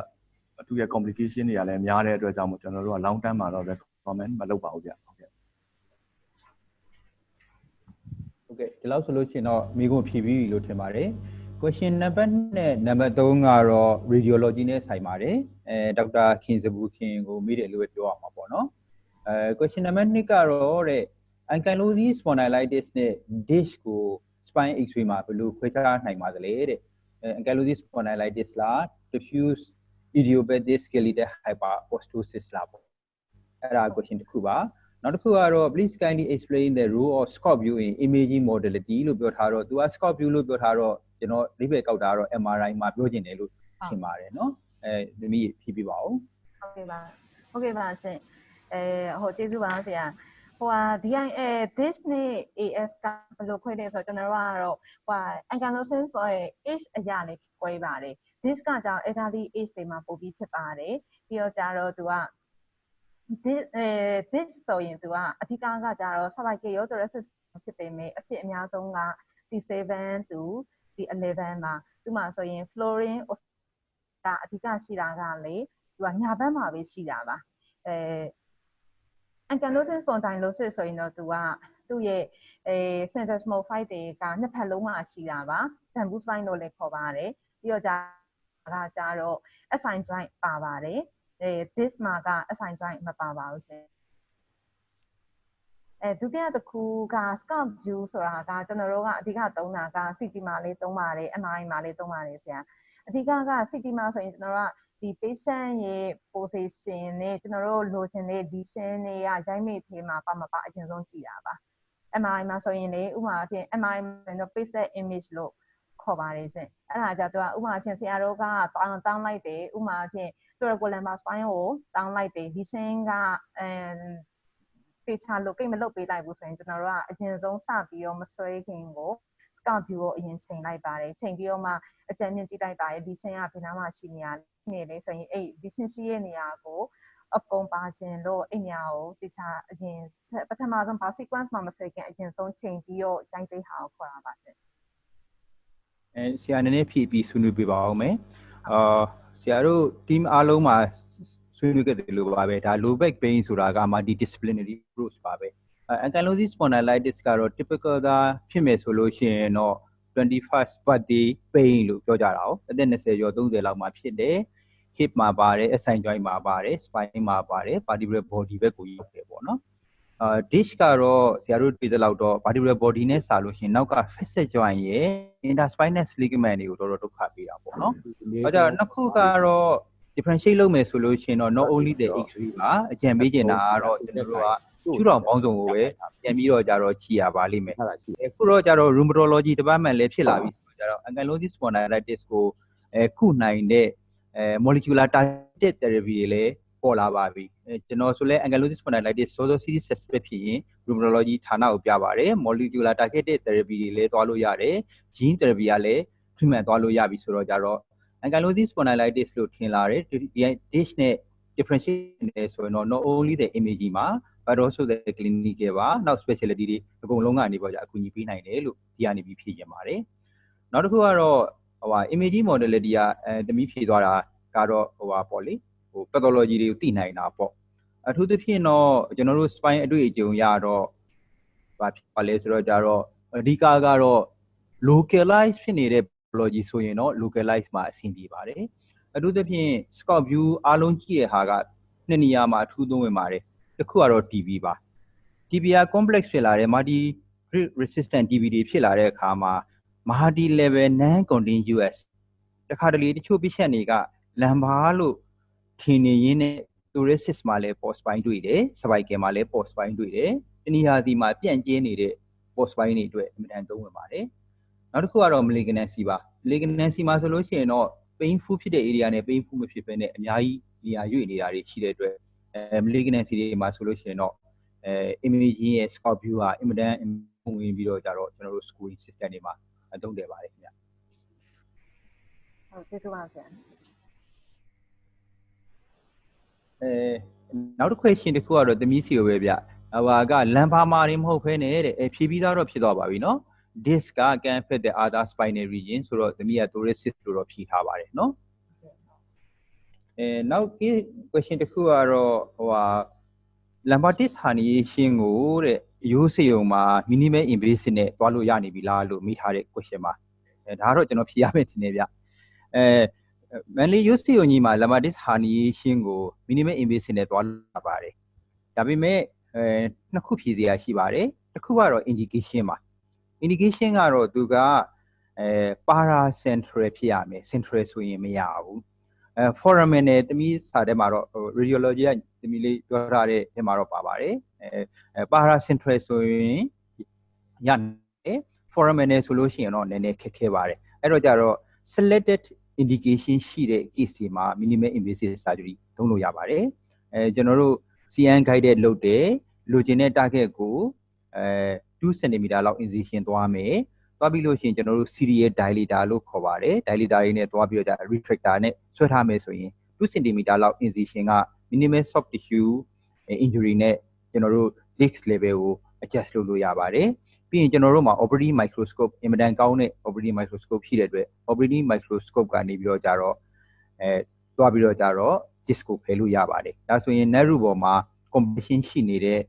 Speaker 5: သူရဲ့ complication တွေကလည်းများတဲ့အတွက်ကြောင့်မို့ကျွန်တော်တို့က long term မှာတော့ recommend မလုပ်ပါဘူးဗျဟုတ်ကဲ့
Speaker 6: ဟုတ်ကဲ့ဒီလောက်ဆိုလို့ရှိရင်တော့မိကုန်ဖြည့်ပြီးလို့ထင်ပါတယ် question number နဲ့ number 3ကတော့ radiology နဲ့ဆိုင်ပါတယ်အဲဒေါက်တာခင်စဘူးခင်ကိုမိတယ်လို့ပြောရမှာပေါ့နော်အဲ question number 2ကတော့တဲ့ ankylosing spondylitis နဲ့ dish ကို spine x-ray မှာဘယ်လိုခွဲခြားနိုင်ပါသလဲတဲ့ ankylosing spondylitis လား diffuse idiopathic skeletal hyperostosis လားပေါ့အဲ့ဒါ question တစ်ခုပါနောက်တစ်ခုကတော့ please kindly explain the role of scope view in imaging modality လို့ပြောထားတော့သူက scope view လို့ပြောထားတော့ ကျွန်တော်လိပ်ပဲကောက်တာတော့ MRI မှာပြောကျင်တယ်လို့ထင်ပါတယ်เนาะအဲသမီးဖြည့်ပြပါဦး
Speaker 4: ဟုတ်ကဲ့ပါဟုတ်ကဲ့ပါဆင်အဲဟိုကျေးဇူးပါဆရာဟိုဟာ DIA this နဲ့ AS ကဘယ်လိုခွဲလဲဆိုတော့ကျွန်တော်တို့ကတော့ဟို ankylosing ဆိုရင် age အရာလေးခွဲပါတယ် this ကကြောင့် elderly age တွေမှာပိုပြီးဖြစ်ပါတယ်ပြီးတော့ကြတော့သူက this အဲ this ဆိုရင်သူကအဓိကကကြတော့ cervical uterosis ဖြစ်ပေမဲ့အဖြစ်အများဆုံးက T7 to T11 မှာသူမှဆိုရင် fluorine ကအဓိကရှိတာကလေသူကညာဘက်မှာပဲရှိတာပါအဲ ankylosing spondylosis ဆိုရင်တော့သူကသူ့ရဲ့အဲ syndesmophyte တွေကနှစ်ဖက်လုံးမှာရှိတာပါ bamboo spine လို့လည်းခေါ်ပါတယ်ပြီးတော့じゃကကြတော့ SI joint ပါပါတယ်အဲ this မှာက SI joint မပါပါဘူးရှင် အဲဒုတိယတစ်ခုက scout view ဆိုတာကကျွန်တော်တို့ကအဓိကသုံးတာက city မှာလေးသုံးပါတယ် MRI မှာလေးသုံးပါတယ်ဆရာအဓိကက city မှာဆိုရင်ကျွန်တော်တို့ကဒီ patient ရဲ့ position နဲ့ကျွန်တော်တို့လိုချင်တဲ့ lesion တွေကရိုက်မိဖေးမှာပါမပါအရင်ဆုံးကြည့်တာပါ MRI မှာဆိုရင်လေဥပမာအဖြစ် MRI မှာတော့ pixel image လို့ခေါ်ပါတယ်ရှင်အဲ့ဒါကြတော့ဥပမာအဖြစ်ဆရာတို့ကတောင်းတောင်းလိုက်တယ်ဥပမာအဖြစ် thoracic lumbar spine ကိုတောင်းလိုက်တယ် lesion ကအဲ ပေချာလို့ကိတ်မလုပ်ပေးလိုက်ဘူးဆိုရင်ကျွန်တော်တို့ကအရင်ဆုံးစပြီးတော့မဆွဲခင်ကို scout view ကိုအရင်ချိန်လိုက်ပါတယ်ချိန်ပြီးတော့မှအကြံဉာဏ်ကြည့်လိုက်ပါတယ်ဒီရှင်ကဘယ်နားမှာရှိနေရနေလဲဆိုရင်အဲ့ဒီရှင်ရှိရဲ့နေရာကိုအကုန်ပါခြင်းလို့အဲ့ညာကိုတခြားအရင်ပထမဆုံးဘာ sequence မှာမဆွဲခင်အရင်ဆုံးချိန်ပြီးတော့ရိုက်ပေးဟာကိုခေါ်တာပါရှင်
Speaker 6: အဲဆရာနည်းနည်းဖြည့်ပြီးဆွေးနွေးပြပါအောင်မယ်အာဆရာတို့ team အားလုံးမှာ ဆွေးနွေးခဲ့တယ်လို့ပါပဲဒါ low back pain ဆိုတာက multidisciplinary approach ပါပဲအဲ ankylosing spondylitis ကတော့ typical သာဖြစ်မယ်ဆိုလို့ရှိရင်တော့ 21st birthday pain လို့ပြောကြတာ哦အသက်20ကျော်30လောက်မှာဖြစ်တယ် hip မှာပါတယ် SI joint မှာပါတယ် spine မှာပါတယ် vertebral body ဘက်ကိုရောက်တယ်ပေါ့နော်အာ dish ကတော့ဆရာတို့တွေ့တဲ့လောက်တော့ vertebral body နဲ့စာလို့ရှိရင်နောက်က facet joint ရဲ့ interspinous ligament တွေကိုတော်တော်ဒုက္ခပေးတာပေါ့နော်။အဲဒါနှစ်ခုကတော့ differentiate လုပ်မယ်ဆိုလို့ရှိရင်တော့ not only the x-ray ပါအကြံပေးချင်တာကတော့ကျွန်တော်တို့ကကျူတော်ပေါင်းစုံကိုပဲပြန်ပြီးတော့ကြတော့ကြည်ရပါလိမ့်မယ်
Speaker 3: အဲ့ဒါရှိတယ်။
Speaker 6: အခုတော့ကြတော့ rheumatology department လည်းဖြစ်လာပြီဆိုတော့ကြတော့ ankylosing spondylitis ကိုအဲခုနိုင်တဲ့အဲ molecular targeted therapy တွေလည်းပေါ်လာပါပြီ။အဲကျွန်တော်ဆိုလဲ ankylosing spondylitis စောစောစီးစီး suspect ဖြစ်ရင် rheumatology ဌာနကိုပြပါတယ်။ molecular targeted therapy တွေလည်းသွားလို့ရတယ်။ gene therapy ကလည်း treatment သွားလို့ရပြီဆိုတော့ကြတော့ ankylosing spondylitis လို့ထင်လာတယ်ဒီဒီ dish နဲ့ differentiate နေဆိုရင်တော့ not only the imaging မှာ but also the clinical ပါနောက် specialty တွေအကုန်လုံးကနေပေါ့ကြာအကူအညီပေးနိုင်တယ်လို့ဒီကနေပြီးဖြည့်ချင်ပါတယ်နောက်တစ်ခုကတော့ဟိုဟာ imaging modality ကအဲတမီးဖြည့်သွားတာကတော့ဟိုဟာပေါ့လေဟို pathology တွေကိုသိနိုင်တာပေါ့အထူးသဖြင့်တော့ကျွန်တော်တို့ spine အတွေ့အကြုံရတော့ဘာဖြစ်ပါလဲဆိုတော့ကြတော့အဓိကကတော့ localize ဖြစ်နေတဲ့ pathology ဆိုရင်တော့ localize မှာအဆင်ပြေပါတယ်အထူးသဖြင့် scope view အားလုံးကြည့်တဲ့ဟာကနှစ်နေရာမှာအထူးသုံးဝင်ပါတယ်တစ်ခုကတော့ TB ပါ TB က complex ဖြစ်လာတယ် multi resistant TB တွေဖြစ်လာတဲ့အခါမှာ multi level non continuous တခါတလေတချို့ patient တွေကလမ်ဘာလို့ထင်နေရင်းနဲ့ thoracic မှာလည်း post spine တွေ့တယ် cervical မှာလည်း post spine တွေ့တယ်တနည်းအားဖြင့်မှာပြန့်ကျဲနေတဲ့ post spine တွေအတွက်အမြဲတမ်းသုံးဝင်ပါတယ် နောက်တစ်ခုကတော့ malignancy ပါ malignancy မှာဆိုလို့ရှိရင်တော့ painful ဖြစ်တဲ့ area နဲ့ painful မဖြစ်ဘဲနဲ့အများကြီးနေရာရွေ့နေတာတွေရှိတဲ့အတွက်အဲ malignancy တွေမှာဆိုလို့ရှိရင်တော့အဲ imaging ရဲ့ scope view ဟာအင်မတန်ဝင်ပြီးတော့ကြတော့ကျွန်တော်တို့ scoring system တွေမှာအသုံးတယ်ပါတယ်ခင်ဗျ
Speaker 4: ဟုတ်ကျေးဇူးပါဆရာ
Speaker 6: အဲနောက်တစ် question တစ်ခုကတော့သမီးစီကိုပဲဗျဟိုကလမ်ဘာမာတွေမဟုတ်ဖ ೇನೆ တဲ့အဲဖြည့်ပြီးသားတော့ဖြစ်သွားပါပြီနော် disc က can fit the other spinal region ဆိုတော့သမီးက thoracic လို့တော့ဖြည့်ထားပါတယ်နော်အဲနောက် question တစ်ခုကတော့ဟိုဟာ lumbatis herniation ကိုတဲ့ရိုးစေုံမှာ minimal invasive နဲ့တွားလို့ရနေပြီလားလို့မိထားတဲ့ question ပါအဲဒါကတော့ကျွန်တော်ဖြေရမယ်ထင်တယ်ဗျအဲ manly use စီယုံကြီးမှာ lemmatis herniation ကို minimal invasive နဲ့သွားလာပါတယ်။ဒါပေမဲ့အဲနှစ်ခုဖြည့်စရာရှိပါတယ်။တစ်ခုကတော့ indication ပါ။ indication ကတော့သူကအဲ paracentral ဖြစ်ရမယ်။ central ဆိုရင်မရဘူး။အဲ foramen နဲ့တမီးစာထဲမှာတော့ radiology ကတမီးလေးပြောထားတဲ့ထဲမှာတော့ပါပါတယ်။အဲ paracentral ဆိုရင်ရတယ်။ foramen နဲ့ဆိုလို့ရှိရင်တော့နည်းနည်းခက်ခဲပါတယ်။အဲ့တော့ကြတော့ selected indication ရှိတဲ့ case တွေမှာ minimal invasive surgery သုံးလို့ရပါတယ်။အဲကျွန်တော်တို့ CN guided လုပ်တယ်လိုချင်တဲ့ target ကိုအဲ 2 cm လောက် incision သွားမယ်။သွားပြီးလို့ရှိရင်ကျွန်တော်တို့ serial dilator လို့ခေါ်ပါတယ်။ dilator တွေနဲ့သွားပြီးတော့ retractor နဲ့ဆွဲထားမယ်ဆိုရင်2 cm လောက် incision က minimal soft tissue injury နဲ့ကျွန်တော်တို့ disc level ကို adjust လုပ်လို့ရပါတယ်။ပြီးရင်ကျွန်တော်တို့မှာ operating microscope အင်မတန်ကောင်းတဲ့ operating microscope ရှိတဲ့အတွက် operating microscope ကနေပြီးတော့ကြတော့အဲတွားပြီးတော့ကြတော့ disc ကိုဖယ်လို့ရပါတယ်ဒါဆိုရင် net root ပေါ်မှာ compression ရှိနေတဲ့အဲ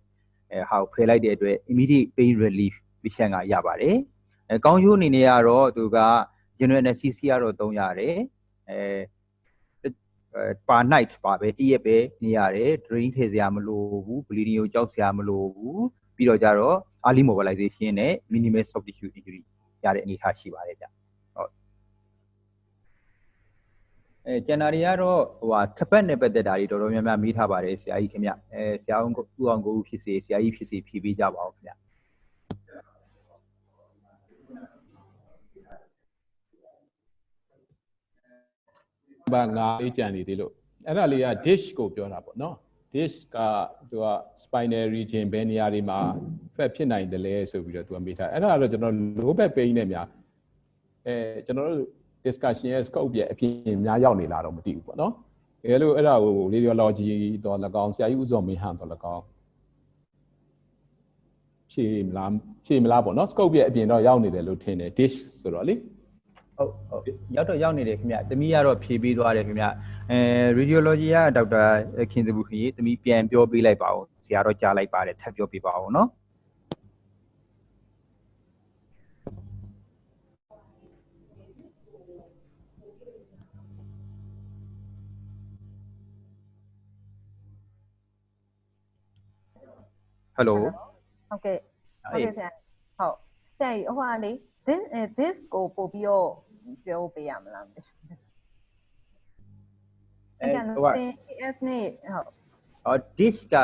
Speaker 6: ဟာကိုဖယ်လိုက်တဲ့အတွက် immediate pain relief patient ကရပါတယ်အဲကောင်းကျိုးအနေနဲ့ကတော့သူက general anesthesia ကတော့သုံးရတယ်အဲအဲ per night ပါပဲတည့်ရက်ပဲနေရတယ် drain ထည့်စရာမလိုဘူး bleeding ကိုကြောက်စရာမလိုဘူးပြီးတော့ကြတော့ early mobilization နဲ့ minimal soft tissue injury ရတဲ့အနေအထားရှိပါတယ်ဗျဟုတ် အဲကျန်တာတွေကတော့ဟိုဟာခပတ်နဲ့ပတ်သက်တာတွေတော်တော်များများမေးထားပါတယ်ဆရာကြီးခင်ဗျအဲဆရာအောင်ကိုဦးအောင်ကိုဦးဖြစ်စေဆရာကြီးဖြစ်စေဖြေပေးကြပါဦးခင်ဗျ
Speaker 3: ဘာငါလေးကြံနေသေးလို့အဲ့ဒါလေးက dish ကိုပြောတာပေါ့နော် dish ကသူက spinal region ဘယ်နေရာတွေမှာ fat ဖြစ်နိုင်တယ်လဲဆိုပြီးတော့သူကမေးထားအဲ့ဒါကတော့ကျွန်တော် low back pain နဲ့များအဲကျွန်တော်တို့ discussion ရဲ့ scope ရဲ့အပြင်များရောက်နေလားတော့မသိဘူးပေါ့နော်တကယ်လို့အဲ့ဒါကို radiology တော့၎င်းဆရာကြီးဦးစောမင်းဟန်တော့၎င်းဖြေမလားဖြေမလားပေါ့နော် scope ရဲ့အပြင်တော့ရောက်နေတယ်လို့ထင်တယ် dish ဆိုတော့လေ
Speaker 6: ဟုတ်ဟုတ်ရောက်တော့ရောက်နေတယ်ခင်ဗျတမီးကတော့ဖြေပေးသွားတယ်ခင်ဗျအဲ radiology ကဒေါက်တာခင်စဘူးခင်ကြီးတမီးပြန်ပြောပေးလိုက်ပါဦးဆရာတော့ကြားလိုက်ပါတယ်ထပ်ပြောပေးပါဦးနော် Hello
Speaker 4: ဟုတ်ကဲ့ဟုတ်ကဲ့ဆရာဟုတ်ဆရာကြီးဟိုဟာလေ this အဲ this ကိုပို့ပြီးတော့ပြောပေးရမလားမသိဘူးအဲ့ဒါ
Speaker 6: ဟိုက
Speaker 4: လို့ AS နဲ့ဟုတ်
Speaker 6: အော် dish က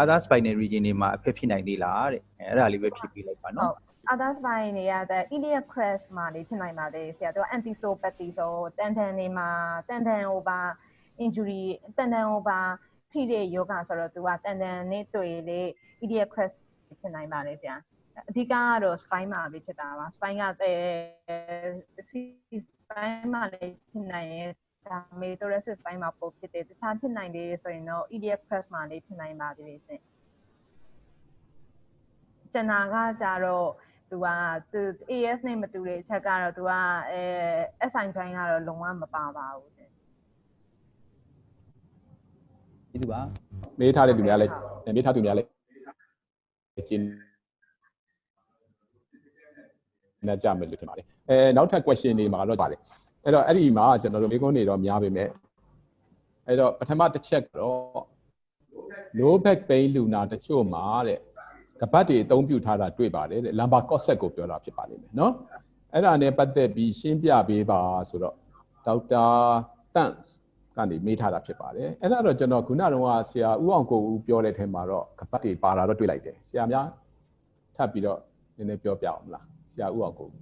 Speaker 6: other spinal region တွေမှာအဖြစ်ဖြစ်နိုင်သေးလားတဲ့အဲအဲ့ဒါလေးပဲဖြေပေးလိုက်ပါ
Speaker 4: ဟု
Speaker 6: နော်
Speaker 4: တ် others ဘိုင်းနေရတဲ့ iliac crest မှာနေဖြစ်နိုင်ပါတယ်ဆရာတို့ antisopathy ဆိုတန်တန်နေမှာတန်တန် over injury တန်တန် over ထိတဲ့ယောဂဆိုတော့သူကတန်တန်နဲ့တွေ့လေ iliac crest ဖြစ်နိုင်ပါတယ်ဆရာအဓိကကတော့ spine မှာပဲဖြစ်တာပါ spine ကအဲ spine မှာလည်းဖြစ်နိုင်ရဲ့ဒါ metatarsus spine မှာပို့ဖြစ်တယ်တခြားဖြစ်နိုင်တယ်ဆိုရင်တော့ iliac crest မှာလည်းဖြစ်နိုင်ပါသေးတယ်ဆင်ကျန်တာကကြတော့သူကသူ AS နဲ့မတူတဲ့အချက်ကတော့သူကအဲ SI join ကတော့လုံးဝမပါပါဘူးရှင်
Speaker 6: ဒီလိုပါ
Speaker 3: မေးထားတဲ့သူများလည်းမေးထားသူများလည်းကျင်းနေကြမယ်လို့ထင်ပါတယ်အဲနောက်ထပ် question တွေမှာတော့ပါတယ်အဲ့တော့အဲ့ဒီမှာကျွန်တော်တို့မိကုန်းတွေတော့များပါမယ်အဲ့တော့ပထမတစ်ချက်ကတော့ low back pain လူနာတချို့မှာတဲ့ကပတ်တွေအသုံးပြုထားတာတွေ့ပါတယ်တဲ့ lumbar corset ကိုပြောတာဖြစ်ပါလိမ့်မယ်နော်အဲ့ဒါနဲ့ပတ်သက်ပြီးရှင်းပြပေးပါဆိုတော့ဒေါက်တာတန့် ကနေမေးထားတာဖြစ်ပါတယ်အဲ့ဒါတော့ကျွန်တော်ခုနကတော့ဆရာဦးအောင်ကိုဦးပြောတဲ့အထက်မှာတော့ကပတ်တွေပါတာတော့တွေ့လိုက်တယ်ဆရာများထပ်ပြီးတော့နည်းနည်းပြောပြအောင်မလားဆရာဦးအောင်ကိုဦး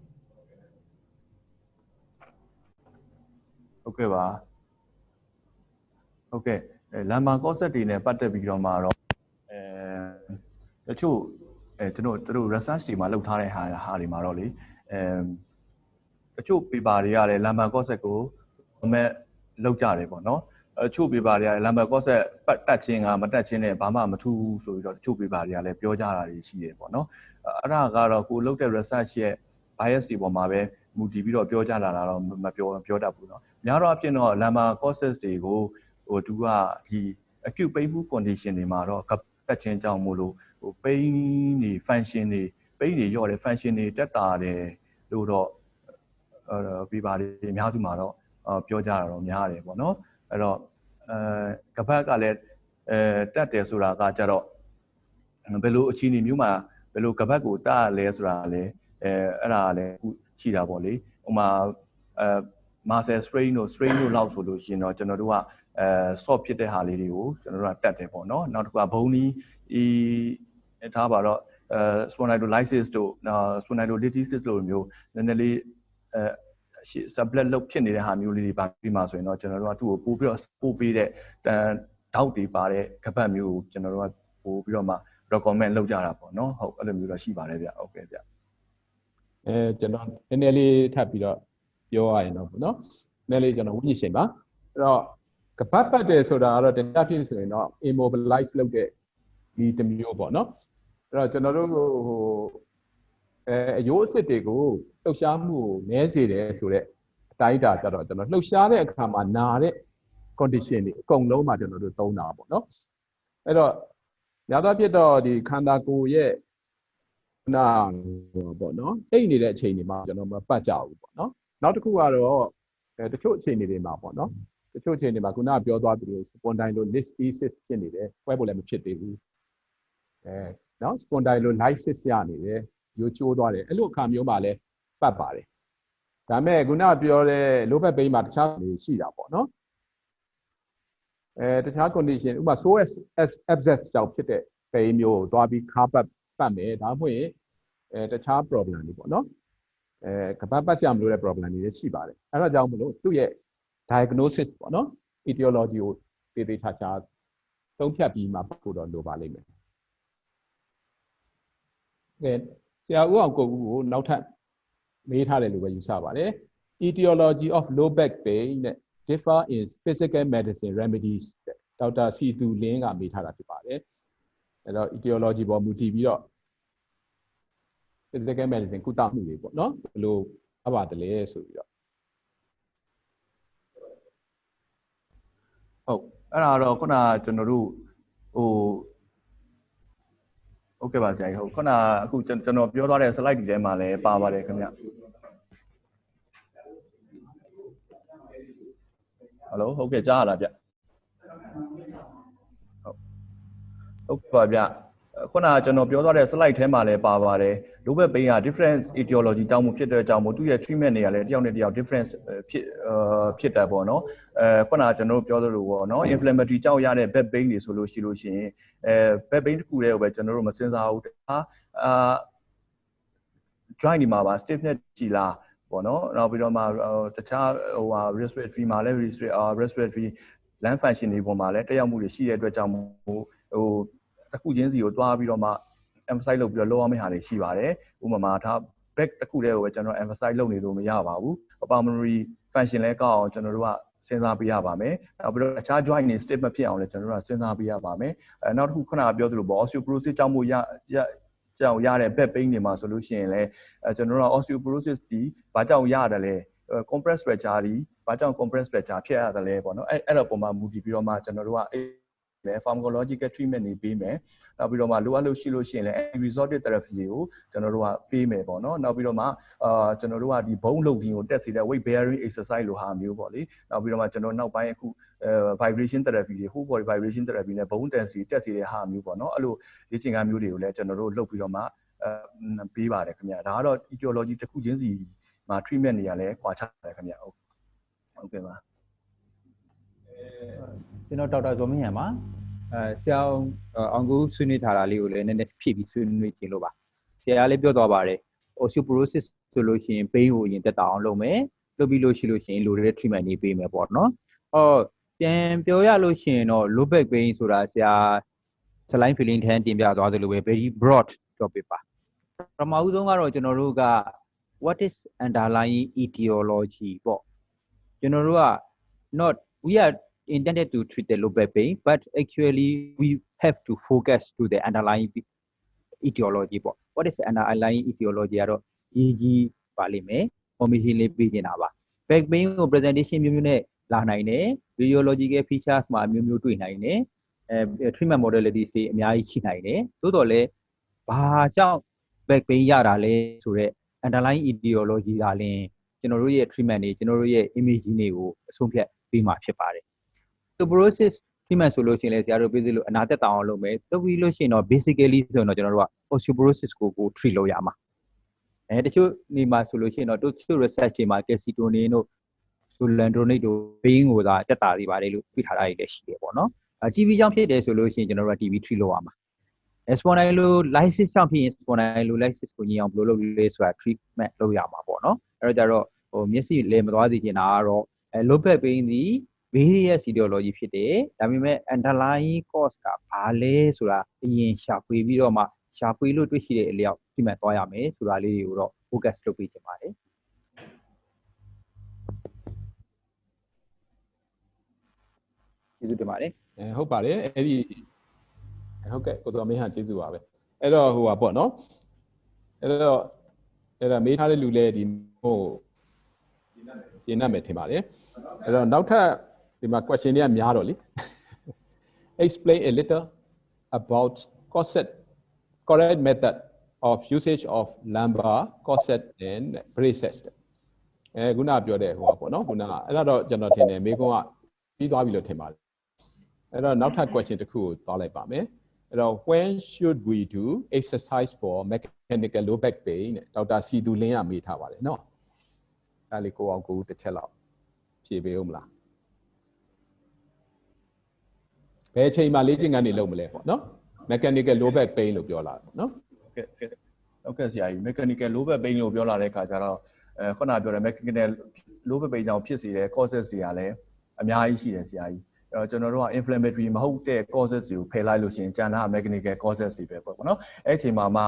Speaker 5: ဟုတ်ကဲ့ပါဟုတ်ကဲ့အဲလမ်မာကော့ဆက်တွေနဲ့ပတ်သက်ပြီးတော့မှတော့အဲတချို့အဲကျွန်တော်တို့ research တွေမှာလုပ်ထားတဲ့ဟာဟာတွေမှာတော့လေအဲတချို့ paper တွေကလည်းလမ်မာကော့ဆက်ကိုအမဲ့ လောက်ကြတယ်ပေါ့နော်အဲတချို့ paper တွေကလမ်မာကော့ဆက်ပတ်တက်ခြင်းကမတက်ခြင်းနဲ့ဘာမှမထူးဘူးဆိုပြီးတော့တချို့ paper တွေကလည်းပြောကြတာတွေရှိတယ်ပေါ့နော်အဲ့ဒါကတော့ကိုလုပ်တဲ့ research ရဲ့ bias တွေပေါ်မှာပဲမူတည်ပြီးတော့ပြောကြလာတာတော့မပြောပြောတတ်ဘူးเนาะများတော့အဖြစ်တော့ lambda causes တွေကိုဟိုသူကဒီ acute painful condition တွေမှာတော့ကပတ်ချင်းကြောင့်မို့လို့ဟို pain တွေ function တွေ pain တွေရော့တယ် function တွေတက်တာတယ်လို့တော့အဲပြပါတွေအများစုမှာတော့ ပြောကြတာတော့များတယ်ပေါ့နော်အဲ့တော့အဲကပတ်ကလည်းအဲတက်တယ်ဆိုတာကကြတော့ဘယ်လိုအခြေအနေမျိုးမှာဘယ်လိုကပတ်ကိုတရလဲဆိုတာလည်းအဲအဲ့ဒါလည်းအခုရှိတာပေါ့လေဟိုမှာအဲ muscle strain တို့ strain တို့လောက်ဆိုလို့ရှိရင်တော့ကျွန်တော်တို့ကအဲ stop ဖြစ်တဲ့ဟာလေးတွေကိုကျွန်တော်တို့ကတက်တယ်ပေါ့နော်နောက်တစ်ခုကဘုံဒီအထားပါတော့အဲ spondylolysis တို့ spondylolysis တို့မျိုးနည်းနည်းလေးအဲ sublet လုတ်ဖြစ်နေတဲ့ဟာမျိုးလေးတွေပါပြီးမှဆိုရင်တော့ကျွန်တော်တို့ကသူ့ကိုပို့ပြီးတော့ပို့ပေးတဲ့တောက်တွေပါတဲ့ကပတ်မျိုးကိုကျွန်တော်တို့ကပို့ပြီးတော့မှ recommend လုပ်ကြတာပေါ့နော်ဟုတ်အဲ့လိုမျိုးတော့ရှိပါတယ်ဗျဟုတ်ကဲ့ဗျ
Speaker 3: အဲကျွန်တော်နည်းနည်းလေးထပ်ပြီးတော့ပြောရရင်တော့ပေါ့နော်နည်းနည်းလေးကျွန်တော်ဝိညာဉ်ရှင်ပါအဲ့တော့ကပတ်ပတ်တယ်ဆိုတာကတော့တရားဖြစ်ဆိုရင်တော့ immobilize လုပ်တဲ့ဒီတစ်မျိုးပေါ့နော်အဲ့တော့ကျွန်တော်တို့ဟို အဲအယိုးအစ်စ်တွေကိုလှုပ်ရှားမှုကိုနည်းစေတယ်ဆိုတော့အတိုင်းအတာကြတော့ကျွန်တော်လှုပ်ရှားတဲ့အခါမှာနာတဲ့ condition တွေအကုန်လုံးမှာကျွန်တော်တို့သုံးတာပေါ့နော်အဲ့တော့ညာတော့ဖြစ်တော့ဒီခန္ဓာကိုယ်ရဲ့နာပေါ့နော်အိတ်နေတဲ့အချိန်တွေမှာကျွန်တော်မပတ်ကြဘူးပေါ့နော်နောက်တစ်ခုကတော့အဲတချို့အချိန်တွေမှာပေါ့နော်တချို့အချိန်တွေမှာခုနကပြောသွားသလို spondylolisthesis ဖြစ်နေတယ်ပွဲဖို့လည်းမဖြစ်သေးဘူးအဲနော် spondylolysis ရနေတယ် ရိုးချိုးသွားတယ်အဲ့လိုအခါမျိုးမှာလည်းပတ်ပါတယ်ဒါပေမဲ့ခုနပြောတဲ့ low back pain မှာတခြားနေရှိတာပေါ့နော်အဲတခြား condition ဥပမာ psoas abscess ကြောင့်ဖြစ်တဲ့ pain မျိုးကိုသွားပြီးခါပတ်ပတ်မယ်ဒါမှမဟုတ်ရင်အဲတခြား problem တွေပေါ့နော်အဲကပတ်ပတ်ကြမလို့တဲ့ problem တွေလည်းရှိပါတယ်အဲ့ဒါကြောင့်မလို့သူ့ရဲ့ diagnosis ပေါ့နော် etiology ကိုသေသေးချာချာသုံးဖြတ်ပြီးမှပို့တော့လိုပါလိမ့်မယ်ကဲဆ ရာဦးအောင်ကိုဦးကိုနောက်ထပ်မေးထားတယ်လို့ပဲယူဆပါတယ် etiology of low back pain နဲ့ differ in physical medicine remedies တဲ့ဒေါက်တာစီတူလင်းကမေးထားတာဖြစ်ပါတယ်အဲ့တော့ etiology ပေါ်မူတည်ပြီးတော့ physical medicine ကုသမှုတွေပေါ့နော်ဘယ်လိုအပ်ပါတယ်လဲဆိုပြီးတော့
Speaker 5: ဟုတ်အဲ့ဒါတော့ခုနကကျွန်တော်တို့ဟို ဟုတ်ကဲ့ပါဆရာကြီးဟုတ်ခုနကအခုကျွန်ကျွန်တော်ပြောသွားတဲ့ slide ဒီထဲမှာလည်းပါပါတယ်ခင်ဗျဟယ်လိုဟုတ်ကဲ့ကြားရလားဗျဟုတ်ဟုတ်ပါဗျ ခုနကကျွန်တော်ပြောသွားတဲ့ slide ထဲမှာလည်းပါပါတယ် low back pain က different etiology တောင်းမှုဖြစ်တဲ့အကြောင်းမို့သူရဲ့ treatment တွေကလည်းတယောက်နဲ့တယောက် different ဖြစ်အာဖြစ်တာပေါ့နော်အဲခုနကကျွန်တော်တို့ပြောသလိုပေါ့နော် inflammatory ကြောင့်ရတဲ့ back pain တွေဆိုလို့ရှိလို့ရှိရင်အဲ back pain တစ်ခုတည်းကိုပဲကျွန်တော်တို့မစင်စားဘူးဒါအာ joint ဒီမှာပါ stiffness ကြည်လားပေါ့နော်နောက်ပြီးတော့မှတခြားဟိုဟာ respiratory မှာလည်း respiratory lung function တွေပေါ်မှာလည်းတက်ရောက်မှုတွေရှိတဲ့အတွက်ကြောင့်ဟိုဟို တစ်ခုချင်းစီကိုတွားပြီးတော့မှ emphasize လုပ်ပြီးတော့လောက်အောင်မယ့်ဟာတွေရှိပါတယ်ဥပမာဒါ back တစ်ခုတည်းကိုပဲကျွန်တော် emphasize လုပ်နေလို့မရပါဘူး pulmonary function လည်းကောက်အောင်ကျွန်တော်တို့ကစဉ်းစားပေးရပါမယ်နောက်ပြီးတော့အခြား joint တွေ stiff မဖြစ်အောင်လည်းကျွန်တော်တို့ကစဉ်းစားပေးရပါမယ်အဲနောက်တစ်ခုခုနကပြောသလိုပေါ့ osteoporosis ကြောင့်မို့ရရကြောင့်ရတဲ့ back pain တွေမှာဆိုလို့ရှိရင်လည်းအဲကျွန်တော်တို့က osteoporosis ဒီဘာကြောင့်ရတယ်လဲ compress fracture ဒီဘာကြောင့် compress fracture ဖြစ်ရတယ်လဲပေါ့နော်အဲအဲ့တော့ပုံမှာမူတည်ပြီးတော့မှကျွန်တော်တို့က မယ် pharmacological treatment တွေပေးမယ်နောက်ပြီးတော့မှလိုအပ်လို့ရှိလို့ရှိရင်လည်း resorted therapy တွေကိုကျွန်တော်တို့ကပေးမယ်ပေါ့နော်နောက်ပြီးတော့မှအာကျွန်တော်တို့ကဒီဘုံလုံခြင်းကိုတက်စေတဲ့ weight bearing exercise လိုဟာမျိုးပေါ့လေနောက်ပြီးတော့မှကျွန်တော်နောက်ပိုင်းအခုအဲ vibration therapy တွေ whole body vibration therapy နဲ့ bone density တက်စေတဲ့ဟာမျိုးပေါ့နော်အဲ့လိုလေ့ကျင့်ခန်းမျိုးတွေကိုလည်းကျွန်တော်တို့လုပ်ပြီးတော့မှအဲပေးပါတယ်ခင်ဗျဒါကတော့ etiology တစ်ခုချင်းစီမှာ treatment တွေကလည်းကွာခြားတယ်ခင်ဗျဟုတ်ဟုတ်ကဲ့ပါ
Speaker 6: ကျွန်တော်ဒေါက်တာဇော်မင်းရံပါအဲဆရာအောင်ကူဆွေးနွေးထားတာလေးကိုလည်းနည်းနည်းဖြည့်ပြီးဆွေးနွေးခြင်းလို့ပါဆရာလည်းပြောသွားပါတယ် osteoporosis ဆိုလို့ရှိရင် pain ကိုအရင်တက်တာအောင်လုပ်မယ်လုပ်ပြီးလို့ရှိလို့ရှိရင်လိုတဲ့ treatment တွေပေးမယ်ပေါ့နော်အော်ပြန်ပြောရလို့ရှိရင်တော့ low back pain ဆိုတာဆရာ slide feeling ထန်းတင်ပြသွားသလိုပဲ very broad topic ပါပထမဦးဆုံးကတော့ကျွန်တော်တို့က what is underlying etiology ပေါ့ကျွန်တော်တို့က not we are intended to treat the low back pain, but actually we have to focus to the underlying etiology ပေါ့ what is the underlying etiology ကတော့ EG ပါလိမ့်မယ် formation လေးပေးနေတာပါ back pain ကို presentation မျိုးမျိုးနဲ့လာနိုင်တယ် radiological features မှာအမျိုးမျိုးတွေ့နိုင်တယ်အဲ treatment modalities တွေအများကြီးရှိနိုင်တယ်သို့တော်လည်းဘာကြောင့် back pain ရတာလဲဆိုတော့ underlying etiology ကလည်းကျွန်တော်တို့ရဲ့ treatment တွေကျွန်တော်တို့ရဲ့ imaging တွေကိုအဆုံးဖြတ်ပေးမှာဖြစ်ပါတယ် osteoporosis treatment ဆိုလို့ရှိရင်လည်းဆရာတို့ပြောသလိုအနာသက်တောင်အောင်လုပ်မယ်။လုပ်ပြီးလို့ရှိရင်တော့ basically ဆိုရင်တော့ကျွန်တော်တို့က osteoporosis ကိုကို treat လုပ်ရမှာ။အဲတချို့နေမှာဆိုလို့ရှိရင်တော့တချို့ research တွေမှာ calcitonin တို့ solandronate တို့ pain ကိုသာတက်တာတွေပါတယ်လို့ပြထားတာတွေလည်းရှိတယ်ပေါ့နော်။အဲ TB ကြောင့်ဖြစ်တယ်ဆိုလို့ရှိရင်ကျွန်တော်တို့က TB treat လုပ်ရမှာ။ spondylolysis ကြောင့်ဖြစ်ရင် spondylolysis ကိုညင်အောင်ဘယ်လိုလုပ်လဲဆိုတာ treatment လုပ်ရမှာပေါ့နော်။အဲတော့ကြတော့ဟိုမျက်စိလဲမသွားစေချင်တာကတော့အဲ low back pain ဒီ various etiology ဖြစ်တယ်ဒါပေမဲ့ underlying cause ကဘာလဲဆိုတာအရင်ရှာဖွေပြီးတော့မှရှာဖွေလို့တွေ့ရှိတဲ့အလျောက်ဒီမှာသွားရမယ်ဆိုတာလေးတွေကိုတော့ focus လုပ်ပေးချင်ပါတယ်ကျေးဇူးတင်ပါတယ်
Speaker 3: အဲဟုတ်ပါတယ်အဲ့ဒီဟုတ်ကဲ့ကိုတော်မင်းဟာကျေးဇူးပါပဲအဲ့တော့ဟိုပါပေါ့နော်အဲ့တော့အဲ့ဒါမေးထားတဲ့လူလည်းဒီဟိုရှင်းနိုင်မယ်ထင်ပါတယ်အဲ့တော့နောက်ထပ် ဒီမှာ question တွေကများတော့လေ explain a little about corset correct method of usage of lumbar corset and braces အဲခုနပြောတဲ့ဟိုပါပေါ့နော်ခုနကအဲ့ဒါတော့ကျွန်တော်ထင်တယ်မေကွန်းကပြီးသွားပြီလို့ထင်ပါတယ်အဲ့တော့နောက်ထပ် question တစ်ခုကိုသွားလိုက်ပါမယ်အဲ့တော့ when should we do exercise for mechanical low back pain တဲ့ဒေါက်တာစီသူလင်းကမေးထားပါတယ်နော်ဒါလေးကိုအောင်ကိုဦးတစ်ချက်လောက်ဖြေပေးဦးမလား ဘယ်အချိန်မှလေ့ကျင့်ခန်းတွေလုပ်မလဲပေါ့နော် mechanical low back pain လို့ပြောလာတယ်ပေါ့နော်
Speaker 5: ကဲကဲဟုတ်ကဲ့ဆရာကြီး mechanical low back pain လို့ပြောလာတဲ့အခါကျတော့အဲခုနပြောတဲ့ mechanical low back pain ကြောင့်ဖြစ်စေတဲ့ causes တွေကလည်းအများကြီးရှိတယ်ဆရာကြီးအဲ့တော့ကျွန်တော်တို့က inflammatory မဟုတ်တဲ့ causes တွေကိုဖယ်လိုက်လို့ရှိရင်ကျန်တာ mechanical causes တွေပဲပေါ့နော်အဲ့အချိန်မှာမှ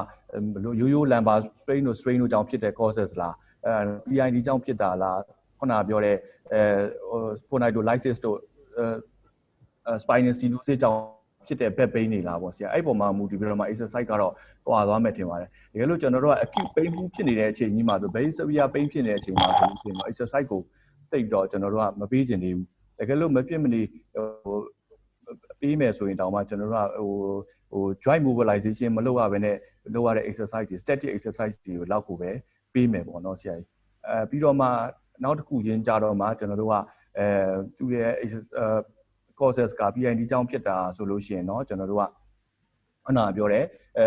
Speaker 5: ရိုးရိုး lumbar strain တို့ strain တို့ကြောင့်ဖြစ်တဲ့ causes လားအဲ PID ကြောင့်ဖြစ်တာလားခုနပြောတဲ့အဲ spondylolysis တို့အဲ spinal stenosis ကြောင့်ဖြစ်တဲ့ back pain တွေလားပေါ့ဆရာအဲ့ပုံမှာမူတည်ပြီးတော့မှ exercise ကတော့ဟွာသွားမယ်ထင်ပါတယ်တကယ်လို့ကျွန်တော်တို့က acute pain ဖြစ်နေတဲ့အချိန်ကြီးမှာဆို very severe pain ဖြစ်နေတဲ့အချိန်မှာဆိုလို့ရှိရင် exercise ကိုတိတ်တော့ကျွန်တော်တို့ကမပေးချင်သေးဘူးတကယ်လို့မဖြစ်မနေဟိုပေးမယ်ဆိုရင်တောင်မှကျွန်တော်တို့ကဟိုဟို joint mobilization မလုပ်ရဘဲနဲ့လုပ်ရတဲ့ exercise တွေ static exercise တွေကိုလောက်ကိုပဲပေးမယ်ပေါ့နော်ဆရာကြီးအဲပြီးတော့မှနောက်တစ်ခုချင်းကြတော့မှကျွန်တော်တို့ကအဲသူရဲ့ causes က PID ကြောင့်ဖြစ်တာဆိုလို့ရှိရင်เนาะကျွန်တော်တို့ကခုနပြောတဲ့အဲ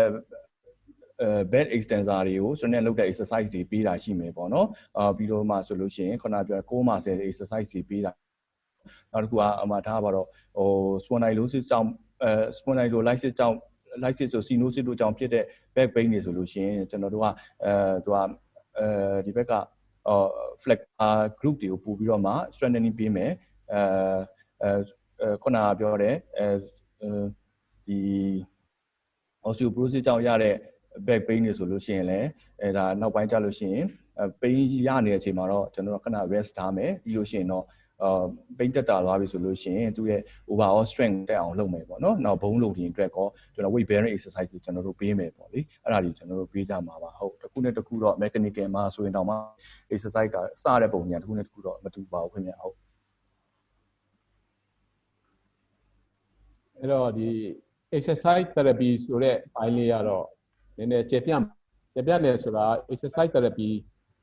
Speaker 5: အဲ bed extensor တွေကိုစနေလုပ်တဲ့ exercise တွေပေးတာရှိမယ်ပေါ့နော်အာပြီးတော့မှဆိုလို့ရှိရင်ခုနပြောတဲ့6မှာ10တဲ့ exercise တွေပေးတာနောက်တစ်ခုကအမှထားပါတော့ဟို spondylosis ကြောင့်အဲ spondylolysis ကြောင့် lysis ဆို stenosis တို့ကြောင့်ဖြစ်တဲ့ back pain တွေဆိုလို့ရှိရင်ကျွန်တော်တို့ကအဲသူကအဲဒီဘက်ကအော် flexor group တွေကိုပို့ပြီးတော့မှ strengthening ပေးမယ်အဲအဲ ခုနကပြောတဲ့အဲဒီ osteoporosis ကြောင့်ရတဲ့ back pain တွေဆိုလို့ရှိရင်လည်းအဲဒါနောက်ပိုင်းကျလို့ရှိရင် pain ရနေတဲ့အချိန်မှာတော့ကျွန်တော်တို့ခဏ rest ထားမယ်ပြီးလို့ရှိရင်တော့အာ pain တက်တာသွားပြီဆိုလို့ရှိရင်သူရဲ့ overall strength တက်အောင်လုပ်မယ်ပေါ့နော်နောက်ဘုံလုံးတင်အတွက်ကောကျွန်တော် weight bearing exercise တွေကျွန်တော်တို့ပေးမယ်ပေါ့လေအဲ့ဒါတွေကျွန်တော်တို့ပေးကြမှာပါဟုတ်တစ်ခုနဲ့တစ်ခုတော့ mechanical မှာဆိုရင်တော့မှ exercise ကစတဲ့ပုံညာတစ်ခုနဲ့တစ်ခုတော့မတူပါဘူးခင်ဗျဟုတ်
Speaker 3: အဲ့တော့ဒီ exercise therapy ဆိုတဲ့ဘိုင်းလေးကတော့နည်းနည်းကျေပြန့်ကျေပြန့်တယ်ဆိုတာ exercise therapy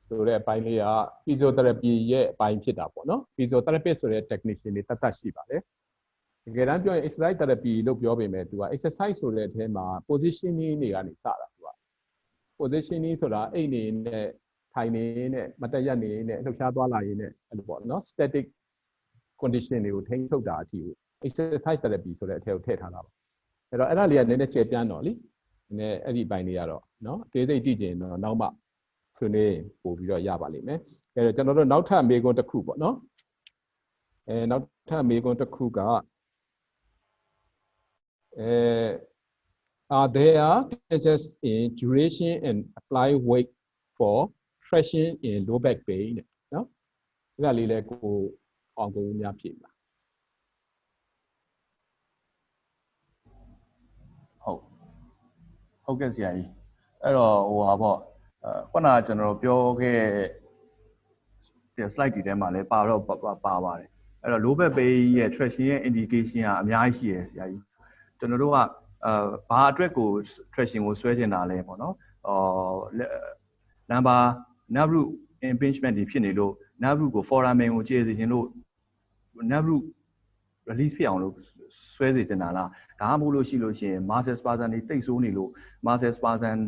Speaker 3: ဆိုတဲ့အပိုင်းလေးက physiotherapy ရဲ့အပိုင်းဖြစ်တာပေါ့နော် physiotherapist ဆိုတဲ့ technician တွေတတ်တတ်ရှိပါတယ်တကယ်တမ်းပြောရင် exercise therapy လို့ပြောပေမဲ့သူက exercise ဆိုတဲ့အထဲမှာ positioning တွေကနေစတာသူက positioning ဆိုတာအိတ်နေနဲ့ထိုင်နေနဲ့မတက်ရက်နေနဲ့လှုပ်ရှားသွားလာရင်းနဲ့အဲ့လိုပေါ့နော် static condition တွေကိုထိန်းချုပ်တာအထိကို exercise therapy ဆိုတဲ့အထဲကိုထည့်ထားတာပါအဲ့တော့အဲ့ဒါလေးကနည်းနည်းကျေပြန့်တော့လीနည်းအဲ့ဒီအပိုင်းလေးကတော့နော်အသေးစိတ်သိကျင်တော့နောက်မှဆွေးနွေးပို့ပြီးတော့ရပါလိမ့်မယ်အဲ့တော့ကျွန်တော်တို့နောက်ထပ်မေးခွန်းတစ်ခုပေါ့နော်အဲနောက်ထပ်မေးခွန်းတစ်ခုကအဲ are there differences in duration and apply weight for traction in low back pain တဲ့နော်အဲ့ဒါလေးလဲကိုအောင်ကိုများဖြေပါ
Speaker 5: ဟုတ် ဟုတ်ကဲ့ဆရာကြီးအဲ့တော့ဟိုဟာပေါ့အဲခုနကကျွန်တော်ပြောခဲ့တဲ့ slide တွေထဲမှာလည်းပါတော့ပါပါပါတယ်အဲ့တော့ low back pain ရဲ့ traction ရဲ့ indication ကအများကြီးရှိရယ်ဆရာကြီးကျွန်တော်တို့ကအာဘာအတွက်ကို traction ကိုဆွဲချင်တာလဲပေါ့နော်အော် number nerve root impingement တွေဖြစ်နေလို့ nerve root ကို foramen ကိုကျေစေခြင်းလို့ nerve root release ဖြစ်အောင်လို့ ဆွဲစေတင်တာလားဒါမှမဟုတ်လို့ရှိလို့ရှိရင် muscle spasm တွေတိတ်ဆိုးနေလို့ muscle spasm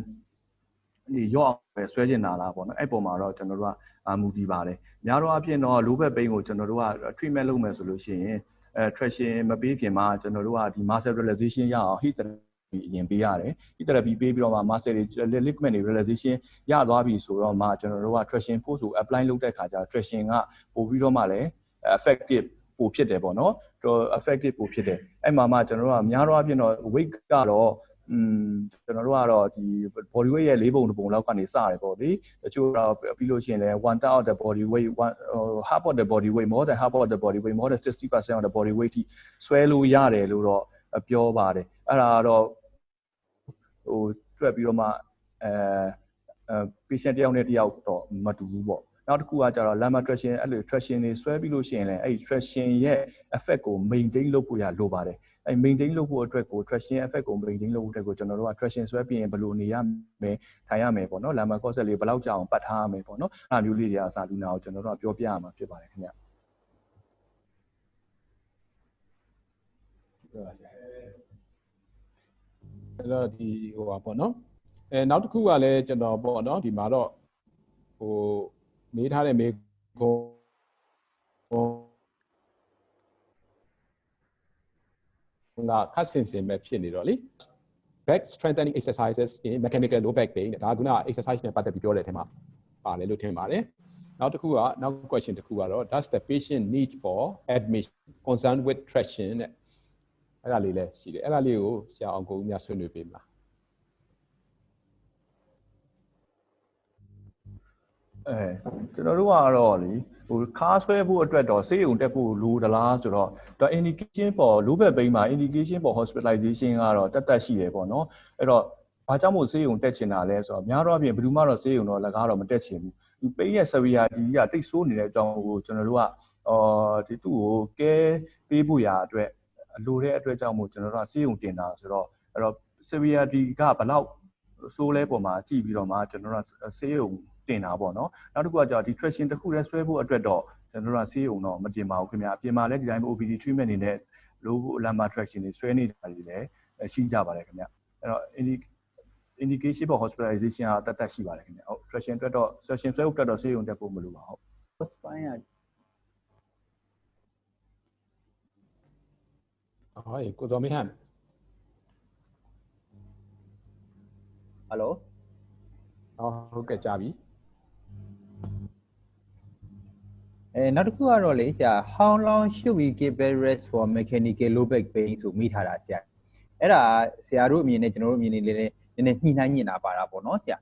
Speaker 5: ဒီရော့အောင်ပဲဆွဲကျင်တာလားပေါ့နော်အဲ့ပုံမှာတော့ကျွန်တော်တို့ကမူတည်ပါတယ်များတော့အဖြစ်တော့ low back pain ကိုကျွန်တော်တို့က treatment လုပ်မယ်ဆိုလို့ရှိရင်အဲ traction မပေးခင်မှာကျွန်တော်တို့ကဒီ muscle relaxation ရအောင် heat therapy အရင်ပေးရတယ် heat therapy ပေးပြီးတော့မှ muscle တွေ ligament တွေ relaxation ရသွားပြီဆိုတော့မှကျွန်တော်တို့က traction force ကို apply လုပ်တဲ့ခါကျ traction ကပို့ပြီးတော့မှလည်း effective ပိုဖြစ်တယ်ပေါ့နော်တော် effective ပိုဖြစ်တယ်အဲ့မှာမှကျွန်တော်တို့ကများတော့အဖြစ်တော့ weight ကတော့อืมကျွန်တော်တို့ကတော့ဒီ body weight ရဲ့၄ပုံတစ်ပုံလောက်ကနေစရတယ်ပေါ့လေတချို့တော့ပြီးလို့ရှိရင်လည်း one third of the body weight one half of the body weight more than half of the body weight more than 60% of the body weight ထိဆွဲလို့ရတယ်လို့တော့ပြောပါတယ်အဲ့ဒါကတော့ဟိုတွက်ပြီးတော့မှအဲအဲ patient တယောက်နဲ့တယောက်တော့မတူဘူးပေါ့ နောက်တစ်ခုကကျတော့ lemma traction အဲ့လို traction တွေဆွဲပြီးလို့ရှိရင်လည်းအဲ့ဒီ traction ရဲ့ effect ကို maintain လုပ်ဖို့ရလိုပါတယ်အဲ့ maintain လုပ်ဖို့အတွက်ကို traction effect ကို maintain လုပ်ဖို့အတွက်ကိုကျွန်တော်တို့က traction ဆွဲပြီးရင်ဘယ်လိုနေရမယ်ထိုင်ရမယ်ပေါ့နော် lemma concept လေးဘယ်လောက်ကြာအောင်ပတ်ထားရမယ်ပေါ့နော်အဲ့မျိုးလေးတွေအစားလူနာကိုကျွန်တော်တို့ကပြောပြရမှာဖြစ်ပါတယ်ခင်ဗျ
Speaker 3: အဲ့တော့ဒီဟိုပါပေါ့နော်အဲနောက်တစ်ခုကလည်းကျွန်တော်ပေါ့နော်ဒီမှာတော့ဟို မေးထားတဲ့မေးခွန်းဟိုကခက်စင်စင်ပဲဖြစ်နေတော့လေ back strengthening exercises in mechanical low back pain ဒါကက exercise နဲ့ပတ်သက်ပြီးပြောတဲ့အထက်မှာပါတယ်လို့ထင်ပါတယ်နောက်တစ်ခုကနောက် question တစ်ခုကတော့ does the patient need for admission concerned with traction တဲ့အဲ့ဒါလေးလည်းရှိတယ်အဲ့ဒါလေးကိုဆရာအောင်ကိုဦးများဆွေးနွေးပေးမလား
Speaker 5: အဲကျွန်တော်တို့ကတော့လေဟိုခါဆွဲဖို့အတွက်တော့ဆေးရုံတက်ဖို့လိုသလားဆိုတော့ဒါ indication ပေါ် low back pain မှာ indication ပေါ် hospitalization ကတော့တက်တက်ရှိတယ်ပေါ့နော်အဲ့တော့ဘာကြောင့်မို့ဆေးရုံတက်ချင်တာလဲဆိုတော့များတော့အပြင်ဘယ်သူမှတော့ဆေးရုံတော့လကားတော့မတက်ချင်ဘူးဒီ pain ရဲ့ severity ကတိတ်ဆိုးနေတဲ့အကြောင်းကိုကျွန်တော်တို့ကအော်ဒီသူ့ကိုကဲပေးဖို့ရာအတွက်အလိုတဲ့အတွက်ကြောင့်မို့ကျွန်တော်တို့ကဆေးရုံတင်တာဆိုတော့အဲ့တော့ severity ကဘယ်လောက်ဆိုးလဲပေါ်မှာကြည့်ပြီးတော့မှကျွန်တော်တို့ကဆေးရုံ တင်တာပေါ့နော်နောက်တစ်ခုကကြာဒီ traction တစ်ခုတည်းဆွဲဖို့အတွက်တော့ကျွန်တော်တို့ကဆေးရုံတော့မတင်ပါဘူးခင်ဗျာအပြင်မှာလည်းဒီတိုင်း OPD treatment အနေနဲ့ low lumbar traction တွေဆွဲနေတာတွေလည်းရှိကြပါတယ်ခင်ဗျအဲ့တော့ indication for hospitalization ကတတ်တတ်ရှိပါတယ်ခင်ဗျဟုတ် traction အတွက်တော့ session ဆွဲဖို့အတွက်တော့ဆေးရုံတက်ဖို့မလိုပါဘူး
Speaker 6: spine က
Speaker 3: ဟောကိုတော်မင်းဟန်
Speaker 6: ဟယ်လို
Speaker 3: ဟောဟုတ်ကဲ့ကြားပြီ
Speaker 6: အဲနောက်တစ်ခုကတော့လေဆရာ how long should we give bed rest for mechanical low back pain ဆိုမိထားတာဆရာအဲ့ဒါဆရာတို့အမြင်နဲ့ကျွန်တော်တို့အမြင်နဲ့လည်းနည်းနည်းညှိနှိုင်းညင်တာပါတာပေါ့နော်ဆရာ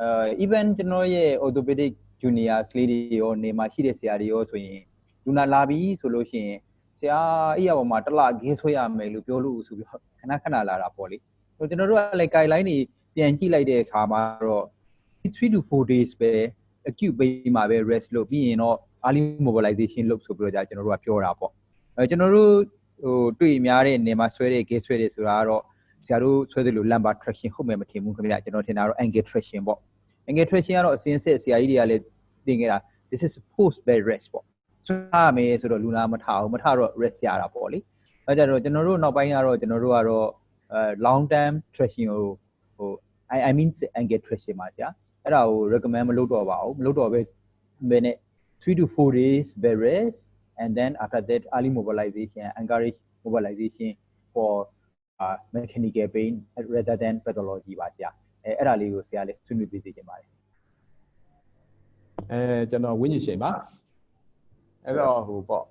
Speaker 6: အဲ even ကျွန်တော်ရဲ့ orthopedic juniors လေးတွေရောနေမှာရှိတဲ့ဆရာတွေရောဆိုရင်လူနာလာပြီဆိုလို့ရှိရင်ဆရာအဲ့ရပေါ်မှာတစ်လဂေးဆွဲရမယ်လို့ပြောလို့ဆိုပြီးတော့ခဏခဏလာတာပေါ့လေဆိုကျွန်တော်တို့ကလည်း guideline တွေပြန်ကြည့်လိုက်တဲ့အခါမှာတော့3 to 4 days ပဲ acute pain မှာပဲ rest လုပ်ပြီးရင်တော့ early mobilization လုပ်ဆိုပြီးတော့じゃကျွန်တော်တို့ကပြောတာပေါ့အဲကျွန်တော်တို့ဟိုတွေ့များတဲ့နေမှာဆွဲတဲ့ gate ဆွဲတဲ့ဆိုတာကတော့ဆရာတို့ဆွဲတယ်လို့ lumbar traction ဟုတ်မယ်မထင်ဘူးခင်ဗျာကျွန်တော်ထင်တာတော့ ankle traction ပေါ့ ankle traction ကတော့အစင်းဆက်ဆရာကြီးတွေကလည်းသင်ခဲ့တာ this is post bed rest ပေါ့ဆွဲရမယ်ဆိုတော့လူနာမထအောင်မထတော့ rest ရတာပေါ့လေအဲကြတော့ကျွန်တော်တို့နောက်ပိုင်းကတော့ကျွန်တော်တို့ကတော့အဲ long term traction ကိုဟို I I mean ankle traction ပါဆရာအဲ့ဒါကို recommend မလုပ်တော့ပါဘူးမလုပ်တော့ပဲဘယ်နဲ့ 3 to 4 days bed rest and then after that early mobilization encourage mobilization for uh, mechanical pain rather than pathology ပါဆရာအဲအဲ့ဒါလေးကိုဆရာလေးဆွေးနွေးပေးစေချင်ပါတယ်
Speaker 3: အဲကျွန်တော်ဝိညာဉ်ရှင်ပါအဲ့တော့ဟိုပေါ့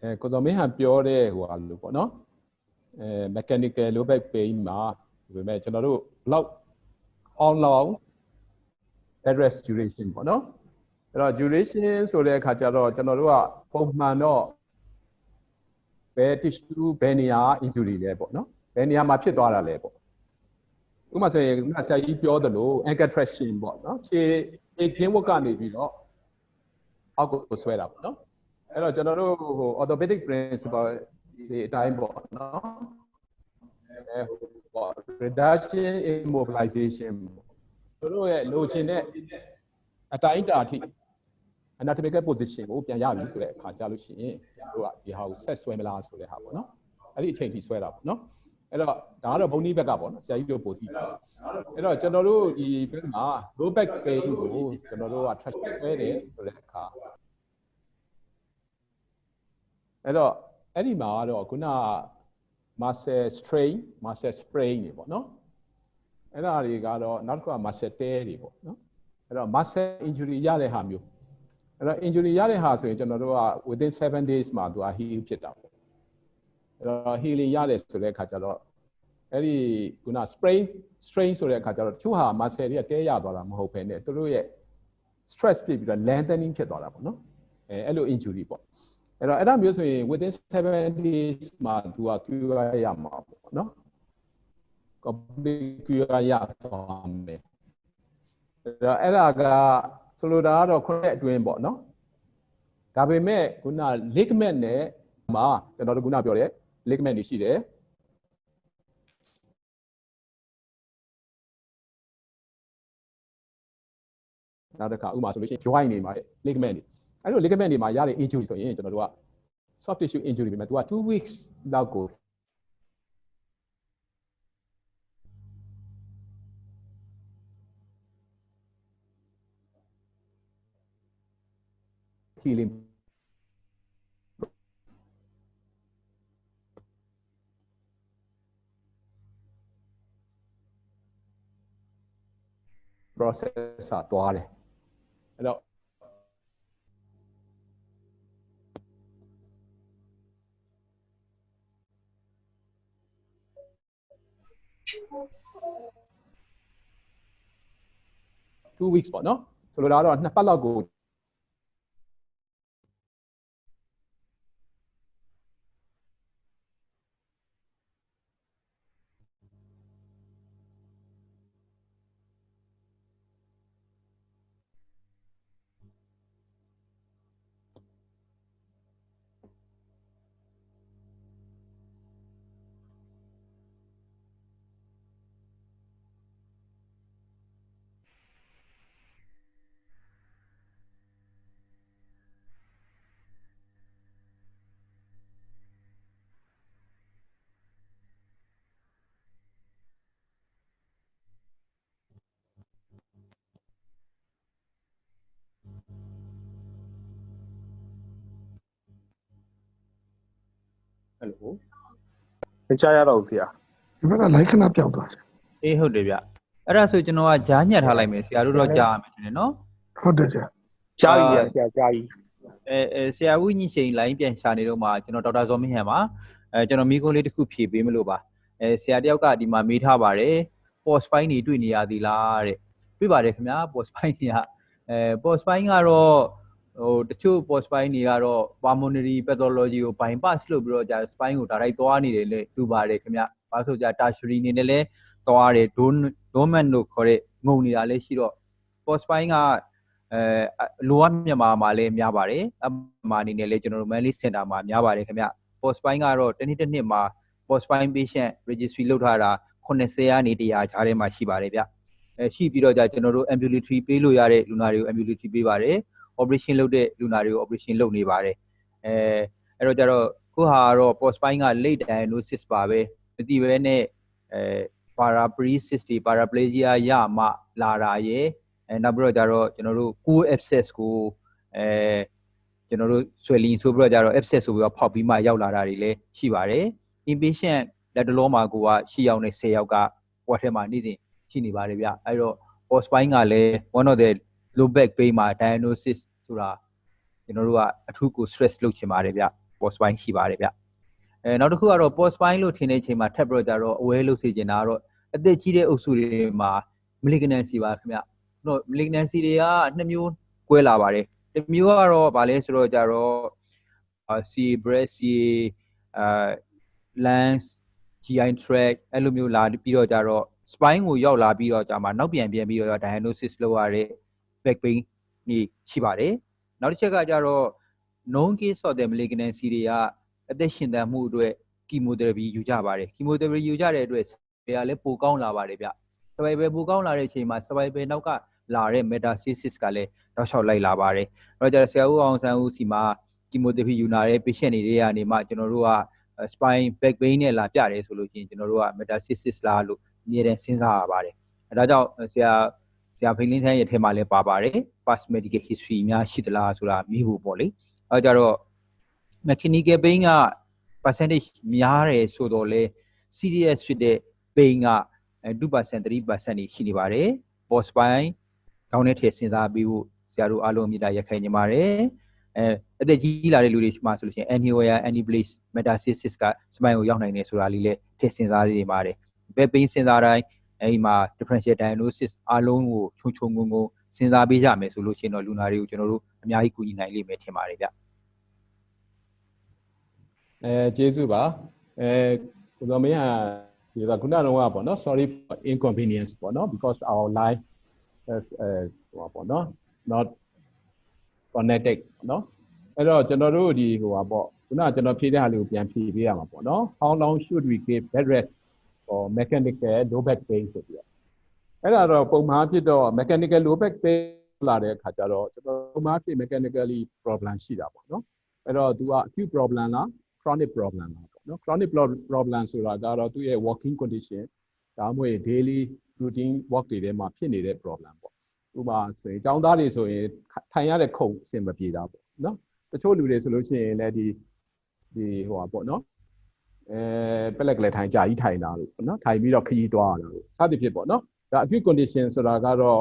Speaker 3: အဲကိုတော်မင်းဟန်ပြောတဲ့ဟိုဟာလို့ပေါ့နော်အဲ mechanical low back pain မှာဒီပေမဲ့ကျွန်တော်တို့ဘလောက် how long bed rest duration ပေါ့နော် အဲ့တော့ duration ဆိုတဲ့အခါကျတော့ကျွန်တော်တို့ကပုံမှန်တော့ဘယ် tissue ဘယ်နေရာ injury လဲပေါ့နော်ဘယ်နေရာမှာဖြစ်သွားတာလဲပေါ့ဥပမာဆိုရင်ခုနဆရာကြီးပြောသလို ankle traction ပေါ့နော်ခြေခြေကင်းဝတ်ကနေပြီးတော့အောက်ကိုဆွဲတာပေါ့နော်အဲ့တော့ကျွန်တော်တို့ဟို orthopedic principle ဒီအတိုင်းပေါ့နော်အဲဟိုပေါ့ reduction immobilization တို့တို့ရဲ့လိုချင်တဲ့အတိုင်းအတာအထိ anatomical position ကိုပြန်ရပြီဆိုတဲ့အခါကြလို့ရှိရင်တို့ကဒီဟာကိုဆက်ဆွဲမလားဆိုတဲ့ဟာပေါ့နော်အဲ့ဒီအချိန်ထိဆွဲတာပေါ့နော်အဲ့တော့ဒါကတော့ဘုံနီးဘက်ကပေါ့နော်ဆရာကြီးတို့ပို့ကြည့်ပါအဲ့တော့ကျွန်တော်တို့ဒီဘက်မှာ low back pain ကိုကျွန်တော်တို့က trash ဆွဲတယ်ဆိုတဲ့အခါအဲ့တော့အဲ့ဒီမှာကတော့ခုန muscle strain muscle sprain တွေပေါ့နော်အဲ့ဒါတွေကတော့နောက်တစ်ခုက muscle tear တွေပေါ့နော်အဲ့တော့ muscle injury ရတဲ့ဟာမျိုး အဲ့တော့ injury ရတဲ့ဟာဆိုရင်ကျွန်တော်တို့က within 7 days မှာသူက heal ဖြစ်တာပေါ့အဲ့တော့ healing ရတယ်ဆိုတဲ့အခါကျတော့အဲ့ဒီခုန sprain strain ဆိုတဲ့အခါကျတော့တချို့ဟာ muscle တွေကတဲရသွားတာမဟုတ်ဘဲနဲ့သူတို့ရဲ့ stress ဖြစ်ပြီးတော့ lengthening ဖြစ်သွားတာပေါ့နော်အဲအဲ့လို injury ပေါ့အဲ့တော့အဲ့ဒါမျိုးဆိုရင် within 7 days မှာသူက cure ရမှာပေါ့နော် complete cure ရသွားမယ်အဲ့တော့အဲ့ဒါက ဆိုလိုတာကတော့ခုနှစ်အတွင်းပေါ့နော်ဒါပေမဲ့ခုန ligament နဲ့မှာကျွန်တော်တို့ခုနပြောတဲ့ ligament တွေရှိတယ်နောက်တစ်ခါဥပမာဆိုလို့ရှိရင် joint တွေမှာ ligament တွေအဲ့လို ligament တွေမှာရတဲ့ injury ဆိုရင်ကျွန်တော်တို့က soft tissue injury ပဲသူက2 weeks လောက်ကို healing process อ่ะတွားတယ်အဲ့တော့2 weeks ပေါ့နော်ဆိုလိုတာ
Speaker 7: မကြားရတော့ဘူးဆရာ
Speaker 1: ဒီဘက်က like ခဏပြောက်သွားတယ်
Speaker 6: အေးဟုတ်တယ်ဗျအဲ့ဒါဆိုကျွန်တော်ကဂျားညက်ထားလိုက်မယ်ဆရာတို့တော့ကြားရမယ်ထင်တယ်နော်
Speaker 1: ဟုတ်တယ်ဆရာ
Speaker 7: ကြားပြီဆရာကြားပြီ
Speaker 6: အဲအဲဆရာဝိညီချိန်လိုင်းပြန်ရှာနေတော့မှကျွန်တော်ဒေါက်တာဇော်မင်းဟန်ပါအဲကျွန်တော်မိကုန်းလေးတစ်ခုဖြည့်ပေးမလို့ပါအဲဆရာတယောက်ကဒီမှာမေးထားပါတယ် post file နေတွေ့နေရသေးလားတဲ့တွေ့ပါတယ်ခင်ဗျာ post file တွေကအဲ post file ကတော့ ဟိုတချို့ post spine တွေကတော့ pulmonary pathology ကို bypass လုပ်ပြီးတော့ကြာ spine ကို direct သွားနေတယ်လေတူပါတယ်ခင်ဗျ။ဘာဆိုကြာ tertiary နေနဲ့လဲသွားတယ် dormant လို့ခေါ်တဲ့ငုံနေတာလည်းရှိတော့ post spine ကအဲလိုအပ်မြန်မာမှာလည်းများပါတယ်။အမှအနေနဲ့လည်းကျွန်တော်တို့ Manly Center မှာများပါတယ်ခင်ဗျ။ post spine ကတော့တစ်နှစ်တစ်နှစ်မှာ post spine patient registry လုပ်ထားတာ80ရာနေ100ကြားထဲမှာရှိပါတယ်ဗျ။အဲရှိပြီးတော့ကြာကျွန်တော်တို့ ambulatory ပေးလို့ရတဲ့လူနာတွေကို ambulatory ပေးပါတယ်။ operation လုပ်တဲ့လူနာတွေကို operation လုပ်နေပါတယ်အဲအဲ့တော့ကြတော့ခုဟာကတော့ post file က late diagnosis ပါပဲမသိဘဲနဲ့အဲ paraparesis တွေ paraplegia ရမှလာတာရယ်အဲနောက်ပြီးတော့ကြတော့ကျွန်တော်တို့ core abscess ကိုအဲကျွန်တော်တို့ swelling ဆိုပြီးတော့ကြတော့ abscess ဆိုပြီးတော့ဖောက်ပြီးမှရောက်လာတာတွေလည်းရှိပါတယ် inpatient လက်တလုံးမှာကိုက10ယောက်နဲ့10ယောက်ကဝတ်ထဲမှာနေ့စဉ်ရှိနေပါတယ်ဗျအဲ့တော့ post spine ကလည်း one of the low back pain မှာ diagnosis ဆိုတာကျွန်တော်တို့ကအထူးကို stress လုပ်ချင်ပါတယ်ဗျ post spine ရှိပါတယ်ဗျအဲနောက်တစ်ခုကတော့ post spine လို့ထင်တဲ့အချိန်မှာထပ်ပြီးတော့ကြတော့ aware လုပ်စေချင်တာကတော့အသက်ကြီးတဲ့အုပ်စုတွေမှာ malignancy ပါခင်ဗျတော့ malignancy တွေကနှစ်မျိုးကွဲလာပါတယ်တစ်မျိုးကတော့ဗာလဲဆိုတော့ကြတော့ C breast C အာ lungs GI tract အဲ့လိုမျိုးလာပြီးတော့ကြတော့ spine ကိုရောက်လာပြီးတော့ကြာမှာနောက်ပြန်ပြန်ပြီးတော့ diagnosis လုပ်ရတဲ့ back pain นี่ရှိပါတယ်နောက်တစ်ချက်ကကြတော့ known case of the malignancy တွေကအသက်ရှင်သန်မှုအတွက် chemotherapy ယူကြပါတယ် chemotherapy ယူကြတဲ့အတွက်တွေကလည်းပိုကောင်းလာပါတယ်ဗျ survival ပိုကောင်းလာတဲ့အချိန်မှာ survival နောက်ကလာတဲ့ metastasis ကလည်းတော့လျှောက်လိုက်လာပါတယ်အဲ့တော့ကျတော့ဆရာဦးအောင်ဆန်းဦးစီမှာ chemotherapy ယူနာတဲ့ patient တွေကနေမှကျွန်တော်တို့က spine back pain နဲ့လာပြတယ်ဆိုလို့ရှိရင်ကျွန်တော်တို့က metastasis လားလို့အမြဲတမ်းစဉ်းစားရပါတယ်အဲဒါကြောင့်ဆရာ ဆရာဖိလင်းထန်းရဲ့ထဲမှာလည်းပါပါတယ် past medical history များရှိသလားဆိုတာမိဖို့ပေါ့လေအဲကြတော့ mechanical pain က percentage များတယ်ဆိုတော့လေ serious ဖြစ်တဲ့ pain က2% 3%နေရှိနေပါတယ် post spine ကောင်းတဲ့ထည့်စဉ်းစားပြီးဖို့ဆရာတို့အားလုံးအမြဲတမ်းရက်ခိုင်နေပါတယ်အဲအသက်ကြီးလာတဲ့လူတွေမှာဆိုလို့ရှိရင် anywhere any place metastasis က spine ကိုရောက်နိုင်တယ်ဆိုတာလေးလည်းထည့်စဉ်းစားနေပါတယ် back pain စဉ်းစားတိုင်း အဲဒီမှာ differential diagnosis အားလုံးကိုခြုံခြုံငုံငုံစဉ်းစားပေးကြမယ်ဆိုလို့ရှိရင်တော့လူနာတွေကိုကျွန်တော်တို့အများကြီးကူညီနိုင်လိမ့်မယ်ထင်ပါတယ်ဗျ
Speaker 3: အဲကျေးဇူးပါအဲကိုတော်မင်းဟာဒီကခုနကတော့ပေါ့နော် sorry for inconvenience ပေါ့နော် because our life is အဲဟိုပါပေါ့နော် not connected ပေါ့နော်အဲ့တော့ကျွန်တော်တို့ဒီဟိုပါပေါ့ခုနကကျွန်တော်ဖြေတဲ့ဟာလေးကိုပြန်ဖြေပေးရမှာပေါ့နော် how long should we give bed rest for mechanical low back pain ဆိုပြီးတော့အဲ့ဒါတော့ပုံမှန်ဖြစ်တော့ mechanical low back pain လာတဲ့အခါကျတော့ကျွန်တော်ပုံမှန်ဖြစ် mechanically problem ရှိတာပေါ့နော်အဲ့တော့ तू က acute problem လား chronic problem လားပေါ့နော် chronic problem ဆိုတာကတော့သူ့ရဲ့ working condition ဒါမှမဟုတ် daily routine work တွေထဲမှာဖြစ်နေတဲ့ problem ပေါ့ဥပမာဆိုရင်ចောင်းသားတွေဆိုရင်ထိုင်ရတဲ့ခုံအဆင်မပြေတာပေါ့နော်တချို့လူတွေဆိုလို့ရှိရင်လည်းဒီဒီဟိုပါပေါ့နော် အဲပလက်ကလေးထိုင်ကြာကြီးထိုင်တာလို့ပေါ့နော်ထိုင်ပြီးတော့ခရီးသွားတာလို့စသဖြင့်ပေါ့နော်ဒါ acute condition ဆိုတာကတော့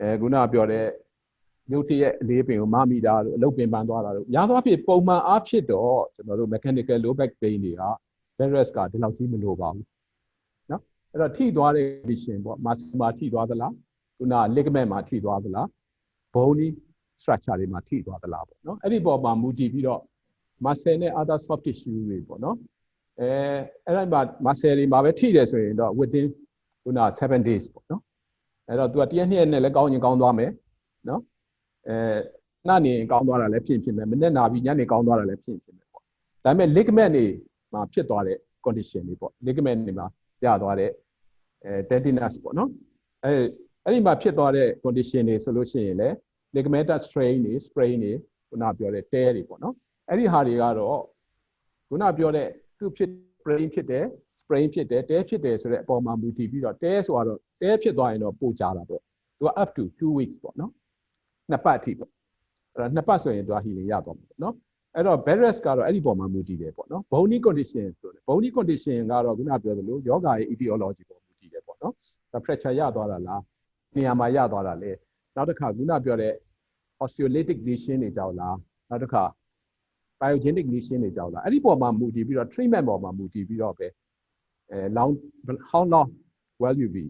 Speaker 3: အဲခုနကပြောတဲ့ရုပ်တရက်အလေးပင်ကိုမမိတာလို့အလုပ်ပင်ပန်းသွားတာလို့များသောအားဖြင့်ပုံမှန်အားဖြင့်တော့ကျွန်တော်တို့ mechanical low back pain တွေက virus ကဒီလောက်ကြီးမလိုပါဘူးနော်အဲ့တော့ထိသွားတဲ့ condition ပေါ့ muscle မှာထိသွားသလားခုန ligament မှာထိသွားသလား bony structure တွေမှာထိသွားသလားပေါ့နော်အဲ့ဒီပေါ်မှာမူတည်ပြီးတော့ muscle နဲ့ other soft tissue တွေပေါ့နော် အဲအဲ့ဒါမှာ muscle တွေမှာပဲထိတယ်ဆိုရင်တော့ within ခုန7 days ပေါ့နော်အဲ့တော့ तू ကတရက်နှစ်ရက်နဲ့လည်းကောင်းရင်ကောင်းသွားမယ်နော်အဲနှနေကောင်းသွားတာလည်းဖြစ်ဖြစ်မယ်မနေ့နာပြီးညနေကောင်းသွားတာလည်းဖြစ်ဖြစ်မယ်ပေါ့ဒါပေမဲ့ ligament တွေမှာဖြစ်သွားတဲ့ condition တွေပေါ့ ligament တွေမှာရသွားတဲ့အဲ tendinous ပေါ့နော်အဲအဲ့ဒီမှာဖြစ်သွားတဲ့ condition တွေဆိုလို့ရှိရင်လည်း ligamentous strain တွေ sprain တွေခုနပြောတဲ့ tear တွေပေါ့နော်အဲ့ဒီဟာတွေကတော့ခုနပြောတဲ့ သူဖြစ် sprain ဖြစ်တယ် sprain ဖြစ်တယ် tear ဖြစ်တယ်ဆိုတဲ့အပေါ်မှာမူတည်ပြီးတော့ tear ဆိုတော့ tear ဖြစ်သွားရင်တော့ပိုကြတာပေါ့သူက up to 2 weeks ပေါ့နော်နှစ်ပတ်အထိပေါ့အဲ့တော့နှစ်ပတ်ဆိုရင်သူက healing ရသွားမှာပေါ့နော်အဲ့တော့ bed rest ကတော့အဲ့ဒီပေါ်မှာမူတည်တယ်ပေါ့နော် bony condition ဆိုတယ် bony condition ကတော့ခုနပြောသလိုယောဂရဲ့ etiology ပေါ်မူတည်တယ်ပေါ့နော်ဒါ fracture ရသွားတာလားနေရာမှာရသွားတာလေနောက်တစ်ခါခုနပြောတဲ့ osteolytic lesion တွေကြောင့်လားနောက်တစ်ခါ pyogenic lesion တွေကြောင့်လားအဲ့ဒီပေါ်မှာမူတည်ပြီးတော့ treatment ပေါ်မှာမူတည်ပြီးတော့ပဲအဲ long how long will you be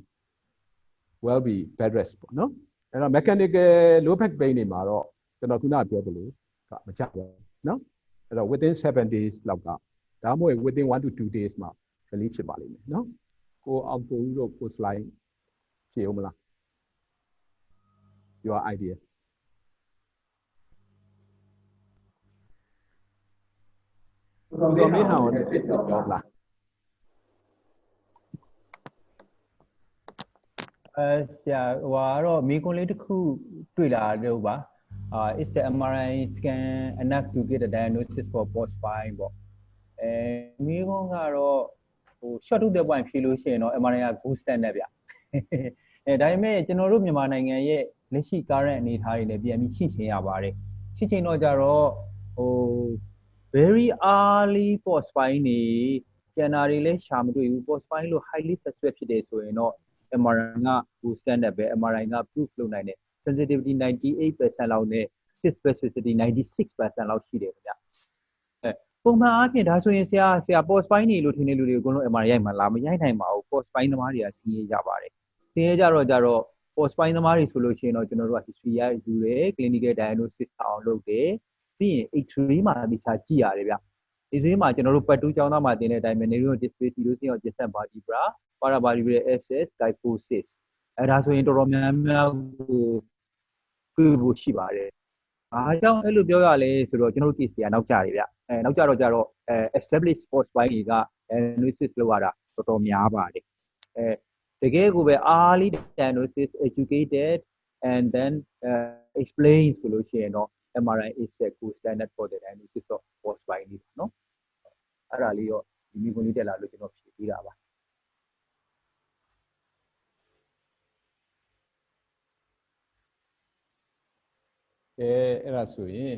Speaker 3: will be bed rest ပေါ့နော်အဲ့တော့ mechanical low back pain တွေမှာတော့ကျွန်တော်ခုနပြောသလိုကမကြဘူးနော်အဲ့တော့ within 7 days လောက်ကဒါမှမဟုတ် within 1 to 2 days မှာ relief ဖြစ်ပါလိမ့်မယ်နော်ကိုအောင်ကိုဦးတို့ကို slide ဖြေဦးမလား your idea ကိုစောမင်းဟောင်းနဲ့ပြောလား
Speaker 6: အဲဆရာဟိုကတော့မိကွန်လေးတစ်ခုတွေ့လာတော့ပါအာ is the MRI scan enough to get a diagnosis for post spine ပေါ့အဲမိကွန်ကတော့ဟို short to the point ဖြေလို့ရှိရင်တော့ MRI က gold standard ဗျအဲဒါပေမဲ့ကျွန်တော်တို့မြန်မာနိုင်ငံရဲ့လက်ရှိ current အနေအထားတွေနဲ့ပြန်ပြီးရှင်းချင်ရပါတယ်ရှင်းချင်တော့ကြတော့ဟို very early post spine နေကျန်တာတွေလည်းရှာမတွေ့ဘူး post spine လို့ highly suspect ဖြစ်တယ်ဆိုရင်တော့ MRI က gold standard ပဲ MRI က proof လုပ်နိုင်တယ် sensitivity 98%လောက်နဲ့ specificity 96%လောက်ရှိတယ်ခင်ဗျအဲပုံမှန်အားဖြင့်ဒါဆိုရင်ဆရာဆရာ post spine နေလို့ထင်တဲ့လူတွေအကုန်လုံး MRI ရိုက်မှလာမရိုက်နိုင်ပါဘူး post spine သမားတွေကစီးရဲကြပါတယ်စီးရဲကြတော့ကြတော့ post spine သမားတွေဆိုလို့ရှိရင်တော့ကျွန်တော်တို့က history ရယူတယ် clinical diagnosis အောင်လုပ်တယ် ပြီးရင် X-ray မှာဒီစာကြည့်ရတယ်ဗျ X-ray မှာကျွန်တော်တို့ပတ်တူးကျောင်းသားမှာတင်တဲ့အတိုင်းပဲ neural display လို့ဆိုရင် distant vertebra paravertebral access kyphosis အဲဒါဆိုရင်တော်တော်များများကိုတွေ့ဖို့ရှိပါတယ်။အားကြောင့်အဲ့လိုပြောရလဲဆိုတော့ကျွန်တော်တို့ case တွေကနောက်ကျတယ်ဗျ။အဲနောက်ကျတော့ကျတော့အဲ established sports ဘိုင်းတွေက analysis လုပ်ရတာတော်တော်များပါတယ်။အဲတကယ်ကိုပဲ early diagnosis educated and then uh, explain ဆိုလို့ရှိရင်တော့ MRI is a good standard for the diagnosis of post spine ပေါ့နော်အဲ့ဒါလေးတော့ဒီမိကွန်လေးတက်လာလို့ကျွန်တော်ဖြေပေးတာပါ
Speaker 3: အဲအဲ့ဒါဆိုရင်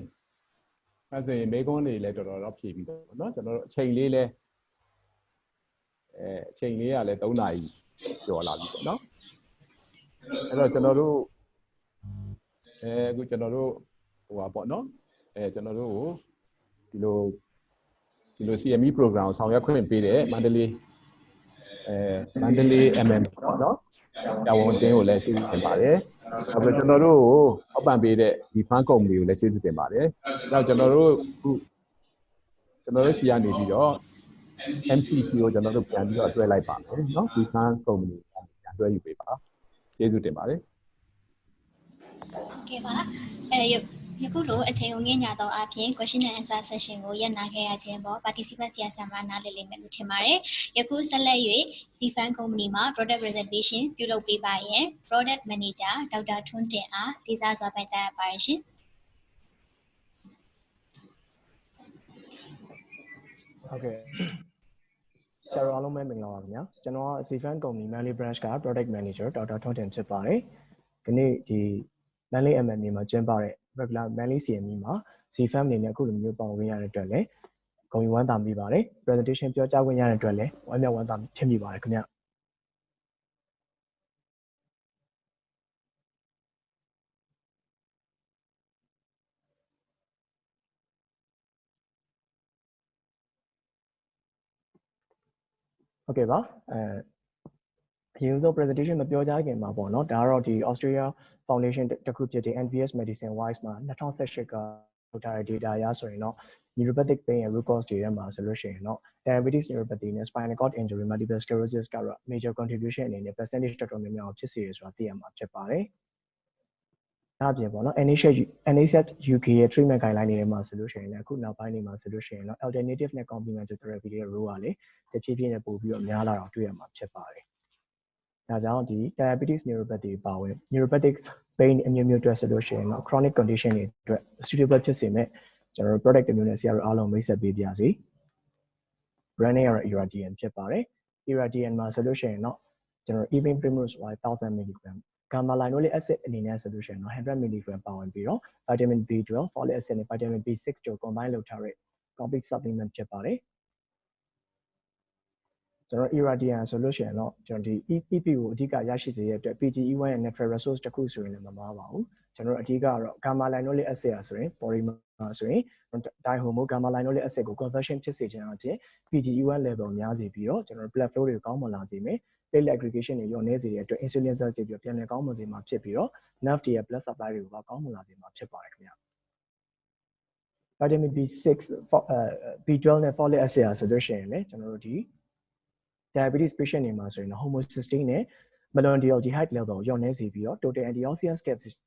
Speaker 3: အဲ့ဆိုရင်မိကွန်တွေလည်းတော်တော်တော့ဖြေပြီးတော့ပေါ့နော်ကျွန်တော်တို့အချိန်လေးလဲအဲအချိန်လေးကလည်း3နာရီကျော်လာပြီပေါ့နော်အဲ့တော့ကျွန်တော်တို့အဲအခုကျွန်တော်တို့ ဟိုပါပေါ့เนาะအဲကျွန်တော်တို့ဒီလိုဒီလို CME program ကိုဆောင်ရွက်ခွင့်ပေးတဲ့မန္တလေးအဲမန္တလေး MM ပေါ့เนาะတာဝန်တင်းကိုလည်းသိတင်ပါတယ်။နောက်ပြီးကျွန်တော်တို့ကိုအောက်ပံပေးတဲ့ဒီ fund company ကိုလည်းကျေးဇူးတင်ပါတယ်။နောက်ကျွန်တော်တို့အခုကျွန်တော်တို့ရှီကနေပြီးတော့ MCP ကိုကျွန်တော်တို့ပြန်ပြီးတော့အတွဲလိုက်ပါမယ်เนาะဒီ fund company ကိုပြန်တွဲယူပေးပါ။ကျေးဇူးတင်ပါတယ်
Speaker 8: ကဲပါအဲ ယယခုလိုအချိန်ကိုငှညသောအပြင် question and answer session ကိုရပ်နာခဲ့ရခြင်းပေါ် participant ဆရာဆရာမနားလည်လိမ့်မယ်လို့ထင်ပါတယ်။ယခုဆက်လက်၍ Cfan Company မှာ product presentation ပြုလုပ်ပေးပါရန် product manager ဒေါက်တာထွန်းတင်အားဒေသစွာပန်ကြားရပါတယ်ရှင်
Speaker 9: ဟုတ်ကဲ့ဆရာတော်အားလုံးပဲမင်္ဂလာပါခင်ဗျာကျွန်တော်က Cfan Company Manly Branch က Product Manager ဒေါက်တာထွန်းတင်ဖြစ်ပါတယ်ဒီနေ့ဒီ Manly MMA မှာကျင်းပတဲ့ regular Manly CME မှာ CFAM အနေနဲ့အခုလိုမျိုးပေါဝင်ရတဲ့အတွက်လည်းဂုဏ်ယူဝမ်းသာမိပါတယ် presentation ပြောကြားခွင့်ရတဲ့အတွက်လည်းဝမ်းမြောက်ဝမ်းသာထင်မိပါတယ်ခင်ဗျဟုတ်ကဲ့ပါအဲအ ရင်ဆုံး presentation မပြောကြခင်မှာပေါ့နော်ဒါကတော့ဒီ Australia Foundation တစ်ခုဖြစ်တဲ့ NPS Medicine Wise မှာ2018ကထုတ်ထားတဲ့ data အရဆိုရင်တော့ neuropathic pain ရဲ့ root cause တွေထဲမှာဆိုလို့ရှိရင်တော့ diabetes neuropathy နဲ့ spinal cord injury multiple sclerosis ကတော့ major contribution အနေနဲ့ percentage တော်တော်များများဖြစ်စေရဆိုတာသိရမှာဖြစ်ပါတယ်။ဒါအပြင်ပေါ့နော် NHS NHS UK ရဲ့ treatment guideline တွေထဲမှာဆိုလို့ရှိရင်လည်းအခုနောက်ပိုင်းတွေမှာဆိုလို့ရှိရင်တော့ alternative နဲ့ complementary therapy တွေရဲ့ role ကလေတဖြည်းဖြည်းနဲ့ပို့ပြီးတော့များလာတော့တွေ့ရမှာဖြစ်ပါတယ်။ ဒါကြောင့်ဒီ diabetes neuropathy ပါဝင် neuropathic pain အမျိုးမျိုးအတွက်ဆိုလို့ရှိရင်တော့ chronic condition တွေအတွက် suitable ဖြစ်စေမဲ့ကျွန်တော်တို့ product တစ်မျိုးနဲ့ဆရာတို့အားလုံးမိတ်ဆက်ပေးပါစီ branding ကတော့ Irradian ဖြစ်ပါတယ် Irradian မှာဆိုလို့ရှိရင်တော့ကျွန်တော် evening primrose oil 1000 mg gamma linolenic acid အနေနဲ့ဆိုလို့ရှိရင်တော့100 mg ပါဝင်ပြီးတော့ vitamin B12 folic acid နဲ့ vitamin B6 တို့ combine လုပ်ထားတဲ့ complete supplement ဖြစ်ပါတယ် ကျွန်တော် Irradian ဆိုလို့ရှိရင်တော့ကျွန်တော်ဒီ EPP ကိုအဓိကရရှိစေရတဲ့အတွက် PGE1 ရဲ့ natural resource တစ်ခုဆိုရင်လည်းမမှားပါဘူးကျွန်တော်အဓိကကတော့ gamma linolenic acid ဆိုရင် polymer ဆိုရင် dihomo gamma linolenic acid ကို conversion ဖြစ်စေခြင်းအပြင် PGE1 level များစေပြီးတော့ကျွန်တော် blood flow တွေကိုကောင်းမွန်လာစေမယ် platelet aggregation တွေလျော့နည်းစေတဲ့အတွက် insulin cells တွေပြန်လည်ကောင်းမွန်စေမှာဖြစ်ပြီးတော့ nerve တွေရဲ့ blood supply တွေကိုကောင်းမွန်လာစေမှာဖြစ်ပါတယ်ခင်ဗျာ vitamin B6 B12 နဲ့ folic acid ဆိုလို့ရှိရင်လည်းကျွန်တော်တို့ဒီ diabetes patient တွေမှာဆိုရင် homocysteine နဲ့ malondealdehyde level ရောင်းနေစေပြီးတော့ total antioxidant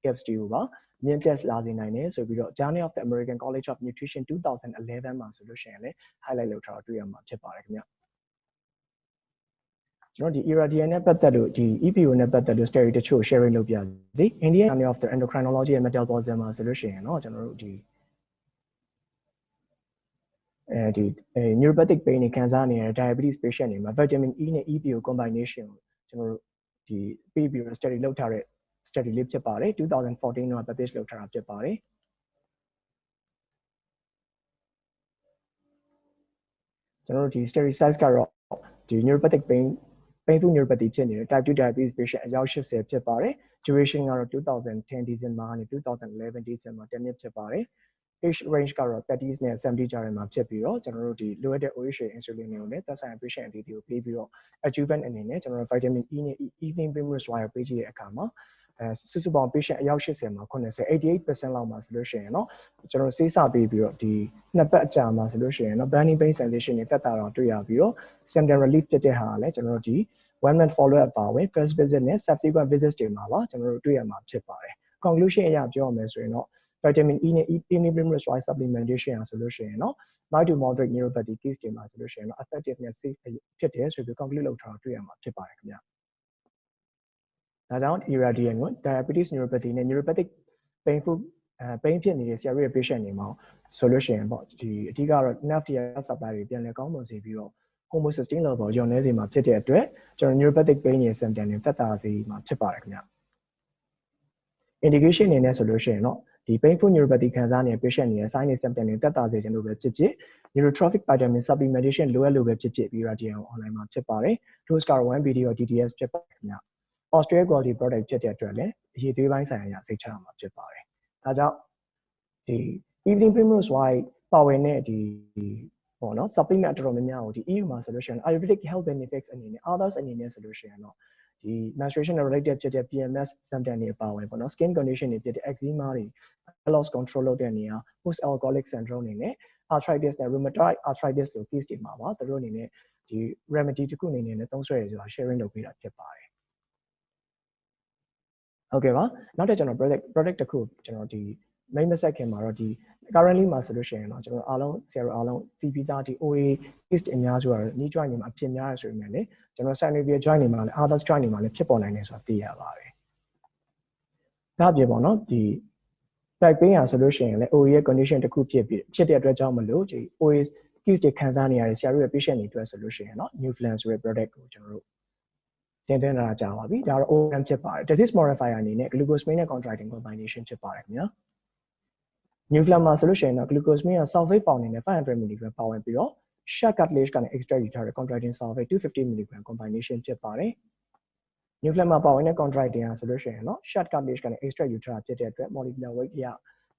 Speaker 9: capacity ကိုပါမြင့်တက်လာစေနိုင်တယ်ဆိုပြီးတော့ Journal of the American College of Nutrition 2011မှာဆိုလို့ရှိရင်လည်း highlight လုပ်ထားတာတွေ့ရမှာဖြစ်ပါတယ်ခင်ဗျကျွန်တော်ဒီ irradiant နဲ့ပတ်သက်လို့ဒီ EPO the steroid တချို့ sharing လုပ်ပြစီ Indian Journal of the Endocrinology and Metabolism မှာဆိုလို့ရှိရင်တော့ကျွန်တော်တို့ဒီ အဲဒီ neuropathic pain တွေခံစားနေရတဲ့ diabetes patient တွေမှာ vitamin E နဲ့ EPO combination ကိုကျွန်တော်တို့ဒီပြီးပြီးတော့ study လုပ်ထားတဲ့ study လေးဖြစ်ပါတယ်2014တော့ publish လုပ်ထားတာဖြစ်ပါတယ်ကျွန်တော်တို့ဒီ study size ကတော့ဒီ neuropathic pain painful neuropathy ဖြစ်နေတဲ့ type 2 diabetes patient အယောက်80ဖြစ်ပါတယ် duration ကတော့2010 December ကနေ2011 December 10နှစ်ဖြစ်ပါတယ် age range ကတော့ 30s နဲ့ 70 ကြားထဲမှာဖြစ်ပြီးတော့ကျွန်တော်တို့ဒီလိုအပ်တဲ့ OHA insulin တွေကိုလည်းသက်ဆိုင်ရာ patient အသီးသီးကိုပေးပြီးတော့ adjuvant အနေနဲ့ကျွန်တော်တို့ vitamin E နဲ့ evening primrose wire ပေးကြည့်တဲ့အခါမှာအဲစုစုပေါင်း patient အယောက်80မှာ80 88%လောက်မှာဆိုလို့ရှိရင်เนาะကျွန်တော်စေးစပေးပြီးတော့ဒီနှစ်ပတ်အကြာမှာဆိုလို့ရှိရင်เนาะ burning pain sensation တွေတက်တာတော့တွေ့ရပြီးတော့ symptom relief ဖြစ်တဲ့ဟာကလည်းကျွန်တော်တို့ဒီ one month follow up ပါဝင် first visit နဲ့ subsequent visits တွေမှာပါကျွန်တော်တို့တွေ့ရမှာဖြစ်ပါတယ် conclusion အရပြောရမယ်ဆိုရင်တော့ vitamin E နဲ့ evening primrose wire supplementation อ่ะဆိုလို့ရှိရင်เนาะ mild to moderate neuropathy case တွေမှာဆိုလို့ရှိရင်တော့ effective နဲ့ safe ဖြစ်တယ်ဆိုပြီး conclude လုပ်ထားတာတွေ့ရမှာဖြစ်ပါတယ်ခင်ဗျာဒါကြောင့် irradiant ကို diabetes neuropathy နဲ့ neuropathic painful အဲ pain ဖြစ်နေတဲ့ဆရာတို့ရဲ့ patient တွေမှာဆိုလို့ရှိရင်ပေါ့ဒီအဓိကတော့ nerve ရဲ့ supply တွေပြန်လည်ကောင်းမွန်စေပြီးတော့ homocysteine level လျော့နည်းစေမှာဖြစ်တဲ့အတွက်ကျွန်တော် neuropathic pain ရဲ့ symptom တွေသက်သာစေမှာဖြစ်ပါတယ်ခင်ဗျ indication အနေနဲ့ဆိုလို့ရှိရင်တော့ ဒီ painful neuropathy ခံစားနေတဲ့ patient တွေရဲ့ sign နဲ့ symptom တွေတက်တာစေခြင်းလို့ပဲဖြစ်ဖြစ် neurotrophic vitamin supplementation လိုအပ်လို့ပဲဖြစ်ဖြစ်ပြီး radian online မှာဖြစ်ပါတယ် dose ကတော့ 1BD ရော DDS ဖြစ်ပါတယ်ခင်ဗျ Australia quality product ဖြစ်တဲ့အတွက်လည်းအရေးသွေးပိုင်းဆိုင်ရာစိတ်ချရမှာဖြစ်ပါတယ်ဒါကြောင့်ဒီ evening primrose white ပါဝင်တဲ့ဒီပေါ့နော် supplement အတော်များများကိုဒီ EU မှာဆိုလို့ရှိရင် ayurvedic health benefits အနေနဲ့ others အနေနဲ့ဆိုလို့ရှိရင်တော့ ဒီ menstruation related ဖြစ်တဲ့ PMS symptom တွေပါဝင်ပေါ့နော် skin condition တွေဖြစ်တဲ့ eczema တွေ loss control လုပ်တဲ့နေရာ post alcoholic syndrome အနေနဲ့ arthritis နဲ့ rheumatoid arthritis လို case တွေမှာပါသူတို့အနေနဲ့ဒီ remedy တစ်ခုအနေနဲ့သုံးစွဲရဆိုတာ sharing လုပ်ပေးတာဖြစ်ပါတယ်ဟုတ်ကဲ့ပါနောက်တစ်ကျွန်တော် product product တစ်ခုကျွန်တော်ဒီ main message ခင်မှာတော့ဒီ currently မှာဆိုလို့ရှိရင်တော့ကျွန်တော်အားလုံးဆရာတို့အားလုံးသိပြီးသားဒီ OA case အများစုကတော့ knee joint တွေမှာအဖြစ်များရဆိုပေမဲ့လေကျွန်တော် synovial joint တွေမှာလည်း others joint တွေမှာလည်းဖြစ်ပေါ်နိုင်တယ်ဆိုတာသိရပါတယ်ဒါအပြင်ပေါ့နော်ဒီ back pain อ่ะဆိုလို့ရှိရင်လည်း OA ရဲ့ condition တစ်ခုဖြစ်ပြီးဖြစ်တဲ့အတွက်ကြောင့်မလို့ဒီ OA case တွေခံစားနေရတဲ့ဆရာတို့ရဲ့ patient တွေအတွက်ဆိုလို့ရှိရင်เนาะ new plan ဆိုတဲ့ product ကိုကျွန်တော်တို့တင်တင်လာကြပါပြီဒါတော့ OM ဖြစ်ပါတယ် disease modifier အနေနဲ့ glucosamine နဲ့ contracting combination ဖြစ်ပါတယ်ခင်ဗျာ nuclear မှာဆိုလို့ရှိရင်တော့ glucosamine က sulfate ပေါင်နေတဲ့500 mg ပါဝင်ပြီးတော့ short cartilage ကနေ extract ယူထားတဲ့ contracting sulfate 250 mg combination ဖြစ်ပါတယ်။ nuclear မှာပါဝင်တဲ့ contracting ဟာဆိုလို့ရှိရင်တော့ short cartilage ကနေ extract ယူထားတာဖြစ်တဲ့အတွက် molecular weight အရ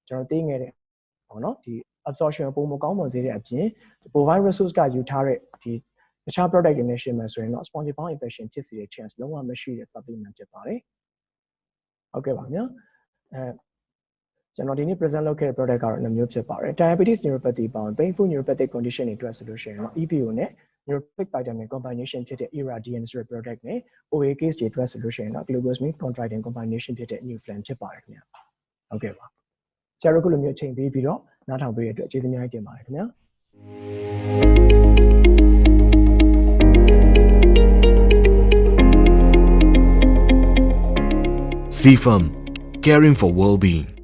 Speaker 9: ကျွန်တော်သိငယ်တဲ့ပေါ့နော်ဒီ absorption ပုံမကောင်းမွန်စေတဲ့အပြင် provide resource ကယူထားတဲ့ဒီတခြား product တွေနဲ့ရှင်မယ်ဆိုရင်တော့ spongy bound infection ဖြစ်စေတဲ့ chance လုံးဝမရှိတဲ့ supplement ဖြစ်ပါတယ်။ဟုတ်ကဲ့ပါဗျာ။အဲ ကျွန်တော်ဒီနေ့ present လုပ်ခဲ့တဲ့ product ကတော့နှစ်မျိုးဖြစ်ပါတယ် diabetes neuropathy ပေါင်း painful neuropathic condition တွေအတွက်ဆိုလို့ရှိရင်တော့ EPO နဲ့ neuropathic vitamin combination ဖြစ်တဲ့ ERADN ဆိုတဲ့ product နဲ့ OA case တွေအတွက်ဆိုလို့ရှိရင်တော့ glucosamine chondroitin combination ဖြစ်တဲ့ new flame ဖြစ်ပါတယ်ခင်ဗျာဟုတ်ကဲ့ပါဆရာတို့ကလိုမျိုးအချိန်ပေးပြီးတော့နားထောင်ပေးရတဲ့အတွက်ကျေးဇူးများကြီးတင်ပါတယ်ခင်ဗျာ
Speaker 10: CFAM, caring for well-being.